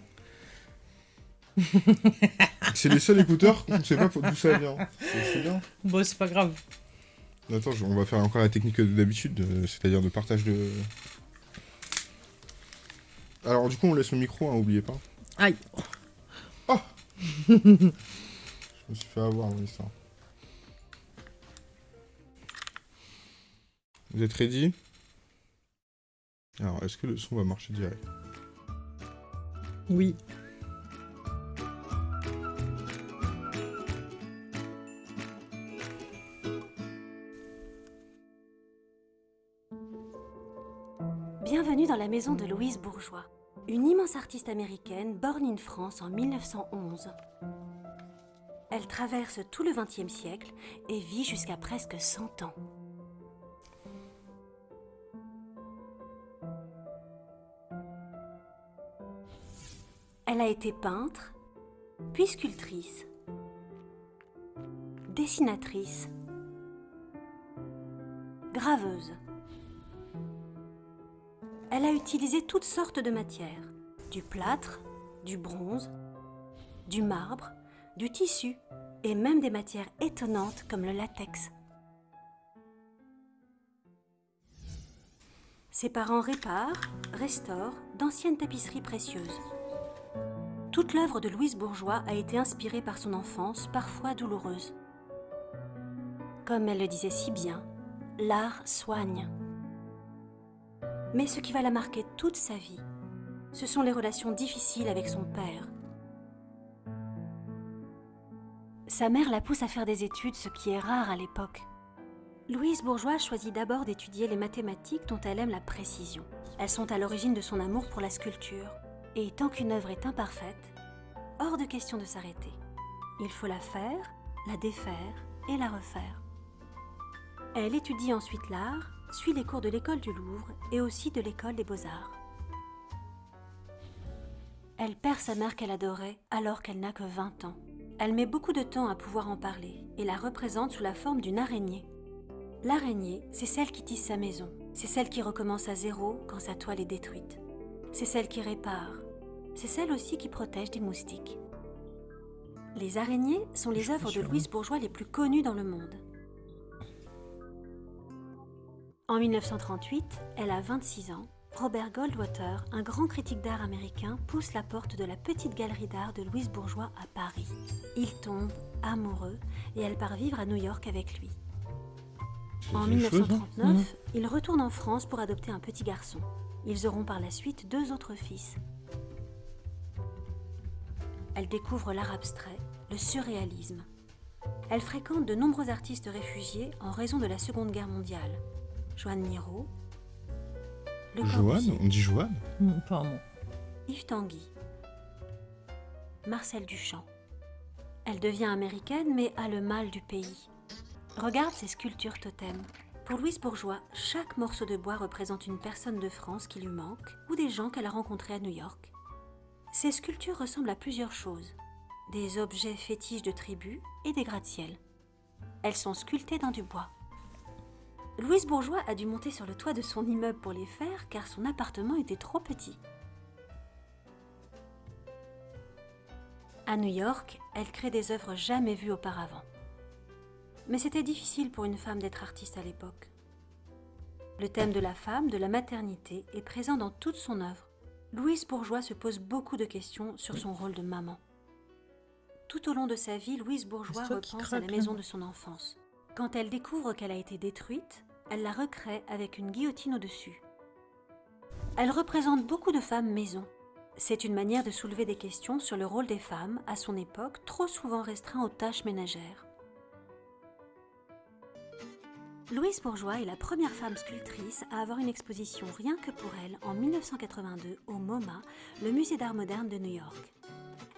B: C'est les seuls écouteurs qu'on ne sait pas d'où ça vient. C'est bien.
A: Bon, c'est pas grave.
B: Attends, on va faire encore la technique d'habitude, euh, c'est-à-dire de partage de... Alors du coup, on laisse le micro, hein, oubliez pas.
A: Aïe.
B: Je me suis fait avoir dans l'histoire. Vous êtes ready? Alors, est-ce que le son va marcher direct?
A: Oui.
D: La maison de Louise Bourgeois, une immense artiste américaine born in France en 1911. Elle traverse tout le XXe siècle et vit jusqu'à presque 100 ans. Elle a été peintre, puis sculptrice, dessinatrice, graveuse. Elle a utilisé toutes sortes de matières, du plâtre, du bronze, du marbre, du tissu et même des matières étonnantes comme le latex. Ses parents réparent, restaurent d'anciennes tapisseries précieuses. Toute l'œuvre de Louise Bourgeois a été inspirée par son enfance, parfois douloureuse. Comme elle le disait si bien, l'art soigne. Mais ce qui va la marquer toute sa vie, ce sont les relations difficiles avec son père. Sa mère la pousse à faire des études, ce qui est rare à l'époque. Louise Bourgeois choisit d'abord d'étudier les mathématiques dont elle aime la précision. Elles sont à l'origine de son amour pour la sculpture. Et tant qu'une œuvre est imparfaite, hors de question de s'arrêter. Il faut la faire, la défaire et la refaire. Elle étudie ensuite l'art, suit les cours de l'école du Louvre et aussi de l'école des beaux-arts. Elle perd sa mère qu'elle adorait alors qu'elle n'a que 20 ans. Elle met beaucoup de temps à pouvoir en parler et la représente sous la forme d'une araignée. L'araignée, c'est celle qui tisse sa maison. C'est celle qui recommence à zéro quand sa toile est détruite. C'est celle qui répare. C'est celle aussi qui protège des moustiques. Les araignées sont les œuvres de. Louise Bourgeois les plus connues dans le monde. En 1938, elle a 26 ans. Robert Goldwater, un grand critique d'art américain, pousse la porte de la petite galerie d'art de Louise Bourgeois à Paris. Il tombe amoureux et elle part vivre à New York avec lui. En
B: C'est des choses, hein
D: 1939, il retourne en France pour adopter un petit garçon. Ils auront par la suite deux autres fils. Elle découvre l'art abstrait, le surréalisme. Elle fréquente de nombreux artistes réfugiés en raison de la Seconde Guerre mondiale. Joanne Miro, Le
B: Joanne
D: Corbusier,
B: On dit Joanne
A: Hmm, Pardon.
D: Yves Tanguy, Marcel Duchamp. Elle devient américaine mais a le mal du pays. Regarde ses sculptures totems. Pour Louise Bourgeois, chaque morceau de bois représente une personne de France qui lui manque ou des gens qu'elle a rencontrés à New York. Ces sculptures ressemblent à plusieurs choses. Des objets fétiches de tribus et des gratte-ciel. Elles sont sculptées dans du bois. Louise Bourgeois a dû monter sur le toit de son immeuble pour les faire car son appartement était trop petit. À New York, elle crée des œuvres jamais vues auparavant. Mais c'était difficile pour une femme d'être artiste à l'époque. Le thème de la femme, de la maternité, est présent dans toute son œuvre. Louise Bourgeois se pose beaucoup de questions sur son rôle de maman. Tout au long de sa vie, Louise Bourgeois repense à la maison de son enfance. Quand elle découvre qu'elle a été détruite, elle la recrée avec une guillotine au-dessus. Elle représente beaucoup de femmes maison. C'est une manière de soulever des questions sur le rôle des femmes, à son époque, trop souvent restreint aux tâches ménagères. Louise Bourgeois est la première femme sculptrice à avoir une exposition rien que pour elle en 1982 au MoMA, le musée d'art moderne de New York.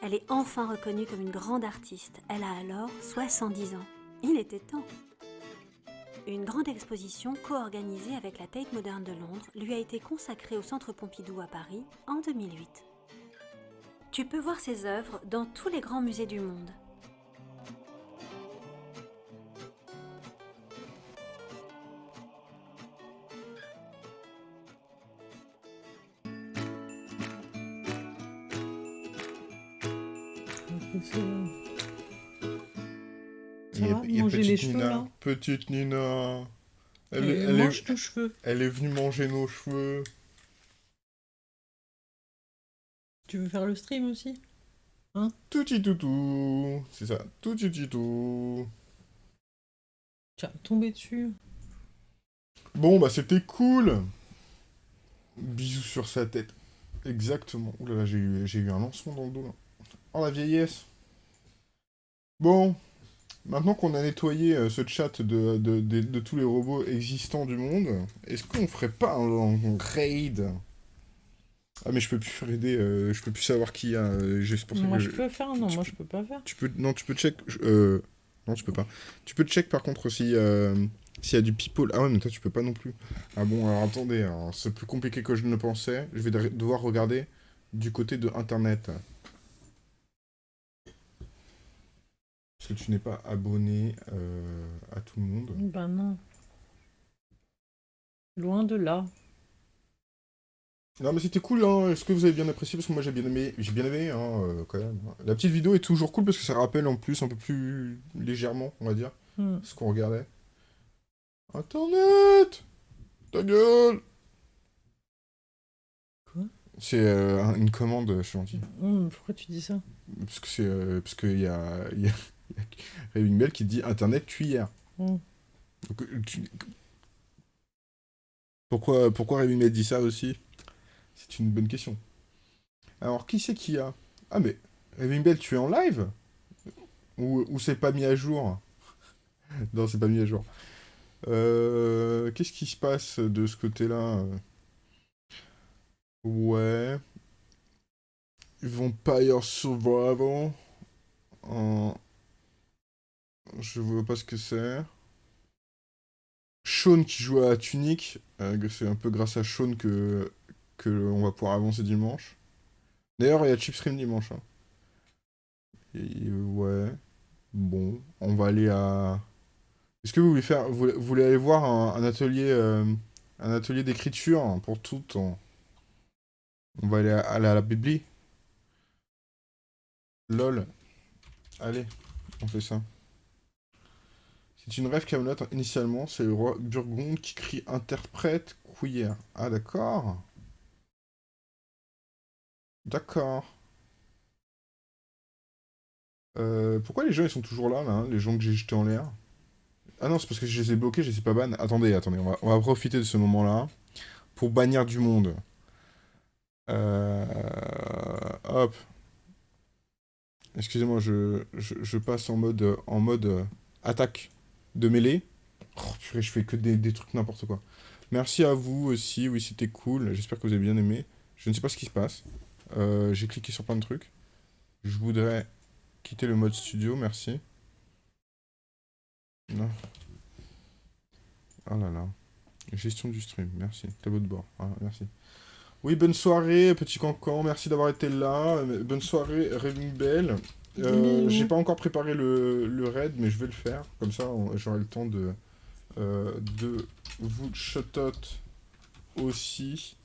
D: Elle est enfin reconnue comme une grande artiste. Elle a alors 70 ans. Il était temps. Une grande exposition co-organisée avec la Tate Moderne de Londres lui a été consacrée au Centre Pompidou à Paris en 2008. Tu peux voir ses œuvres dans tous les grands musées du monde.
A: Manger les cheveux,
B: Nina.
A: là
B: Petite Nina. Elle,
A: mange
B: est,
A: cheveux.
B: elle est venue manger nos cheveux.
A: Tu veux faire le stream aussi?
B: Touti toutou. C'est ça. Touti toutou.
A: Tiens, tomber dessus.
B: Bon, bah c'était cool. Bisous sur sa tête. Exactement. Ouh là là, j'ai eu, j'ai eu un lancement dans le dos là. Oh la vieillesse. Bon. Maintenant qu'on a nettoyé euh, ce chat de, de, de- de tous les robots existants du monde, est-ce qu'on ferait pas un, un raid? Ah mais je peux plus raider, euh, je peux plus savoir qui y a. euh, pour ça
A: Moi
B: que
A: je peux faire, non,
B: tu
A: moi je peux pas faire.
B: Tu peux, non, tu peux check. euh, non, tu peux pas. Tu peux check par contre si euh, s'il y a du people. Ah ouais, mais toi tu peux pas non plus. Ah bon, alors attendez, alors, c'est plus compliqué que je ne le pensais. Je vais de- devoir regarder du côté de internet. Parce que tu n'es pas abonné euh, à tout le monde.
A: Ben non. Loin de là.
B: Non mais c'était cool, hein. Est-ce que vous avez bien apprécié? Parce que moi j'ai bien aimé, j'ai bien aimé, hein, euh, quand même. La petite vidéo est toujours cool parce que ça rappelle en plus un peu plus légèrement, on va dire.
A: Hmm.
B: ce qu'on regardait. Internet Ta gueule
A: Quoi?
B: C'est euh, un- une commande, je suis gentil.
A: Pourquoi tu dis ça?
B: Parce que c'est euh, parce qu'il y a, y a Raving Bell qui dit Internet cuillère. Donc, euh, tu- Pourquoi, pourquoi Raving Bell dit ça aussi? C'est une bonne question. Alors, qui c'est qui a? Ah, mais Raving Bell, tu es en live? Ou, ou c'est pas mis à jour? Non, c'est pas mis à jour. Euh, Qu'est-ce qui se passe de ce côté-là? Ouais. Vampire Survival. En... Je vois pas ce que c'est. Sean qui joue à Tunic. euh, c'est un peu grâce à Sean que, que on va pouvoir avancer dimanche. D'ailleurs, il y a Chipstream dimanche. hein. Ouais. Bon, on va aller à. Est-ce que vous voulez faire, vous, voulez aller voir un, euh, atelier d'écriture pour tout on, va aller à, aller à la Bibli. Lol. Allez, on fait ça. C'est une rêve Camelot initialement, c'est le roi Burgonde qui crie interprète queer. Ah d'accord. D'accord. Euh, pourquoi les gens ils sont toujours là, là hein, les gens que j'ai jetés en l'air? Ah non, c'est parce que je les ai bloqués, je les ai pas ban. Attendez, attendez, on va, profiter de ce moment-là pour bannir du monde. Euh, hop. Excusez-moi, je, je, je passe en mode, en mode euh, attaque de mêlée. Oh, purée, je fais que des, trucs n'importe quoi. Merci à vous aussi, oui c'était cool, j'espère que vous avez bien aimé. Je ne sais pas ce qui se passe. Euh, J'ai cliqué sur plein de trucs. Je voudrais quitter le mode studio, merci. Non. Ah là là. Gestion du stream, merci. Tableau de bord, Ah, merci. Oui, bonne soirée, petit cancan, merci d'avoir été là. Bonne soirée, Raving Bell. Euh,
A: Bisous.
B: J'ai pas encore préparé le, le raid, mais je vais le faire. Comme ça, j'aurai le temps de, euh, de vous shout-out aussi.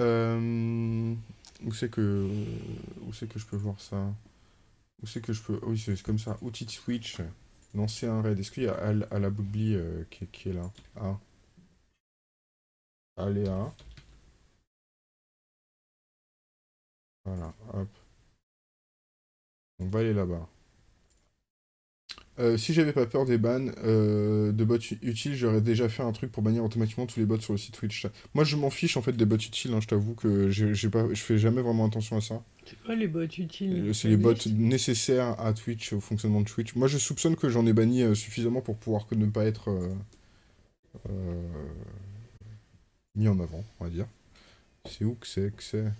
B: Euh, où c'est que où c'est que je peux voir ça? Où c'est que je peux Oui, c'est comme ça. Outil de Switch. Lancer un raid. Est-ce qu'il y a Al à la Boubli euh, qui, est- qui est là? Ah. Aléa. Voilà, hop. On va aller là-bas. Euh, si j'avais pas peur des bans euh, de bots utiles, j'aurais déjà fait un truc pour bannir automatiquement tous les bots sur le site Twitch. Moi, je m'en fiche en fait des bots utiles. hein, je t'avoue que j'ai j'ai pas, je fais jamais vraiment attention à ça.
A: C'est quoi les bots utiles?
B: Euh, C'est les bots nécessaires à Twitch, au fonctionnement de Twitch. Moi, je soupçonne que j'en ai banni suffisamment pour pouvoir que ne pas être mis en avant, on va dire. C'est où que c'est que c'est?